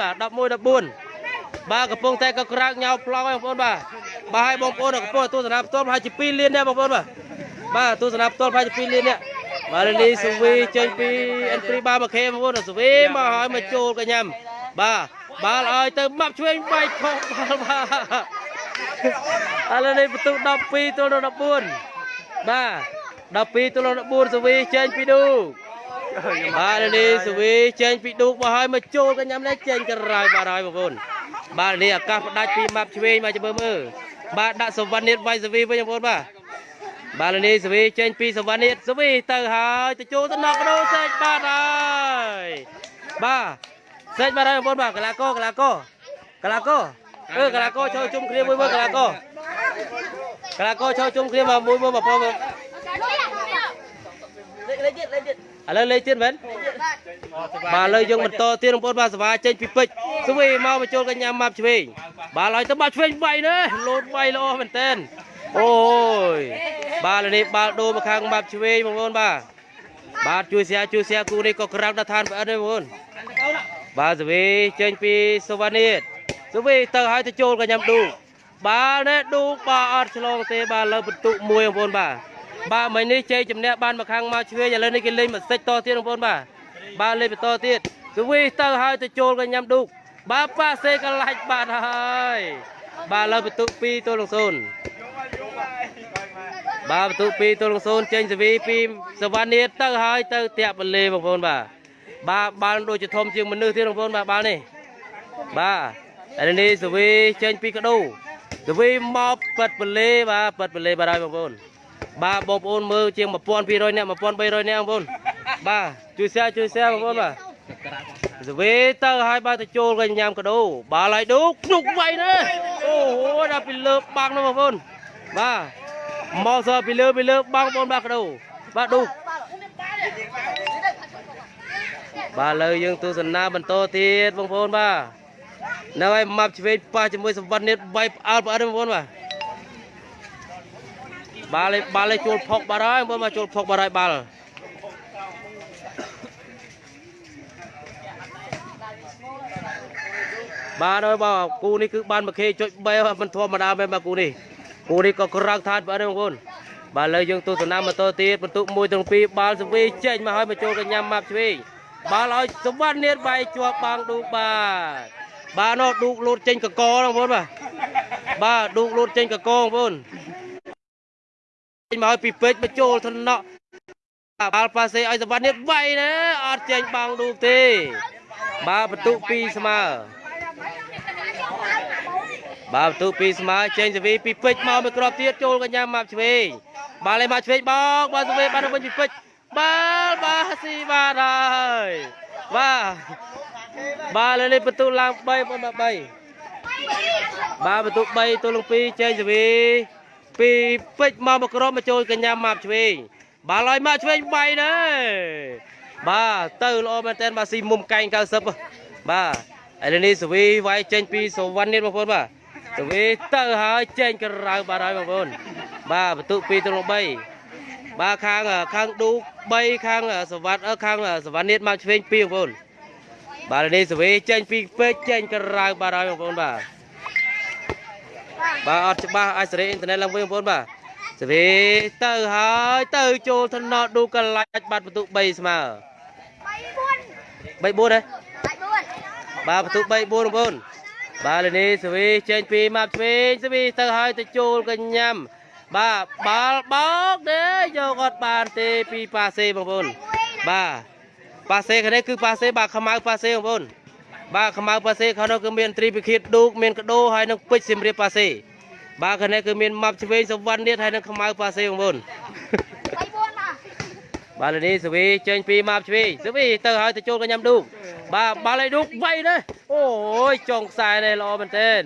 បាទ11 14បាទកំពុងតែក៏ក្រាកញ៉ៅប្លង់ហើយបងប្អូនបាទបាទឲ្យបងប្អូនកំពុងទស្សនាផ្ទាល់ប្រហែលជា2លានដែរបងប្អូនបាទបាទទស្សនាផ្ទាល់ប្រហែលជា2លាននេះ បាទលីសុវីចេញពីអន្ត្រីបាមកខេបងប្អូនសុវីមកឲ្យមកចូលកញ្ញាំបាទបាល់ឲ្យទៅម៉ាប់ឆ្វេងបែកខុសបាល់បាទឥឡូវនេះបន្ទូ12ទល់នឹង14បាទ12ទល់នឹង14សុវីចេញពីឌូបាទឥឡូវនេះសុវីចេញពីឌូមកឲ្យមកចូលកញ្ញាំនេះចេញក្រៅបាទហើយបងប្អូនបាទនេះឱកាសផ្ដាច់ពីម៉ាប់ឆ្វេងមកចាំមើលមើលបាទដាក់សវណ្ណនេះវាយសុវីវិញបងប្អូនបាទ បាទលនីសវីចេញពីសវណ្ណនេះសវីទៅហើយទៅចូលទៅណកដោសេចបាទហើយបាទសេចបាទហើយបងប្អូនបាទកីឡាករកីឡាករកីឡាករអឺកីឡាករចូលជុំគ្នាមួយមួយកីឡាករកីឡាករចូលជុំគ្នាមកមួយមួយបងប្អូនលេខលេខទៀតលេខទៀតឥឡូវលេខទៀតមែនបាទឥឡូវយើងបន្តទៀតបងប្អូនបាទសវាចេញពីពេជ្រសវីមកបញ្ចូលកញ្ញាម៉ាប់ឆ្វេងបាទឡើយទៅម៉ាប់ឆ្វេងវាយនេះលោតវាយល្អមែនតើ អូយបាទនេះបាល់ដូរមកខាងបាប់ឆ្វេងបងប្អូនបាទបាទជួយសៀជួយសៀគូនេះក៏ក្រាំងដល់ឋានប្អិនដែរបងប្អូនបាទសវីចេញពីសវណ្ណិតសវីទៅឲ្យទៅចូលកញ្ញាំឌូបាល់នេះឌូបាទអត់ឆ្លងទេបាទលើបន្ទុកមួយបងប្អូនបាទបាទមិញនេះជ័យជំនះបានមកខាងមកឆ្វេងឥឡូវនេះគេលេងមួយសិចតទៀតបងប្អូនបាទបាទលេងបន្តទៀតសវីទៅឲ្យទៅចូលកញ្ញាំឌូបាទប៉ាសេកលាច់បាទហើយបាទលើបន្ទុក2ទល់នឹង0 បាទបន្ទុក2ទល់នឹង0ចេញសវីពីសវណ្ណនេះទៅហើយទៅតាក់បលេបងប្អូនបាទបាទបាល់ដូចជាធំជាងមនុស្សទៀតបងប្អូនបាទបាល់នេះបាទឥឡូវនេះសវីចេញពីកដោសវីមកប៉ិតបលេបាទប៉ិតបលេបាទហើយបងប្អូនបាទបងប្អូនមើលជាង1200នាក់1300នាក់បងប្អូនបាទជួយ share ជួយ share បងប្អូនបាទសវេទៅឲ្យបើទៅចូលកញ្ញាំកដោបាល់ឲ្យឌូកភ្នុកវៃណាអូហូដល់ពីលើបាំងនោះបងប្អូន បាទមកសពីលើពីលើបាំងបងបាទកដោបាទឌូកបាទលើយើងទស្សនាបន្តទៀតបងប្អូនបាទនៅឲ្យម៉ាប់ឆ្វេងប៉ះជាមួយសម្បត្តិនេះបៃផ្អើលផ្អើលបងប្អូនបាទបាល់ឲ្យបាល់ឲ្យចូលផុកបាត់ហើយបងប្អូនបាទចូលផុកបាត់ហើយបាល់បាទហើយបាទគូនេះគឺបានមួយខេចុច3មិនធម្មតាមែនបាទគូនេះ គូនេះក៏ក្រៅថាតបាទបងប្អូនបាទលើយើងទស្សនាបន្តទៀតបន្ទុក1ទាំង2បាល់សវីចេញមកហើយមកចូលកញ្ញាម៉ាប់ឆ្វេងបាល់ឲ្យសវណ្ណនាតវាយជាប់បាំងឌូកបាទបាទនោះឌូកលូតចេញកកបងប្អូនបាទបាទឌូកលូតចេញកកបងប្អូនចេញមកឲ្យពីពេជ្រមកចូលថ្នាក់បាល់ប៉ាសេឲ្យសវណ្ណនាតវាយណាអត់ចេញបាំងឌូកទេបាទបន្ទុក2ស្មើ បាទបន្ទូពីស្មើចេញសវីពីពេជ្រមកមួយគ្រាប់ទៀតចូលកញ្ញាម៉ាប់ឆ្វេងបាល់ឲ្យមកឆ្វេងបោកបាល់សវីបានទៅវិញពីពេជ្របាល់បាទស៊ីបាទហើយបាទបាទលើនេះបន្ទូឡើង3បងបាទ3បាទបន្ទូ3ទល់នឹង2ចេញសវីពីពេជ្រមកមួយគ្រាប់មកចូលកញ្ញាម៉ាប់ឆ្វេងបាល់ឲ្យមកឆ្វេង3ណាបាទទៅល្អមែនតើបាទស៊ីមុំកែង90បាទឥឡូវនេះសវីវាយចេញពីសវណ្ណនេះបងប្អូនបាទ ទៅវាទៅហើយចេញក្រៅបាត់ហើយបងប្អូនបាទបន្ទុក2ទៅ3បាទខាងខាងឌូ3ខាងសវត្តខាងសវណ្ណនេះមកឆ្វេង2បងប្អូនបាទនេះសវេចេញពីពេកចេញក្រៅបាត់ហើយបងប្អូនបាទបាទអត់ច្បាស់អាចសេរីអ៊ីនធឺណិតឡើងវិញបងប្អូនបាទសវេទៅហើយទៅចូលថ្នល់ឌូកលាច់បាត់បន្ទុក3ស្មើ3 4ហ៎បាទបន្ទុក3 4បងប្អូន បាទលេនេះសវីចេញពីម៉ាប់ឆ្វេងសវីទៅហើយទៅចូលកញ្ញាំបាទបាល់បោកទេយកអត់បានទេពីប៉ាសេបងប្អូនបាទប៉ាសេខាងនេះគឺប៉ាសេបាទខ្មៅប៉ាសេបងប្អូនបាទខ្មៅប៉ាសេខាងនោះគឺមានត្រីពិឃាតឌូកមានកដោហើយនឹងពេជ្រសៀមរាបប៉ាសេបាទខាងនេះគឺមានម៉ាប់ឆ្វេងសវណ្ណនេះហើយនឹងខ្មៅប៉ាសេបងប្អូន បាទលេនេះសវីចេញពីម៉ាប់ឆ្វេងសវីទៅហើយទៅចូលកញ្ញាំឌូកបាទបាល់ឲ្យឌូកវៃណាអូយចុងខ្សែនេះល្អមែនទែន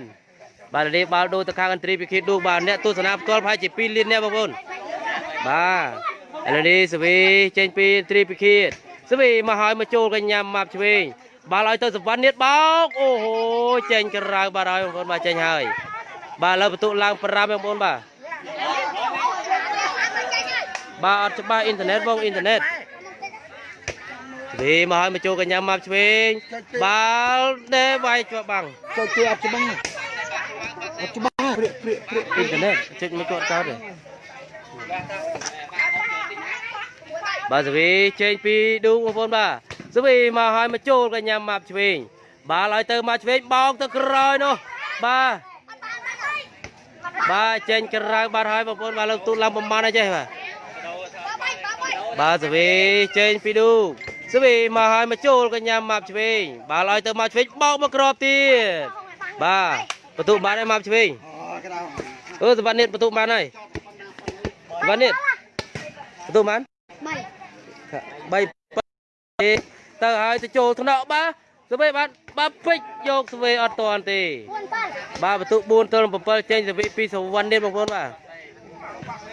បាទលេនេះបាល់ដូរទៅខាងអន្ត្រីពិឃាតឌូកបាទអ្នកទស្សនាផ្ទាល់ប្រហែលជា2លានអ្នកបងប្អូនបាទឥឡូវនេះសវីចេញពីអន្ត្រីពិឃាតសវីមកហើយមកចូលកញ្ញាំម៉ាប់ឆ្វេងបាល់ឲ្យទៅសវណ្ណនេះបោកអូហូចេញក្រៅបាទហើយបងប្អូនបាទចេញហើយបាទឥឡូវបន្ទុកឡើង5បងប្អូនបាទ បាទអត់ច្បាស់អ៊ីនធឺណិតបងអ៊ីនធឺណិតវាមកឲ្យមកចូលកញ្ញាម៉ាប់ឆ្វេងបាល់ដេវាយជាប់បាំងចូលជួយអត់ច្បាស់អត់ច្បាស់ព្រាកព្រាកព្រាកអ៊ីនធឺណិតចុចមកគាត់ចោលទេបាទសវីចេញពីឌូបងប្អូនបាទសវីមកឲ្យមកចូលកញ្ញាម៉ាប់ឆ្វេងបាល់ឲ្យទៅមកឆ្វេងបោកទៅក្រោយនោះបាទបាទចេញក្រៅបាត់ហើយបងប្អូនបាទលើកទូតឡើងប្រមាណអីចេះបាទ បាទសវីចេញពីឌូសវីមកឲ្យមកចូលកញ្ញាម៉ាប់ឆ្វេងបាល់ឲ្យទៅមកឆ្វេងបោកមកក្របទៀតបាទបន្ទុកបានហើយម៉ាប់ឆ្វេងអូក្តៅអឺសវណ្ណនេះបន្ទុកបានហើយសវណ្ណនេះបន្ទុកបាន3 3ទៅហើយទៅចូលថ្នាក់បាទសវីបានបាទពេជ្រយកសវីអត់តាន់ទេបាទបន្ទុក4ទល់7ចេញសវីពីសវណ្ណនេះបងប្អូនបាទ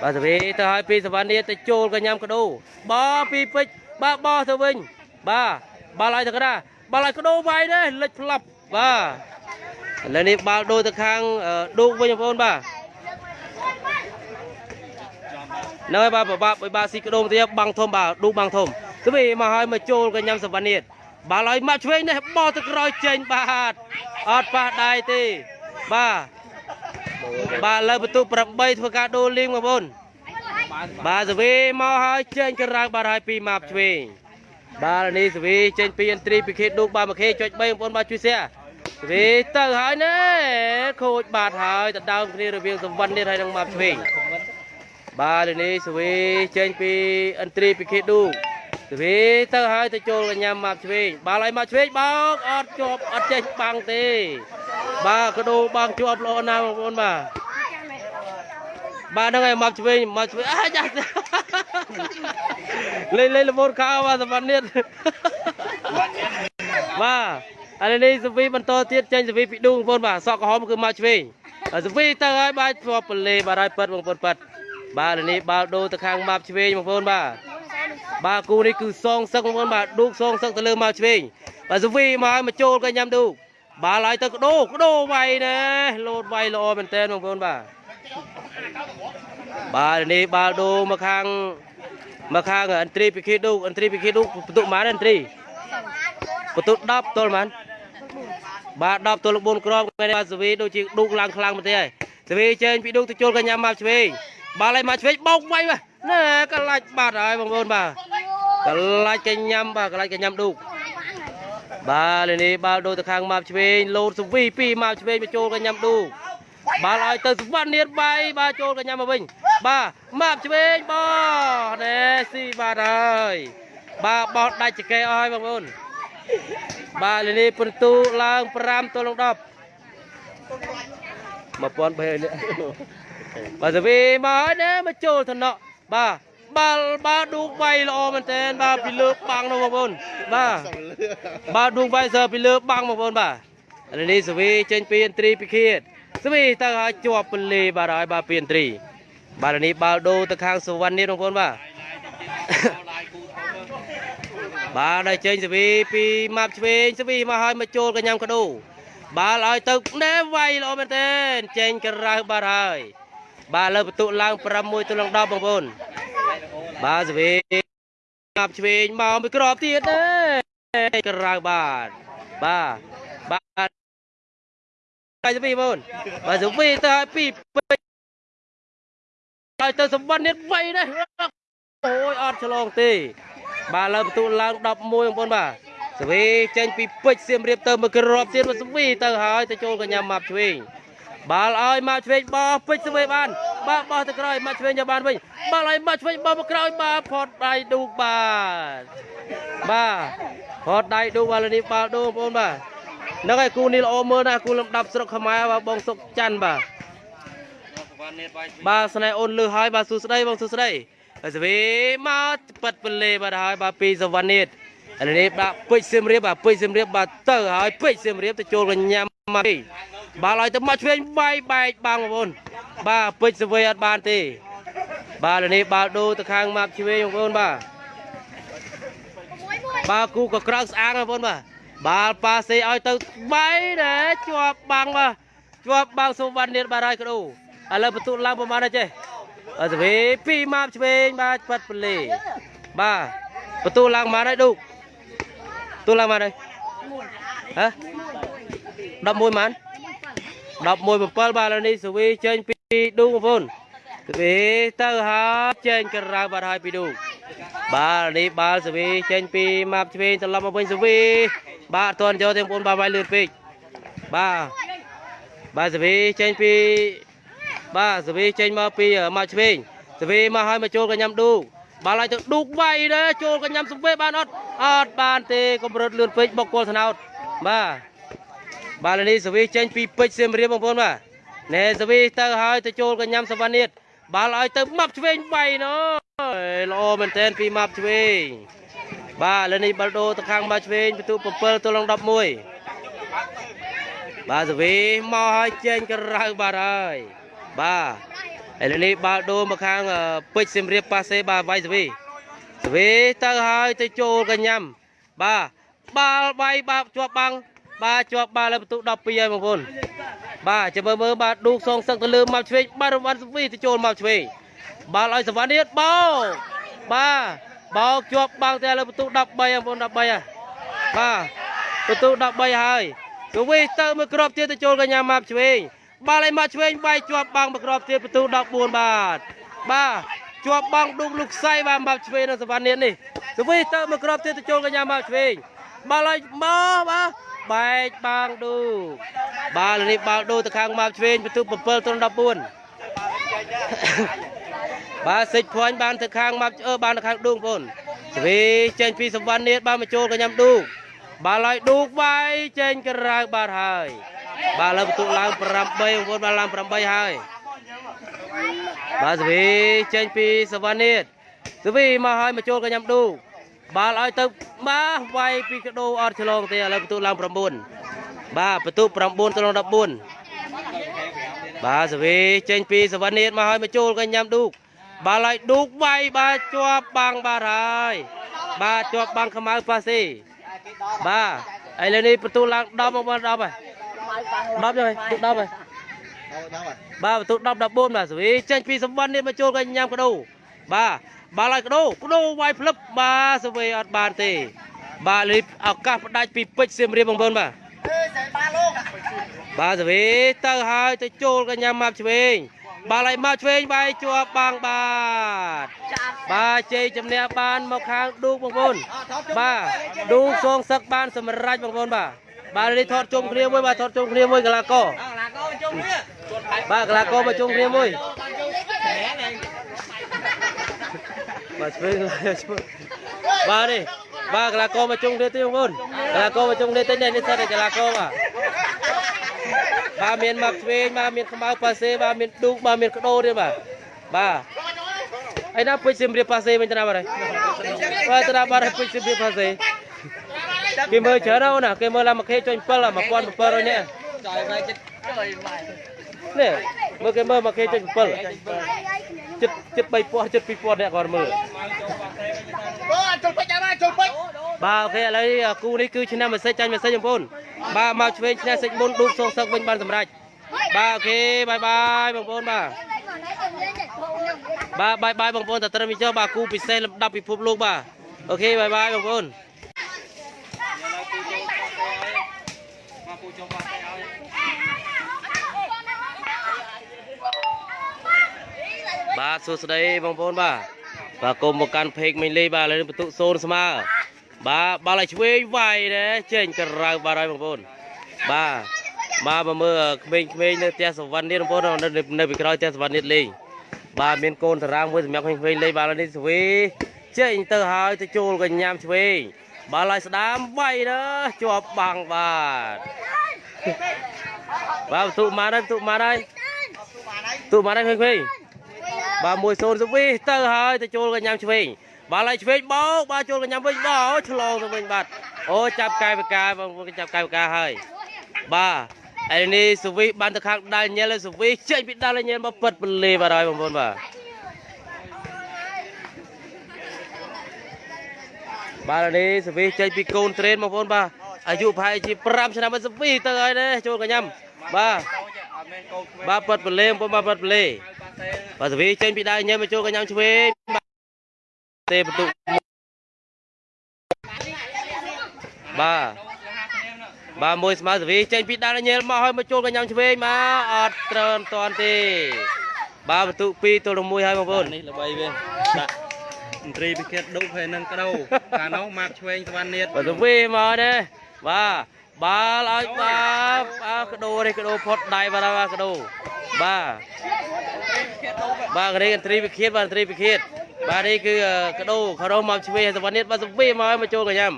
បាទសវីទៅឲ្យពីសវណ្ណនេះទៅចូលកញ្ញាំកដោបោពីពេជ្របាទបោទៅវិញបាទបាល់ឲ្យទៅកណ្ដាលបាល់ឲ្យកដោវាយទេលិចផ្លាប់បាទឥឡូវនេះបាល់ដូរទៅខាងអឺឌូកវិញបងប្អូនបាទនៅហើយបាទបបាក់បាទស៊ីកដោមទៀតបាំងធំបាទឌូកបាំងធំសវីមកឲ្យមកចូលកញ្ញាំសវណ្ណនេះបាល់ឲ្យមកឆ្វេងនេះបោទៅក្រោយចេញបាទអត់ប៉ះដៃទេបាទ បាទលើបន្ទុក8ធ្វើការដូរលីងបងប្អូនបាទសវីមកហើយចេញក្រៅបាត់ហើយពីម៉ាប់ឆ្វេងបាទនេះសវីចេញពីអន្ត្រីពីខេតឌូកបាទមកខេចុច3បងប្អូនបាទជួយសែសវីទៅហើយណែខូចបាត់ហើយទៅដើមគ្នារវាងសំវណ្ណនេះហើយនឹងម៉ាប់ឆ្វេងបាទនេះសវីចេញពីអន្ត្រីពីខេតឌូក សវីទៅហើយទៅចូលកញ្ញាម៉ាប់ឆ្វេងបាល់ឲ្យម៉ាប់ឆ្វេងបោកអត់ជាប់អត់ចេះបាំងទេ បាទកដោបាំងជាប់ល្អណាស់បងប្អូនបាទបាទហ្នឹងហើយមកឆ្វេងមកឆ្វេងអាចាស់លេងលេងលមូនខោបាទសម្បត្តិនេះបាទឥឡូវនេះសវីបន្តទៀតចេញសវីពីឌូបងប្អូនបាទសក់ក្រហមគឺមកឆ្វេងហើយសវីទៅហើយបាទធ្លាប់ពលេបាទហើយប៉ិតបងប្អូនប៉ិត បាទឥឡូវនេះបាល់ដូរទៅខាងមកឆ្វេងបងប្អូនបាទបាទគូនេះគឺសងសឹកបងប្អូនបាទឌូកសងសឹកទៅលើមកឆ្វេងបាទសវីមកហើយមកចូលក៏ញ៉ាំឌូកបាល់ហើយទៅកដោកដោវាយណែលោតវាយល្អមែនតើបងប្អូនបាទបាទឥឡូវនេះបាល់ដូរមកខាងមកខាងអន្ត្រីពីខេឌូកអន្ត្រីពីខេឌូកបន្ទុកម៉ានអន្ត្រីបន្ទុ10ទល់មែនបាទ10ទល់4គ្រាប់ថ្ងៃនេះបាទសវីដូចជាឌូកឡើងខ្លាំងមែនទេហើយសវីចេញពីឌូកទៅជុលកញ្ញាមកឆ្វេង បាល់ឲ្យមកឆ្វេងបោកវាយបាទណែកលាច់បាត់ហើយបងប្អូនបាទកលាច់កញ្ញាបាទកលាច់កញ្ញាឌូកបាទលេនេះបាល់ដូរទៅខាងមកឆ្វេងលោតសវីពីមកឆ្វេងមកជុលកញ្ញាឌូកបាល់ឲ្យទៅសវណ្ណនាតបាយបាទចូលកញ្ញាមកវិញបាទមកឆ្វេងបោះណែស៊ីបាទហើយបាទបោះដាច់ចកេអស់ហើយបងប្អូនបាទលេនីពិន្ទុឡើង5ទល់នឹង10 1300នេះ បាទសវីមកហើយណាមកចូលថ្នាក់បាទបាល់បាល់ឌូកវាយល្អមែនតើបាទពីលើបាំងនោះបងប្អូនបាទបាទឌូកវាយសើពីលើបាំងបងប្អូនបាទឥឡូវនេះសវីចេញពីអន្ត្រីពីខៀតសវីទៅឲ្យជាប់ពលេបាទហើយបាទពីអន្ត្រីបាទឥឡូវនេះបាល់ដូរទៅខាងសុវណ្ណនេះបងប្អូនបាទបាទដល់ចេញសវីពីម៉ាប់ឆ្វេងសវីមកឲ្យមកចូលកញ្ញាំកដោបាល់ឲ្យទៅណែវាយល្អមែនទែនចេញក្រៅបាទហើយ បាទលើបន្ទុកឡើង6ទល់នឹង10បងប្អូនបាទសវីម៉ាប់ឆ្វេងមកមួយក្របទៀតទេក្រៅបាទបាទបាទបាយសវីបងប្អូនបាទសវីទៅឲ្យពីពេញឲ្យទៅសម្បត្តិនេះវាយដែរអូយអត់ឆ្លងទេ បាទលើបន្ទុកឡើង11បងប្អូនបាទសវីចេញពីពេជ្រសៀមរាបទៅមកក្របទៀតមកសវីទៅហើយទៅចូលកញ្ញាម៉ាប់ឆ្វេង បាល់ឲ្យម៉ាប់ឆ្វេងបោះពេជ្រសវីបានបាទបោះទៅក្រោយម៉ាប់ឆ្វេងយកបានវិញបាល់ឲ្យម៉ាប់ឆ្វេងបោះមកក្រោយបាទផតដៃឌូកបាទបាទផតដៃឌូកបាទនេះបាល់ឌូបងប្អូនបាទហ្នឹងហើយគូនេះល្អមើលណាស់គូលំដាប់ស្រុកខ្មែរបាទបងសុកច័ន្ទបាទវ៉ាន់នេតវាយបាទស្នេហ៍អូនលឺហើយបាទសួស្ដីបងសួស្ដីហើយសវីមកប៉ិតពលេបាទហើយបាទពីសវណ្ណនេះឥឡូវនេះបាទពេជ្រសៀមរាបបាទពេជ្រសៀមរាបបាទទៅហើយពេជ្រសៀមរាបទៅចូលកញ្ញាមកទី បាទឲ្យទៅមកឆ្វេងបាយបែកបាំងបងប្អូនបាទពេជ្រសវីអត់បានទេ បាទឥឡូវនេះបាល់ដូរទៅខាងម៉ាប់ឆ្វេងបងប្អូនបាទបាទគូក៏ក្រៅស្អាងបងប្អូនបាទបាល់ប៉ាសេឲ្យទៅបាយដែរជាប់បាំងបាទជាប់បាំងសុវណ្ណនេះបាទហើយកដោឥឡូវបន្ទុកឡើងប្រហែលដែរចេះអត់ទេពីម៉ាប់ឆ្វេងបាទប៉ាត់ពលេបាទបន្ទូលឡើងមកហើយឌូកទូលឡើងមកហើយហ៎11ម៉ាន 11 7បាទឥឡូវនេះសវីចេញពីឌូកបងប្អូនសវីទៅហើយចេញក្រៅបាទហើយពីឌូកបាទឥឡូវនេះបាល់សវីចេញពីម៉ាប់ឆ្វេងត្រឡប់មកវិញសវីបាទអត់ទាន់យកទេបងប្អូនបាទវាយលឿនពេកបាទបាទសវីចេញពីបាទសវីចេញមកពីមកឆ្វេងសវីមកឲ្យមកចូលកញ្ញាំឌូកបាល់ឲ្យទៅឌូកវាយដែរចូលកញ្ញាំសវីបានអត់អត់បានទេកម្រិតលឿនពេកបុកគល់ថ្នោតបាទ បាទឥឡូវនេះសវីចេញពីពេជ្រសៀមរាបបងប្អូនបាទណែសវីទៅឲ្យទៅចូលកញ្ញាំសវណ្ណនេះបាល់ឲ្យទៅម៉ាប់ឆ្វេងវាយណូល្អមែនទែនពីម៉ាប់ឆ្វេងបាទឥឡូវនេះបាល់ដូរទៅខាងម៉ាប់ឆ្វេងពិន្ទុ7ទល់នឹង11បាទសវីមកឲ្យចេញក្រៅបាទហើយបាទឥឡូវនេះបាល់ដូរមកខាងអឺពេជ្រសៀមរាបប៉ាសេបាទវាយសវីសវីទៅហើយទៅចូលកញ្ញាំបាទបាល់វាយបាទជាប់បាំង បាទជាប់បាល់លើបន្ទុក12ហើយបងប្អូនបាទចាំមើលមើលបាទឌូកសងសឹកទៅលើមកឆ្វេងបាទរង្វាន់សវីទៅចូលមកឆ្វេងបាល់ឲ្យសវណ្ណនេះបោកបាទបោកជាប់បាំងតែលើបន្ទុក13បងប្អូន13ហើយបាទបន្ទុក13ហើយសវីទៅមួយគ្រាប់ទៀតទៅចូលកញ្ញាមកឆ្វេងបាល់ឲ្យមកឆ្វេងបាយជាប់បាំងមួយគ្រាប់ទៀតបន្ទូ14បាទបាទជាប់បាំងឌុកលោកខ្សៃបាទមកឆ្វេងនៅសវណ្ណនេះនេះសវីទៅមួយគ្រាប់ទៀតទៅចូលកញ្ញាមកឆ្វេងបាល់ឲ្យមកបាទ បែកបាំងឌូបាល់នេះបាល់ឌូទៅខាងមកឆ្វេងបន្ទូ7ទល់14បាទសិចភ័ញបានទៅខាងមកអឺបានទៅខាងឌូបងប្អូនសវីចេញពីសវណ្ណនេះបានមកចូលកញ្ញាឌូបាល់ឲ្យឌូវាយចេញក្រៅបាទហើយ បាទលើបន្ទុកឡើង8បងប្អូនបាទឡើង8ហើយបាទសវីចេញពីសវណ្ណនេះសវីមកឲ្យមកចូលកញ្ញាំឌូ បាល់ឲ្យទៅបាទវាយពីកដោអត់ឆ្លងទេឥឡូវបន្ទុឡើង9បាទបន្ទុ9ទៅ14បាទសវីចេញពីសវណ្ណៀតមកឲ្យមកចូលកញ្ញាំឌូកបាល់ឲ្យឌូកវាយបាទជាប់បាំងបាទហើយបាទជាប់បាំងខ្មៅប៉ាស៊ីបាទឥឡូវនេះបន្ទុឡើង10មកបាទ10ហើយ10ហើយទុក10ហើយបាទបន្ទុ10 14បាទសវីចេញពីសម្បត្តិនេះមកចូលកញ្ញាំកដោបាទ បាល់ឲ្យកដោកដោវាយផ្លឹបបាទសវីអត់បានទេ បាទលីឱកាសផ្ដាច់ពីពេជ្រសៀមរាបបងប្អូនបាទបាទសវីទៅហើយទៅចូលកញ្ញាំមកឆ្វេងបាល់ឲ្យមកឆ្វេងបាយជាប់បាំងបាទបាទជ័យជំនះបានមកខាងឌូកបងប្អូនបាទឌូកសងសឹកបានសម្រេចបងប្អូនបាទបាទនេះថតជុំគ្នាមួយបាទថតជុំគ្នាមួយកីឡាករបាទកីឡាករមកជុំគ្នាមួយ បាទឆ្វេងឆ្វេងបាទនេះបាទកីឡាករមកជុំគ្នាទៀតបងប្អូនកីឡាករមកជុំគ្នាទៀតនេះនេះសិតតែកីឡាករបាទបាទមានមកឆ្វេងបាទមានខ្មៅប៉ាសេបាទមានឌូកបាទមានកដោទៀតបាទបាទឯណាពេជ្រសៀមរាបប៉ាសេវិញទៅណាបាទហើយបាទទៅណាបាទហើយពេជ្រសៀមរាបប៉ាសេគេមើលច្រើនណាស់ណាគេមើលឡាមកខេចុញ7 1700នាក់ចយវាយចិត្តចយវាយ នេះមើលគេមើលមកគេចុច7ចិត្តចិត្ត3000ចិត្ត2000អ្នកគាត់មើល Ôi, chụp bích em ơi, chụp bích. បាទអូខេឥឡូវនេះគូនេះគឺឆ្នាំមេសេចចាញ់មេសេចបងប្អូនបាទមកឆ្វេងឈ្នះសេចមុនឌូកសងសឹកវិញបានសម្រេចបាទអូខេបាយបាយបងប្អូនបាទបាទបាយបាយបងប្អូនតត្រឹមនេះចុះបាទគូពិសេសលំដាប់ពិភពលោកបាទអូខេបាយបាយបងប្អូនមកពូចុះបាត់ទៅឲ្យ បាទសួស្តីបងប្អូនបាទបាទគុំមកកាន់ពេកមិញលីបាទឥឡូវនេះបន្ទុកសូនស្មើបាទបាល់ឲ្យឆ្វេងវាយដែរចេញក្រៅបាទហើយបងប្អូនបាទបាទមកមើលក្មេងៗនៅផ្ទះសវណ្ណនេះបងប្អូននៅនៅពីក្រោយផ្ទះសវណ្ណនេះលេងបាទមានកូនតារាងមួយសម្រាប់ក្មេងៗលេងបាទឥឡូវនេះស្វីចេញទៅហើយទៅចូលកញ្ញាំឆ្វេងបាល់ឲ្យស្ដាមវាយដែរជាប់បាំងបាទបាទបន្ទុកមកហើយបន្ទុកមកហើយបន្ទុកមកហើយក្មេងៗ បាទមួយសូនទៅវិញទៅហើយទៅចូលកញ្ញាំឆ្វេងបាទឡៃឆ្វេងបោកបាទចូលកញ្ញាំវិញបោកឆ្លងទៅវិញបាទអូចាប់កាយបកាបងប្អូនចាប់កាយបកាហើយបាទឯនេះសវីបានទៅខាងដាល់ញ៉ែលសវីចេញពីដាល់ញ៉ែលមកពិតពលេបាទហើយបងប្អូនបាទបាទឥឡូវនេះសវីចេញពីកូនត្រេនបងប្អូនបាទអាយុប្រហែលជា5ឆ្នាំមកសវីទៅហើយណាចូលកញ្ញាំបាទអត់មែនកូនក្មេងបាទពិតពលេបងប្អូនបាទពិតពលេ ប៉ាសេបាទសវីចេញពីដៃញ៉ែមកចូលកញ្ញាំឆ្វេងបាទទេបន្ទុកបាទបាទមួយស្មើសវីចេញពីដាល់ញ៉ែលមកហើយមកចូលកញ្ញាំឆ្វេងមកអត់ត្រឹមតាន់ទេបាទបន្ទុក2ទល់នឹង1ហើយបងប្អូននេះល្បីវាដាក់មន្ត្រីពិឃាតដុកហើយនឹងក្តោកាលនោះម៉ាប់ឆ្វេងសវណ្ណនៀតបាទសវីមកទេបាទបាល់ឲ្យបាទបាទកដោនេះកដោផុតដៃបាទបាទកដោបាទ បាទនេះឥន្ទ្រីវិឃាតបាទឥន្ទ្រីវិឃាតបាទនេះគឺកដោខរោមកឆ្វេងសវណ្ណិតបាទសវីមកឲ្យមកចូលកញ្ញាំ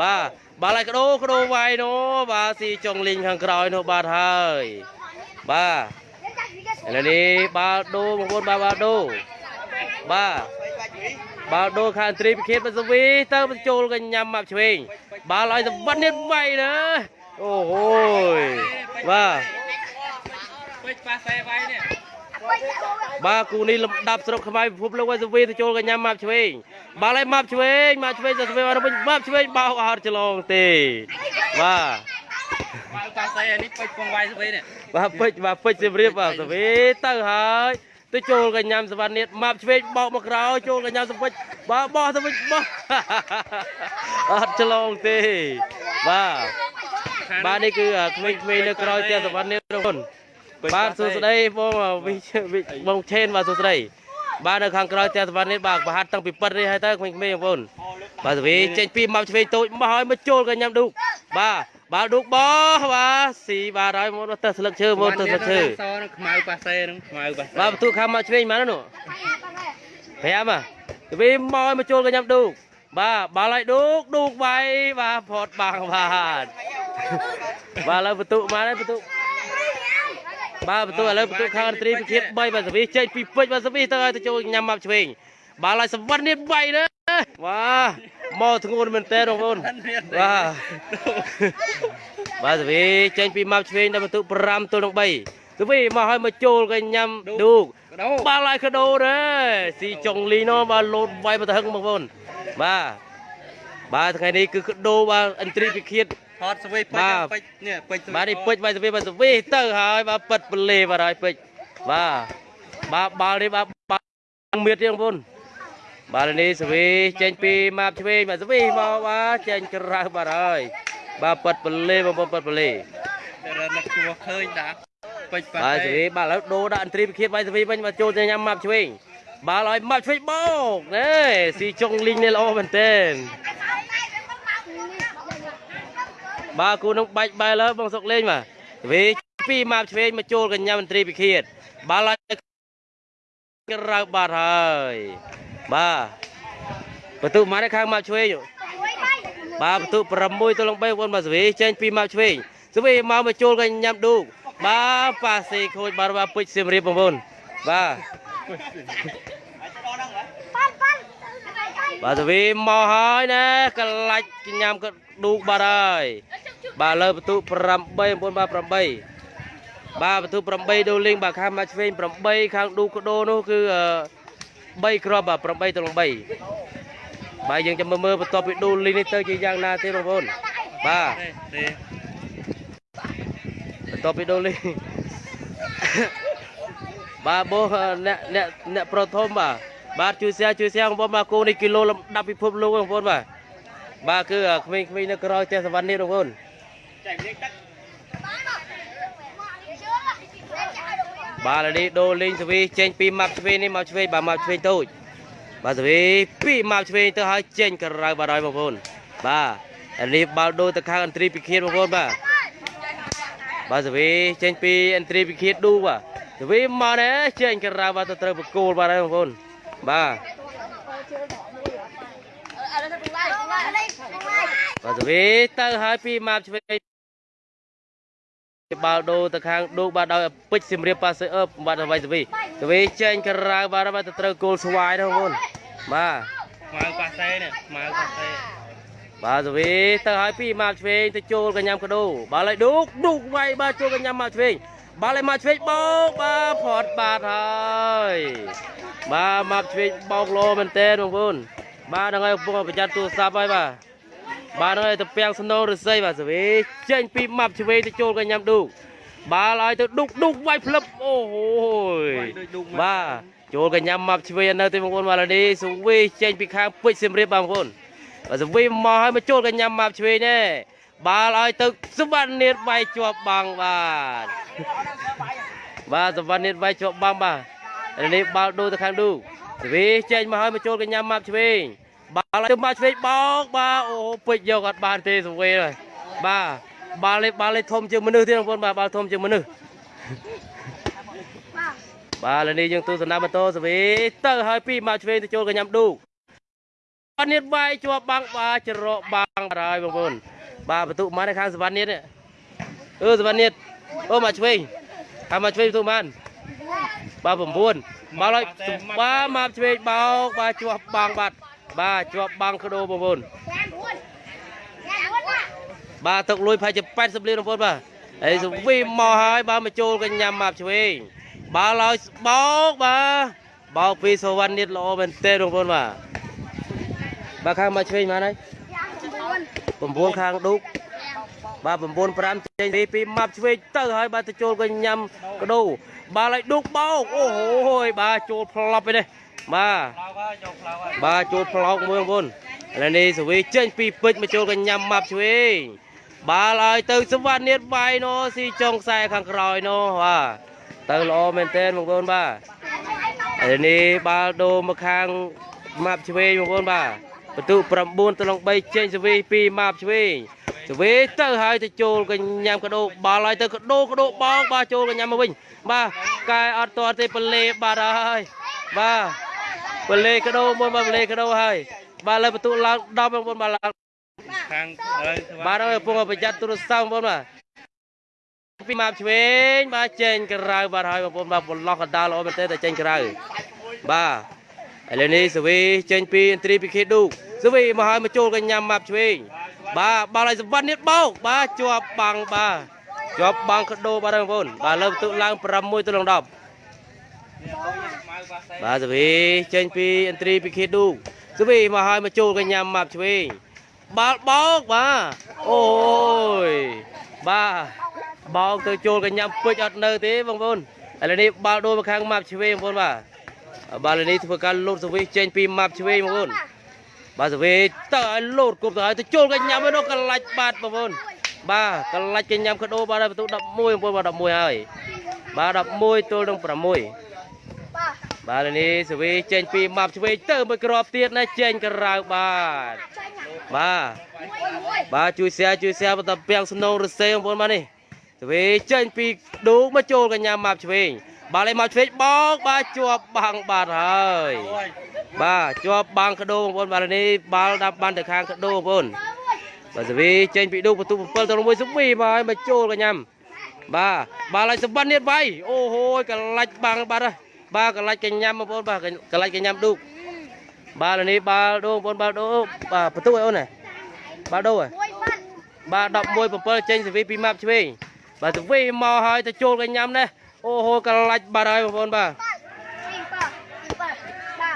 បាទបាទហើយកដោកដោវាយនោះបាទស៊ីចុងលីងខាងក្រោយនោះបាទហើយបាទឥឡូវនេះបាល់ដូបងប្អូនបាទបាល់ដូបាទបាល់ដូខាងឥន្ទ្រីវិឃាតបាទសវីទៅមកចូលកញ្ញាំមកឆ្វេងបាល់ឲ្យសវណ្ណិតវាយណាអូយបាទពេជ្រប៉ាសេវាយនេះ បាទគូនេះលំដាប់ស្រុកខ្មែរពិភពលោកវ៉ៃសវីទៅចូលកញ្ញាម៉ាប់ឆ្វេងបាល់ឲ្យម៉ាប់ឆ្វេងម៉ាប់ឆ្វេងទៅឆ្វេងមកវិញម៉ាប់ឆ្វេងបោកអត់ឆ្លងទេបាទមកប៉ាសេនេះពេជ្រពងវាយស្វីនេះបាទពេជ្របាទពេជ្រសៀមរាបបាទសវីទៅហើយទៅចូលកញ្ញាំសវណ្ណិតម៉ាប់ឆ្វេងបោកមកក្រោយចូលកញ្ញាំសពេជ្របាទបោះទៅវិញបោះអត់ឆ្លងទេបាទបាទនេះគឺក្មេងៗនៅក្រោយផ្ទះសវណ្ណិតបងប្អូន បាទសួស្តីបងវិវិបងឆេនបាទសួស្តីបាទនៅខាងក្រោយផ្ទះសវណ្ណនេះបាទប្រហាត់តាំងពីប៉ិតនេះហើយទៅក្មេងៗបងប្អូនបាទសវីចេញពីមកឆ្វេងតូចមកហើយមកចូលកញ្ញាំឌូកបាទបាទឌូកបោះបាទស៊ីបាទហើយមកទៅស្លឹកឈើមកទៅស្លឹកឈើសនឹងខ្មៅប៉ាសេនឹងខ្មៅប៉ាសេបាទបន្ទូខាងមកឆ្វេងមកនោះ5បាទសវីមកឲ្យមកចូលកញ្ញាំឌូកបាទបាល់ឲ្យឌូកឌូកវាយបាទផតបាំងបាទបាទឥឡូវបន្ទូមកហើយបន្ទូ បាទបន្ទូឥឡូវបន្ទូខាងត្រីពិឃាត3បាទសវីចេញពីពេជ្របាទសវីទៅឲ្យទៅចូលញ៉ាំមកឆ្វេងបាល់ឲ្យសវណ្ណនេះវាយណាវ៉ាមកធ្ងន់មែនតើបងប្អូនវ៉ាបាទសវីចេញពីម៉ាប់ឆ្វេងដល់បន្ទុក5ទល់នឹង3សវីមកឲ្យមកចូលក៏ញ៉ាំឌូកកដោបាល់ឲ្យកដោដែរស៊ីចុងលីណូបាទលោតវាយមកទៅហឹងបងប្អូនបាទបាទថ្ងៃនេះគឺកដោបាទអិនត្រីពិឃាត ថតស្វីពេបាជ្ទរពេជ្រនេះពេជ្របាទនេះពេជ្របាទសវីបាទសវីទៅហើយបាទប៉ិតពលេបាទហើយពេជ្របាទបាទបាល់នេះបាទបាល់មៀតទៀតបងប្អូនបាទនេះសវីចេញពីម៉ាប់ឆ្វេងបាទសវីមកបាទចេញក្រៅបាទហើយបាទប៉ិតពលេបងប្អូនប៉ិតពលេតែរនឹកជួឃើញដាក់ពេជ្រប៉ាបាទសវីបាទឥឡូវដូរដាក់អន្ត្រីពិឃាតបាទសវីវិញមកចូលទៅញ៉ាំម៉ាប់ឆ្វេងបាល់ឲ្យម៉ាប់ឆ្វេងបោកណែស៊ីចុងលីងនេះល្អមែនទែន បាទគូនឹងបាច់បែរលើបងសុកលេងបាទសវីពីម៉ាប់ឆ្វេងមកចូលកញ្ញាមន្ត្រីពិឃាតបាល់ឲ្យក្រៅបាត់ហើយបាទបន្ទុកមកខាងម៉ាប់ឆ្វេងបាទបន្ទុក6ទៅលង3បងប្អូនបាទសវីចេញពីម៉ាប់ឆ្វេងសវីមកមកចូលកញ្ញាមឌូកបាទប៉ាសេខូចបាទបាទពេជ្រសៀមរាបបងប្អូនបាទ បាទទៅវិញមកហើយណាកលាច់ញ៉ាំក៏ឌូកបាទហើយបាទលើបន្ទុ8បងប្អូនបាទ8បាទបន្ទុ8ដូលីងបាទខាងមកឆ្វេង8ខាងឌូកកដោនោះគឺ3គ្រាប់បាទ8ទៅ3បាទយើងចាំមើលមើលបន្ទាប់ពីដូលីងនេះទៅជាយ៉ាងណាទេបងប្អូនបាទទេបន្ទាប់ពីដូលីបាទបោះអ្នកអ្នកអ្នកប្រធមបាទ បាទជួយ share ជួយ share បងប្អូនបាទគោនេះគីឡូលំដាប់ពិភពលោកបងប្អូនបាទបាទគឺក្មេងៗនៅក្រោយផ្ទះសវណ្ណនេះបងប្អូនបាទឥឡូវនេះដូរលេងសវីចេញពីម៉ាប់ឆ្វេងនេះម៉ាប់ឆ្វេងបាទម៉ាប់ឆ្វេងតូចបាទសវីពីម៉ាប់ឆ្វេងទៅឲ្យចេញក្រៅបាទហើយបងប្អូនបាទឥឡូវនេះបាល់ដូរទៅខាងអន្ត្រីពិឃាតបងប្អូនបាទបាទសវីចេញពីអន្ត្រីពិឃាតឌូបាទសវីមកណែចេញក្រៅបាទទៅត្រូវបកគោលបាទហើយបងប្អូន បាទបាទសវីទៅហើយពីម៉ាប់ឆ្វេងបាល់ដូរទៅខាងឌូបាទដោយពេជ្រសៀមរាបប៉ាសឺអឺបាទអ្វីសវីសវីចេញក្រៅបាទបាទទៅត្រូវគោលស្វាយដែរបងប្អូនបាទខ្មៅប៉ាសេនេះខ្មៅប៉ាសេបាទសវីទៅឲ្យពីម៉ាប់ឆ្វេងទៅចូលកញ្ញាំកដោបាល់ឲ្យឌូកឌូកវាយបាទចូលកញ្ញាំម៉ាប់ឆ្វេង បាល់ឲ្យម៉ាប់ឆ្វេងបោកបាទផត់បាទហើយបាទម៉ាប់ឆ្វេងបោកលោមែនតើបងប្អូនបាទហ្នឹងហើយកំពុងប្រយ័ត្នទូរស័ព្ទហើយបាទបាទហ្នឹងហើយទៅពាំងស្នូរឫស្សីបាទសវីចេញពីម៉ាប់ឆ្វេងទៅចូលកញ្ញាំឌូកបាល់ឲ្យទៅឌូកឌូកវាយផ្លឹបអូហូយដូចឌុកបាទចូលកញ្ញាំម៉ាប់ឆ្វេងនៅទេបងប្អូនបាទឥឡូវនេះសវីចេញពីខាងពេជ្រសៀមរាបបាទបងប្អូនបាទសវីមកឲ្យមកចូលកញ្ញាម៉ាប់ឆ្វេងណែ បាល់ឲ្យទៅសវណ្ណនាតវាយជាប់បាំងបាទបាទសវណ្ណនាតវាយជាប់បាំងបាទឥឡូវនេះបាល់ដូរទៅខាងឌូសវីចេញមកឲ្យមកចូលកញ្ញាម៉ាប់ឆ្វេងបាល់ឲ្យទៅម៉ាប់ឆ្វេងបោកបាទអូពេជ្រយកអត់បានទេសវីហើយបាទបាល់នេះបាល់នេះធំជាងមនុស្សទេបងប្អូនបាទបាល់ធំជាងមនុស្សបាទឥឡូវនេះយើងទូសនាម៉ូតូសវីទៅឲ្យពីម៉ាប់ឆ្វេងទៅចូលកញ្ញាឌូសវណ្ណនេះវាយជាប់បាំងបាទច្រកបាំងបាទហើយបងប្អូន បាទបន្ទុកមកនៅខាងសវណ្ណនេះនេះអឺសវណ្ណនេះអូមកឆ្វេងខាងមកឆ្វេងបន្ទុកបានបាទ9មកឲ្យបាទមកឆ្វេងបោកបាទជាប់បាំងបាទបាទជាប់បាំងក្ដោបងប្អូនបាទទឹកលុយប្រហែលជា80លានបងប្អូនបាទហើយសវីមកហើយបាទមកចូលកញ្ញាមកឆ្វេងបាទឲ្យបោកបាទបោកពីសវណ្ណនេះល្អមែនទេបងប្អូនបាទបាទខាងមកឆ្វេងមកហើយ 9ខាងឌុកបាទ9 5ចេញពីពីម៉ាប់ឆ្វេងទៅហើយបាទទៅចូលក៏ញ៉ាំកដោបាទឲ្យឌុកបោកអូហូយបាទចូលផ្លប់ឯនេះបាទផ្លោកហើយយកផ្លោកហើយបាទចូលផ្លោកមួយបងប្អូនឥឡូវនេះសវីចេញពីពេជ្រមកចូលក៏ញ៉ាំម៉ាប់ឆ្វេងបាទឲ្យទៅសវណ្ណនាតវាយណូស៊ីចុងខ្សែខាងក្រោយណូបាទទៅល្អមែនទែនបងប្អូនបាទឥឡូវនេះបាល់ដូរមកខាងម៉ាប់ឆ្វេងបងប្អូនបាទ បន្ទុ9ទៅលង3ចេញសវី2ម៉ាប់ឆ្វេងសវីទៅហើយទៅចូលកញ្ញាំកដោបាល់ហើយទៅកដោកដោបោកបាទចូលកញ្ញាំមកវិញបាទកែអត់ទាត់ទេបលេបាទហើយបាទបលេកដោមួយបាទបលេកដោហើយបាទលើបន្ទុឡើង10បងប្អូនបាទឡើងខាងហើយបាទហើយកំពុងប្រយ័ត្នទូរស័ព្ទបងប្អូនបាទពីម៉ាប់ឆ្វេងបាទចេញក្រៅបាទហើយបងប្អូនបាទបន្លោះកណ្ដាលល្អមែនទេតែចេញក្រៅបាទ ឥឥឡូវនេះសវីចេញពីឥន្ទ្រីពីខេឌូសវីមកហើយមកចូលកញ្ញាម៉ាប់ឆ្វេងបាទបាល់ឲ្យសវណ្ណនេះបោកបាទជាប់បាំងបាទជាប់បាំងកដោបាទបងប្អូនបាទលើបន្ទុកឡើង6ទៅនឹង10បាទសវីចេញពីឥន្ទ្រីពីខេឌូសវីមកហើយមកចូលកញ្ញាម៉ាប់ឆ្វេងបាល់បោកបាទអូយបាទបោកទៅចូលកញ្ញាពេជ្រអត់នៅទេបងប្អូនឥឡូវនេះបាល់ដូរមកខាងម៉ាប់ឆ្វេងបងប្អូនបាទ បាល់នេះធ្វើការលោតសវីចេញពីម៉ាប់ឆ្វេងបងប្អូនបាទសវីតើឲ្យលោតគប់ទៅឲ្យទៅចូលកញ្ញាំនោះកលាច់បាត់បងប្អូនបាទកលាច់កញ្ញាំកដោបាទបន្ទុក11បងប្អូនបាទ11ហើយបាទ11ទល់នឹង6បាទនេះសវីចេញពីម៉ាប់ឆ្វេងទៅមួយគ្រាប់ទៀតណាចេញក្រៅបាទបាទបាទជួយ share ជួយ share បន្តពាំងស្នងរសេបងប្អូនបាទនេះសវីចេញពីឌូមកចូលកញ្ញាម៉ាប់ឆ្វេង បាល់ឲ្យមកឆ្វេងបោកបាទជាប់បាំងបាត់ហើយបាទជាប់បាំងកដោបងប្អូនបាល់នេះបាល់ដាប់បានទៅខាងកដោបងប្អូនបាទសវីចេញពីឌូបន្ទុក7ទៅ1សវីមកឲ្យមកចូលកញ្ញាំបាទបាល់ឲ្យសម្បត្តិនេះបាយអូហូយកលាច់បាំងបាត់ហើយបាទកលាច់កញ្ញាំបងប្អូនបាទកលាច់កញ្ញាំឌូបាល់នេះបាល់ដូបងប្អូនបាល់ដូបាទបន្ទុកឲ្យអូនណាបាល់ដូហ៎បាទ11 7ចេញសវីពីម៉ាប់ឆ្វេងបាទសវីមកហើយទៅចូលកញ្ញាំនេះ អូហូកលាច់បាត់ហើយបងប្អូនបាទ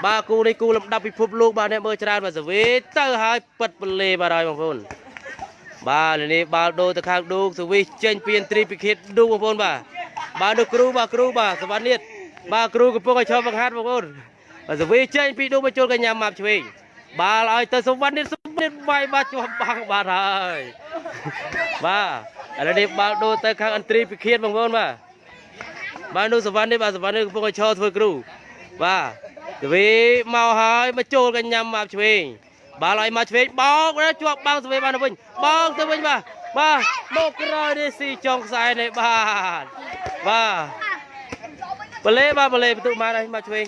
បាទគូនេះគូលំដាប់ពិភពលោកបាទអ្នកមើលច្រើនបាទសវេទៅហើយពិតបលេបាទហើយបងប្អូនបាទលើនេះបាល់ដូរទៅខាងឌូកសវីចេញពីឥន្ទ្រីពិឃាតឌូកបងប្អូនបាទបាទនោះគ្រូបាទគ្រូបាទសវណ្ណនេះបាទគ្រូកំពុងឲ្យឈប់បង្ហាត់បងប្អូនបាទសវីចេញពីឌូកមកចូលកញ្ញាម៉ាប់ឆ្វេងបាល់ឲ្យទៅសវណ្ណនេះសវណ្ណនេះវាយបាទជាប់បាំងបាទហើយបាទឥឡូវនេះបាល់ដូរទៅខាងឥន្ទ្រីពិឃាតបងប្អូនបាទ បាទនោះសវណ្ណនេះបាទសវណ្ណនេះកំពុងឲ្យឈរធ្វើគ្រូបាទទវីមកហើយមកចូលកញ្ញាំមកឆ្វេងបាល់ឲ្យមកឆ្វេងបោកណាជាប់បាំងសវីបានទៅវិញបោកទៅវិញបាទបាទមកក្រោយនេះស៊ីចុងខ្សែនេះបាទបាទបលេបាទបលេបន្ទុកបានហើយមកឆ្វេង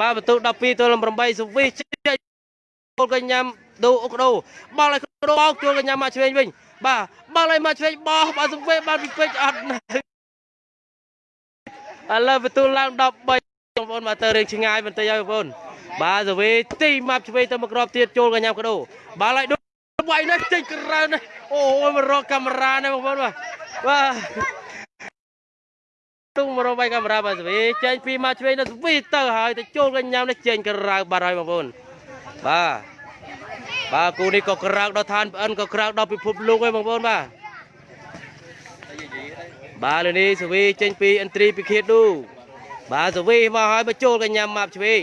បាទបន្ទុក12ទល់នឹង8សវីចេញចូលកញ្ញាំដូអុកដោបាល់ឲ្យកដោបោកចូលកញ្ញាំមកឆ្វេងវិញបាទបាល់ឲ្យមកឆ្វេងបោះបាទសវីបានពីពេជ្រអត់នៅ ឥឡូវបន្ទូលឡើង13បងប្អូនមកទៅរឿងឆ្ងាយបន្តិចហើយបងប្អូនបាទសវេទីម៉ាប់ឆ្វេងទៅមកក្របទៀតចូលកញ្ញាំកដោបាទឡៃដូចវាយនេះចេញក្រៅនេះអូយមករកកាមេរ៉ានេះបងប្អូនបាទបាទទុំមករកវាយកាមេរ៉ាបាទសវេចេញពីម៉ាប់ឆ្វេងទៅសវេទៅហើយទៅចូលកញ្ញាំនេះចេញក្រៅបាត់ហើយបងប្អូនបាទបាទគូនេះក៏ក្រៅដល់ឋានប្អិនក៏ក្រៅដល់ពិភពលោកហើយបងប្អូនបាទ បាទលើនេះសវីចេញពីឥន្ទ្រីពិឃាតឌូបាទសវីមកហើយមកចូលកញ្ញាម៉ាប់ឆ្វេង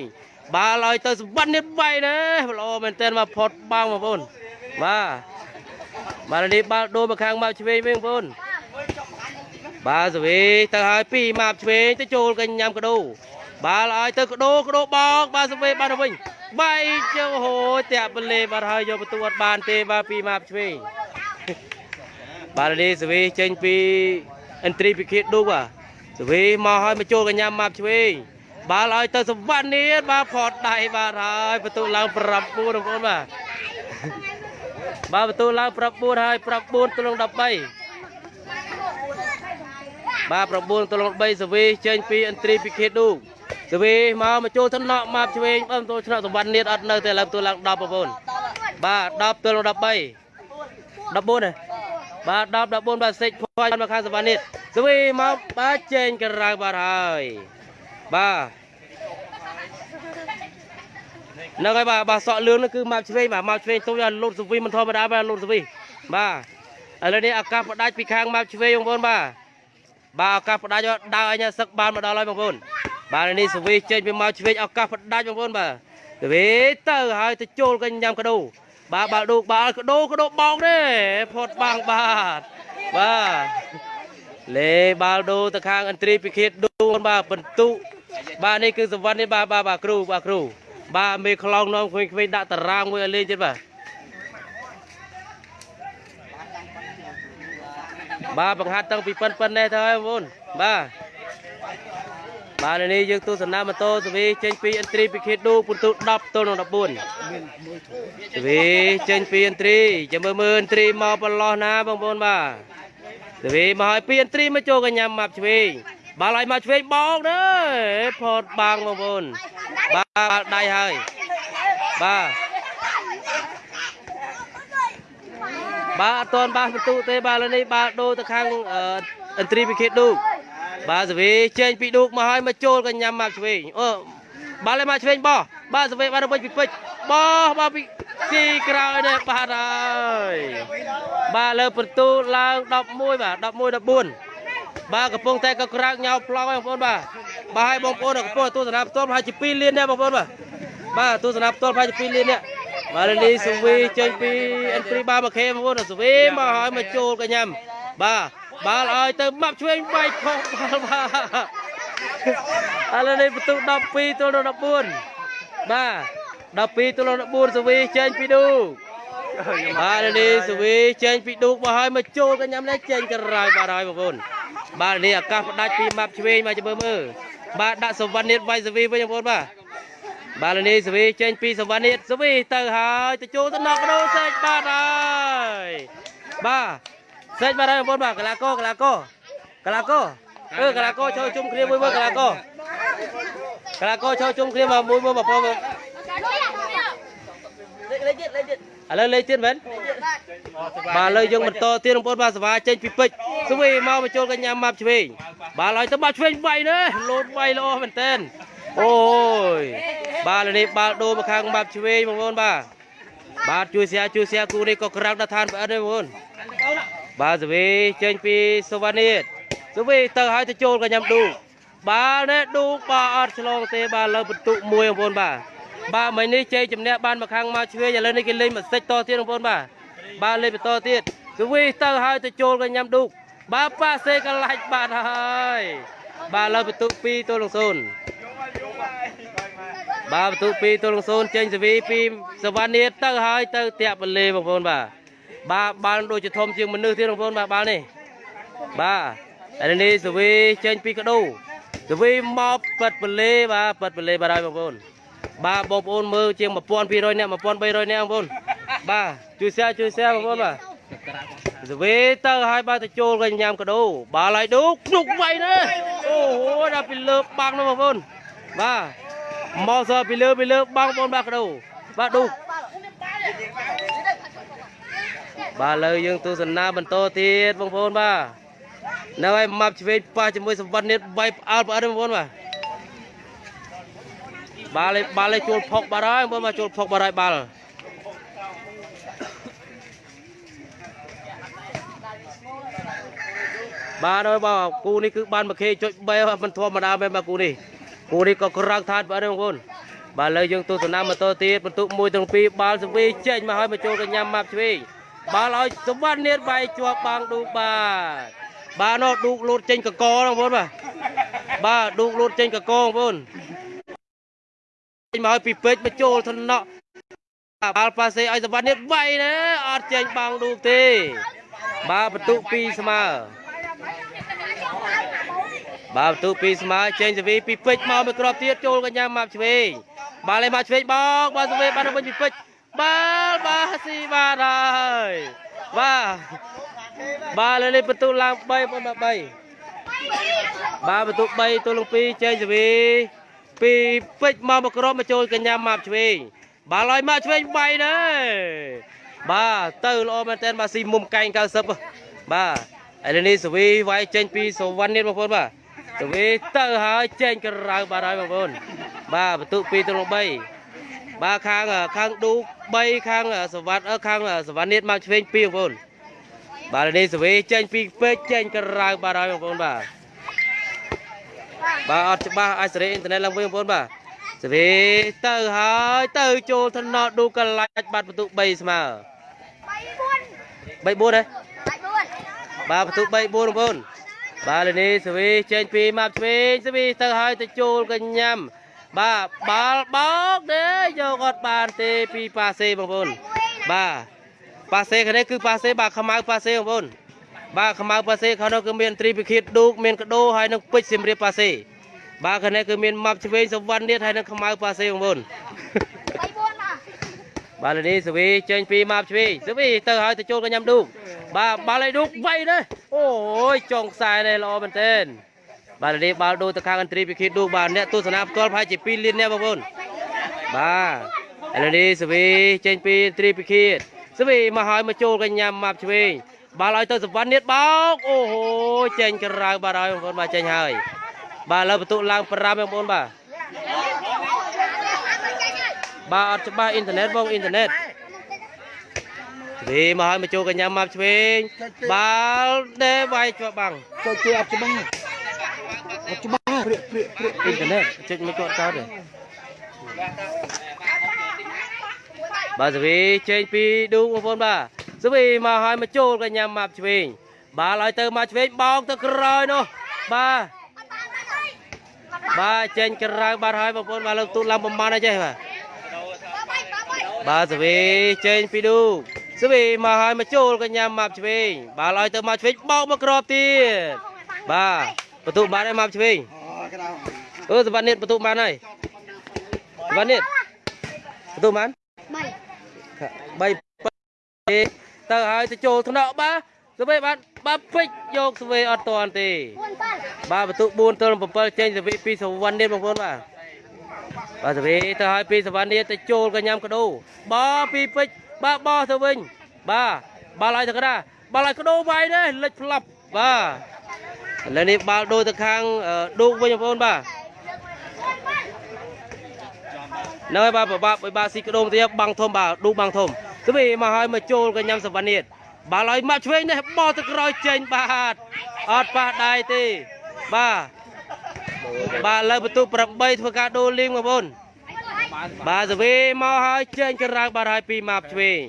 បាទឲ្យទៅសម្បត្តិនេះបាយណាល្អមែនតើមកផុតបាំងបងប្អូនបាទបាទលើនេះបាល់ដូរមកខាងម៉ាប់ឆ្វេងវិញបងប្អូនបាទសវីទៅហើយពីម៉ាប់ឆ្វេងទៅចូលកញ្ញាំកដោបាទឲ្យទៅកដោកដោបោកបាទសវីបាទទៅវិញបាយជើហូតាក់បលេបាទហើយយកបន្ទួតបានទេបាទពីម៉ាប់ឆ្វេងបាទនេះសវីចេញពី ឥន្ទ្រីពិឃាតឌូបាទសវីមកហើយមកចូលកញ្ញាម៉ាប់ឆ្វេងបាល់ឲ្យទៅសវណ្ណនេះបាទផតដៃបាទហើយបន្ទូឡើង9បងប្អូនបាទបាទបន្ទូឡើង9ហើយ9ទល់នឹង13បាទ9ទល់នឹង3សវីចេញពីឥន្ទ្រីពិឃាតឌូសវីមកមកចូលថ្នាក់ម៉ាប់ឆ្វេងបាទបន្ទូថ្នាក់សវណ្ណនេះអត់នៅទេឥឡូវបន្ទូឡើង10បងប្អូនបាទ10ទល់នឹង13 14ហ៎ បាទ10 14បាទសេចខ្វាយមកខាងសវណ្ណនេះស្វីមកបាទចេញក្រៅបាទហើយបាទហ្នឹងហើយបាទបាទសក់លឿងនោះគឺម៉ាប់ឆ្វេងបាទម៉ាប់ឆ្វេងទុំយកលូតស្វីមិនធម្មតាបាទលូតស្វីបាទឥឡូវនេះឱកាសផ្ដាច់ពីខាងម៉ាប់ឆ្វេងបងប្អូនបាទបាទឱកាសផ្ដាច់ដើរឲ្យញ៉ាសឹកបានមកដល់ហើយបងប្អូនបាទនេះស្វីចេញពីម៉ាប់ឆ្វេងឱកាសផ្ដាច់បងប្អូនបាទស្វីទៅហើយទៅចូលកញ្ញាំកដោ បាទបាល់ដូកបាល់កដោកដោបោកទេផុតបាំងបាទបាទលេបាល់ដូទៅខាងឥន្ទ្រីពិឃាតដូនបាទបន្ទុបាទនេះគឺសវណ្ណនេះបាទបាទបាទគ្រូបាទគ្រូបាទមេខ្លងនាំក្មេងៗដាក់តារាងមួយឲ្យលេងទៀតបាទបាទបង្ហាត់តាំងពីប៉ិនប៉ិននេះទៅហើយបងប្អូនបាទ បាទនៅនេះយើងទស្សនាម៉ូតូសវីចេញពីឥន្ទ្រីពិឃាតដូពុនទូ10ទល់នឹង14ទ្វីចេញពីឥន្ទ្រីចាំមើលមើលឥន្ទ្រីមកប្រឡោះណាបងប្អូនបាទទ្វីមកឲ្យពីឥន្ទ្រីមកចូលកញ្ញាម៉ាប់ឆ្វេងបាល់ឲ្យមកឆ្វេងបោកទៅផតបាំងបងប្អូនបាទដៃហើយបាទបាទអត់ទាន់បាសបន្ទុទេបាទឥឡូវនេះបាទដូរទៅខាងអឺឥន្ទ្រីពិឃាតឌូក បាទសវីចេញពីឌូកមកហើយមកចូលកញ្ញាំមកឆ្វេងអូបាល់ឲ្យមកឆ្វេងបោះបាទសវីបាទទៅវិញពីពេជ្របោះបាទពីទីក្រោយនេះបាទហើយបាទលើបន្ទូឡើង11បាទ11 14បាទកំពុងតែក៏ក្រាកញោប្លង់ហើយបងប្អូនបាទបាទឲ្យបងប្អូនកំពុងទស្សនាផ្ទាល់ប្រហែលជា2លានដែរបងប្អូនបាទបាទទស្សនាផ្ទាល់ប្រហែលជា2លាននេះបាទលីសុវីចេញពីអិនព្រីបាមកខេបងប្អូនសុវីមកឲ្យមកចូលកញ្ញាំបាទ បាល់ឲ្យទៅម៉ាប់ឆ្វេងបែកខុសបាល់បាទឥឡូវនេះបន្ទុក12ទល់នឹង14បាទ12ទល់នឹង14សុវីចេញពីឌូបាទនេះសុវីចេញពីឌូកមកឲ្យមកចូលកញ្ញាំនេះចេញក្រៅបាទហើយបងប្អូនបាទនេះអាកាសផ្ដាច់ពីម៉ាប់ឆ្វេងមកចាំមើលមើលបាទដាក់សវណ្ណិតវាយសវីវិញបងប្អូនបាទបាទនេះសវីចេញពីសវណ្ណិតសវីទៅហើយទៅចូលទៅណកដោសេចបាទហើយបាទ សេចបាទហើយបងប្អូនបាទកលាកោកលាកោកលាកោអឺកលាកោចូលជុំគ្នាមួយមើលកលាកោកលាកោចូលជុំគ្នាមកមួយមើលបងប្អូនលេខទៀតលេខទៀតឥឡូវលេខទៀតមែនបាទឥឡូវយើងបន្តទៀតបងប្អូនបាទសវាចេញពីពេជ្រស្វីមកបញ្ចូលកញ្ញាម៉ាប់ឆ្វេងបាទឡើយទៅម៉ាប់ឆ្វេងវាយនេះលោតវាយល្អមែនតើអូយបាទឥឡូវនេះបាល់ដូរមកខាងម៉ាប់ឆ្វេងបងប្អូនបាទបាទជួយសៀជួយសៀគូនេះក៏ក្រាំងដល់ឋានប្រអិនដែរបងប្អូន បាទស្វីចេញពីសវណ្ណិតស្វីទៅឲ្យទៅចូលកញ្ញាឌូបាល់នេះឌូបាទអត់ឆ្លងទេបាទលើបន្ទុកមួយបងប្អូនបាទបាទមិញនេះជ័យជំនះបានមកខាងម៉ាប់ឆ្វេងឥឡូវនេះគេលេងមកសិចតទៀតបងប្អូនបាទបាទលេខបន្តទៀតគឺវីទៅហើយទៅចូលកញ្ញាំឌូកបាទប៉ាសេកលាច់បាទហើយបាទលើបន្ទុក2ទល់នឹង0បាទបន្ទុក2ទល់នឹង0ចេញសវីពីសវណ្ណៀតទៅហើយទៅតាក់បលេបងប្អូនបាទ បាទបាល់ដូចជាធំជាងមនុស្សទៀតបងប្អូនបាទបាល់នេះបាទឥឡូវនេះសវីចេញពីកដោសវីមកប៉ិតបលេបាទប៉ិតបលេបាទហើយបងប្អូនបាទបងប្អូនមើលជាង1200នាក់1300នាក់បងប្អូនបាទជួយ share ជួយ share បងប្អូនបាទសវេទៅឲ្យបាទទៅចូលកញ្ញាំកដោបាល់ឲ្យឌូភ្នុកវៃណាអូហូដល់ពីលើបាំងនោះបងប្អូនបាទមកសពីលើពីលើបាំងបងប្អូនបាទកដោបាទឌូ បាទលើយើងទស្សនាបន្តទៀតបងប្អូនបាទនៅឲ្យម៉ាប់ឆ្វេងប៉ះជាមួយសម្បត្តិនេះបែបផ្អើលផ្អើលបងប្អូនបាទបាល់ឯបាល់ឯជួលផុកបាត់ហើយបងមកជួលផុកបាត់ហើយបាល់បាទហើយបាទគូនេះគឺបានមកខេចុច3មិនធម្មតាមែនបាទគូនេះគូនេះក៏ក្រៅថាតបាទបងប្អូនបាទឥឡូវយើងទស្សនាបន្តទៀតបន្ទុក1ទាំង2បាល់សវីចេញមកហើយមកចូលកញ្ញាម៉ាប់ឆ្វេង បាល់ឲ្យសម្បត្តិនាតបាយជាប់បាំងឌូបាទបាទនោះឌូកលូតចេញកកបងប្អូនបាទបាទឌូកលូតចេញកកបងប្អូនចេញមកឲ្យពីពេជ្រមកចូលថ្នាក់បាល់ប៉ាសេឲ្យសវណ្ណនេះវាយណាអត់ចេញបាំងឌូកទេ បាទបន្ទុក2ស្មើបាទបន្ទុក2ស្មើចេញសវីពីពេជ្រមកមួយគ្រាប់ទៀតចូលកញ្ញាម៉ាប់ឆ្វេងបាល់ឲ្យមកឆ្វេងបោកបាទសវីបានវិញពីពេជ្រ បាល់បាទស៊ីបាទហើយបាទបាទលើនេះបន្ទុកឡើង3បងបាទ3បាទបន្ទុក3ទល់នឹង2ចេញសវីពីពេជ្រមកមកក្រមមកចូលកញ្ញាម៉ាប់ឆ្វេងបាល់ឲ្យម៉ាប់ឆ្វេងបាយណែបាទទៅល្អមែនតើបាទស៊ីមុំកែង90បាទឥឡូវនេះសវីវាយចេញពីសវណ្ណនេះបងប្អូនបាទសវីទៅហើយចេញក្រៅបាទហើយបងប្អូនបាទបន្ទុក2ទៅ3 បាទខាងខាងឌូ3ខាងសវណ្ណខាងសវណ្ណនេះមកឆ្វេង2បងប្អូនបាទឥឡូវនេះសវីចេញពីពេជ្រចេញក្រៅបាទហើយបងប្អូនបាទបាទអត់ច្បាស់អាចសេរីអ៊ីនធឺណិតឡើងវិញបងប្អូនបាទសេរីទៅហើយទៅចូលថ្នាក់ឌូកលាច់បាត់បន្ទុក3ស្មើ3 4 3 4ហ៎បាទបន្ទុក3 4បងប្អូនបាទលេនេះសេរីចេញពីម៉ាប់ឆ្វេងសេរីទៅហើយទៅចូលកញ្ញាំ បាទបាល់បោកទេយកអត់បានទេពីប៉ាសេបងប្អូនបាទប៉ាសេខាងនេះគឺប៉ាសេបាទខ្មៅប៉ាសេបងប្អូនបាទខ្មៅប៉ាសេខាងនោះគឺមានត្រីពិឃាតឌូកមានកដោហើយនឹងពេជ្រសៀមរាបប៉ាសេបាទខាងនេះគឺមានម៉ាប់ឆ្វេងសវណ្ណនេះហើយនឹងខ្មៅប៉ាសេបងប្អូនបាទលេនេះសវីចេញពីម៉ាប់ឆ្វេងសវីទៅហើយទៅចូលកញ្ញាំឌូកបាទបាល់ឲ្យឌូកវៃទេអូយចុងខ្សែនេះល្អមែនទែន បាទនេះបាល់ដូរទៅខាងអន្តរីពិឃាតឌូបាទអ្នកទស្សនាផ្ទាល់ប្រហែលជា2លានអ្នកបងប្អូនបាទឥឡូវនេះសវីចេញពីអន្តរីពិឃាតសវីមកហើយមកចូលកញ្ញាម៉ាប់ឆ្វេងបាល់ឲ្យទៅសវណ្ណនេះបោកអូហូចេញក្រៅបាទហើយបងប្អូនបាទចេញហើយបាទឥឡូវបន្ទុកឡើង5បងប្អូនបាទបាទអត់ច្បាស់អ៊ីនធឺណិតបងអ៊ីនធឺណិតវាមកឲ្យមកចូលកញ្ញាម៉ាប់ឆ្វេងបាល់ដេវាយជាប់បាំង Cho chơi ập cho băng Ập cho băng Priệt priệt priệt អ៊ីនធឺណិតចុចមិនគាត់ចោលទេបាទសវីចេញពីឌូបងប្អូនបាទសវីមកឲ្យមកចូលកញ្ញាម៉ាប់ឆ្វេងបាល់ឲ្យទៅម៉ាប់ឆ្វេងបោកទៅក្រោយនោះបាទបាទចេញក្រៅបាត់ហើយបងប្អូនបាទលើកទូតឡើងប្រមាណអីចេះបាទបាទសវីចេញពីឌូសវីមកឲ្យមកចូលកញ្ញាម៉ាប់ឆ្វេងបាល់ឲ្យទៅម៉ាប់ឆ្វេងបោកមកក្របទៀតបាទ បន្ទុកបានហើយម៉ាប់ឆ្វេង Ờ cái nào អឺសវណ្ណនេះបន្ទុកបានហើយសវណ្ណនេះបន្ទុកបាន3 3ទៅហើយទៅចូលថ្នាក់បាទសវេបានបាទពេចយកសវេអត់តាន់ទេបាទបន្ទុក4ទល់7ចេញសវេពីសវណ្ណនេះបងប្អូនបាទបាទសវេទៅហើយពីសវណ្ណនេះទៅចូលកញ្ញាំកដោបោពីពេចបាទបោទៅវិញបាទបាល់ឲ្យទៅកណ្ដាលបាល់ឲ្យកដោវាយនេះលិចផ្លាប់បាទ ឥឡូវនេះបាល់ដូរទៅខាងអឺឌូកវិញបងប្អូនបាទហ្នឹងហើយបាទបបាក់បើបាទស៊ីក្ដុំទៀតបាំងធំបាទឌូបាំងធំទៅវិញមកហើយមកចូលកញ្ញាំសវណ្ណនេះបាល់ឲ្យមកឆ្វេងនេះបោះទៅក្រោយចេញបាទអត់ប៉ះដៃទេបាទបាទលើបន្ទុក8ធ្វើការដូរលីងបងប្អូនបាទសវីមកហើយចេញក្រៅបាទហើយពីម៉ាប់ឆ្វេង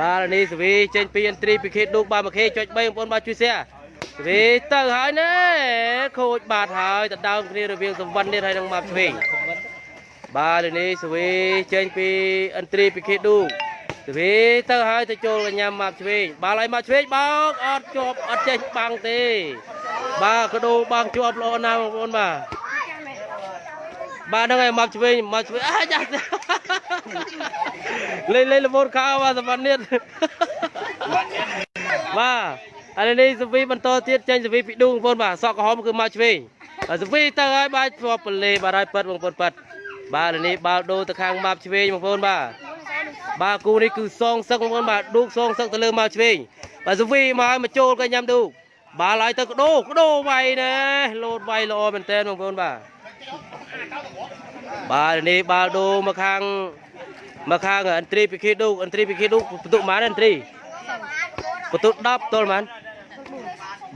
បាទនេះសវីចេញពីអន្ត្រីពីខេតឌូបាទមកខេចុច3បងប្អូនបាទជួយ share ស វីទៅហើយណែខូចបាទហើយទៅដើមគ្នារវាងសវណ្ណនេះហើយនឹងម៉ាប់ឆ្វេងបាទលើនេះសវីចេញពីអន្ត្រីពីខេឌូសវីទៅហើយទៅចូលកញ្ញាម៉ាប់ឆ្វេងបាល់ឲ្យម៉ាប់ឆ្វេងបោកអត់ជាប់អត់ចេះបាំងទេ បាទកដោបាំងជាប់ល្អណាស់បងប្អូនបាទបាទហ្នឹងហើយម៉ាប់ឆ្វេងម៉ាប់ឆ្វេងអាចាស់លេងលេងលមូនខោបាទសម្បត្តិនេះបាទ ឥឡូវនេះសវីបន្តទៀតចេញសវីពីឌូបងប្អូនបាទសក់ក្រហមគឺម៉ាប់ឆ្វេងហើយសវីទៅហើយបាទជាប់ពលេបាទហើយប៉ិតបងប្អូនប៉ិតបាទឥឡូវនេះបាល់ដូរទៅខាងម៉ាប់ឆ្វេងបងប្អូនបាទបាទគូនេះគឺសងសឹកបងប្អូនបាទឌូកសងសឹកទៅលើម៉ាប់ឆ្វេងបាទសុវីមកឲ្យមកចូលកញ្ញាំឌូកបាល់ឲ្យទៅកដោកដោវាយណែលោតវាយល្អមែនតើបងប្អូនបាទបាទឥឡូវនេះបាល់ដូរមកខាងមកខាងអន្ត្រីពីខេឌូកអន្ត្រីពីខេឌូកបន្ទុកប៉ុន្មានអន្ត្រីបន្ទុក10ទល់ប៉ុន្មាន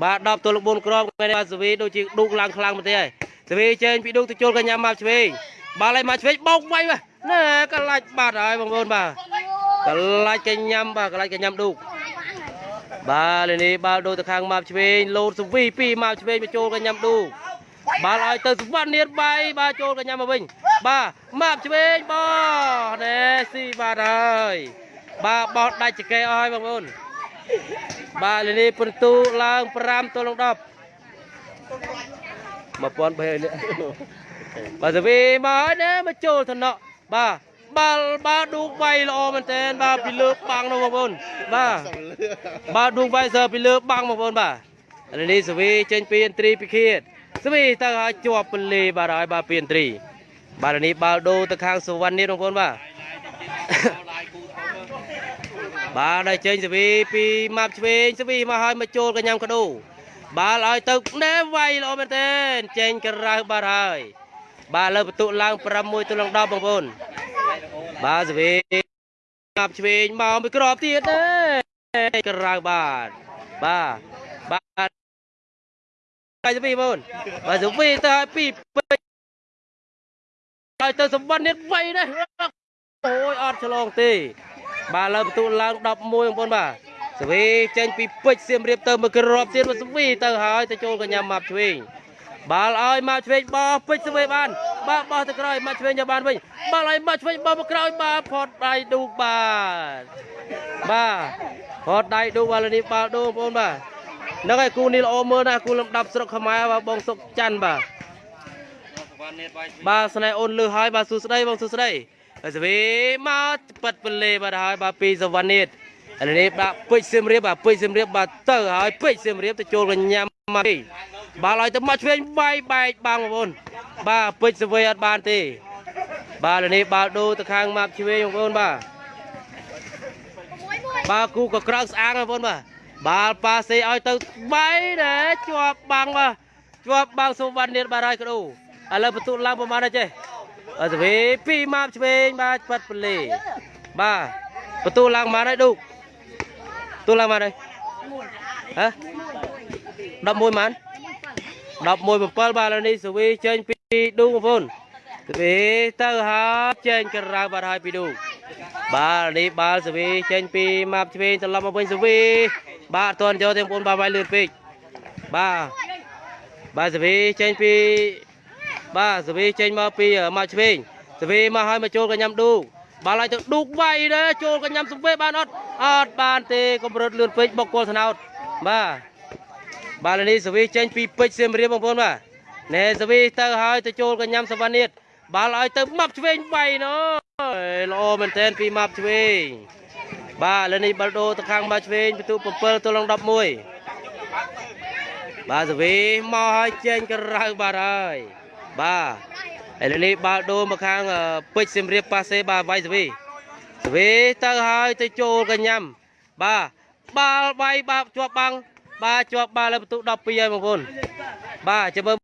បាទ10ទល់4គ្រាប់ថ្ងៃនេះបាទសុវីដូចជាឌូកឡើងខ្លាំងមែនទេហើយសុវីចេញពីឌូកទៅចូលកញ្ញាម៉ាប់ឆ្វេងបាល់ឲ្យមកឆ្វេងបោកវាយបាទណែកលាច់បាត់ហើយបងប្អូនបាទកលាច់កញ្ញាំបាទកលាច់កញ្ញាំឌូកបាទលេនេះបាល់ដូរទៅខាងម៉ាប់ឆ្វេងលោតសវីពីម៉ាប់ឆ្វេងមកចូលកញ្ញាំឌូកបាល់ឲ្យទៅសវណ្ណនាតបាយបាទចូលកញ្ញាំមកវិញបាទម៉ាប់ឆ្វេងបោះណែស៊ីបាទហើយបាទបោះដាច់ចកេអស់ហើយបងប្អូន បាទលេនេះពិន្ទុឡើង5ទល់នឹង10 1300នេះបាទសវីមកហើយណាមកចូលថ្នាក់បាទបាល់បាល់ឌូកវាយល្អមែនតើបាទពីលើបាំងនោះបងប្អូនបាទបាទឌូកវាយសើពីលើបាំងបងប្អូនបាទឥឡូវនេះសវីចេញពីអន្ត្រីពីខៀតសវីទៅឲ្យជាប់ពលេបាទហើយបាទពីអន្ត្រីបាទឥឡូវនេះបាល់ដូរទៅខាងសុវណ្ណនេះបងប្អូនបាទ បាទដល់ចេញសវីពីម៉ាប់ឆ្វេងសវីមកឲ្យមកចូលកញ្ញាំកដោបាល់ឲ្យទៅណែវាយល្អមែនតើចេញក្រៅបាទហើយ បាទលើបន្ទុកឡើង6ទល់នឹង10បងប្អូនបាទសវីងាប់ឆ្វេងមកមួយក្របទៀតទេក្រៅបាទបាទបាទហើយសវីបងប្អូនបាទសវីទៅឲ្យពីពេជ្រហើយទៅសម្បត្តិនេះវៃនេះអូយអត់ឆ្លងទេ បាទលើបន្ទុកឡើង11បងប្អូនបាទសវីចេញពីពេជ្រសៀមរាបទៅមួយក្របទៀតមកសវីទៅហើយទៅចូលកញ្ញាម៉ាប់ឆ្វេងបាល់ឲ្យមកឆ្វេងបោះពេជ្រស្វេបានបាទបោះទៅក្រោយមកឆ្វេងយកបានវិញបាល់ឲ្យមកឆ្វេងបោះមកក្រោយបាទផតដៃឌូកបាទបាទផតដៃឌូកបាទនេះបាល់ឌូបងប្អូនបាទហ្នឹងហើយគូនេះល្អមើលណាស់គូលំដាប់ស្រុកខ្មែរបាទបងសុកច័ន្ទបាទសវណ្ណនេះបាយបាទស្នេហ៍អូនលឺហើយបាទសួស្ដីបងសួស្ដីហើយ សវីមកប៉ិតពលេបាទហើយបាទពីសវណ្ណនេះឥឡូវនេះបាទពេជ្រសៀមរាបបាទពេជ្រសៀមរាបបាទទៅហើយពេជ្រសៀមរាបទៅចូលកញ្ញាមកបាល់ឲ្យទៅមកឆ្វេងបែកបែកបាំងបងប្អូនបាទពេជ្រសវ័យអត់បានទេ បាទឥឡូវនេះបាល់ដូរទៅខាងម៉ាប់ឆ្វេងបងប្អូនបាទបាទគូក៏ក្រោកស្អាងបងប្អូនបាទបាល់ប៉ាសេឲ្យទៅបែកដែរជាប់បាំងបាទជាប់បាំងសុវណ្ណនេះបាទហើយកដោឥឡូវបន្ទុឡើងប្រហែលដែរចេះ អត់ទៅវិញពីម៉ាប់ឆ្វេងបាទប៉ាត់ពលេបាទបន្ទុឡើងប្រហែលដែរឌូកបន្ទុឡើងប្រហែលដែរហ៎11ម៉ាន11 7បាទឥឡូវនេះសវីចេញពីឌូបងប្អូនសវីទៅហើយចេញក្រៅបាត់ហើយពីឌូបាទឥឡូវនេះបាល់សវីចេញពីម៉ាប់ឆ្វេងត្រឡប់មកវិញសវីបាទអត់ទាន់យកទេបងប្អូនបាទវាយលឿនពេកបាទបាទសវីចេញពី បាទសវីចេញមកពីម៉ាប់ឆ្វេងសវីមកហើយមកចូលកញ្ញាំឌូបាល់ឲ្យទៅឌូកវាយដែរចូលកញ្ញាំសវីបានអត់អត់បានទេកម្រិតលឿនពេកបុកគល់ស្នោតបាទបាទឥឡូវនេះសវីចេញពីពេជ្រសៀមរាបបងប្អូនបាទណែសវីទៅហើយទៅចូលកញ្ញាំសវណ្ណិតបាល់ឲ្យទៅម៉ាប់ឆ្វេងបៃណូល្អមែនទែនពីម៉ាប់ឆ្វេងបាទឥឡូវនេះបាល់ដូរទៅខាងម៉ាប់ឆ្វេងបន្ទុ7ទល់នឹង11បាទសវីមកឲ្យចេញក្រៅបាទហើយ បាទឥឡូវនេះបាល់ដូរមកខាងអឺពេជ្រសៀមរាបប៉ាសេបាទវាយសវីសវីទៅហើយទៅចូលកញ្ញាំបាទបាល់វាយបាទជាប់បាំងបាទជាប់បាល់លើបន្ទុក12ហើយបងប្អូនបាទចាំមើល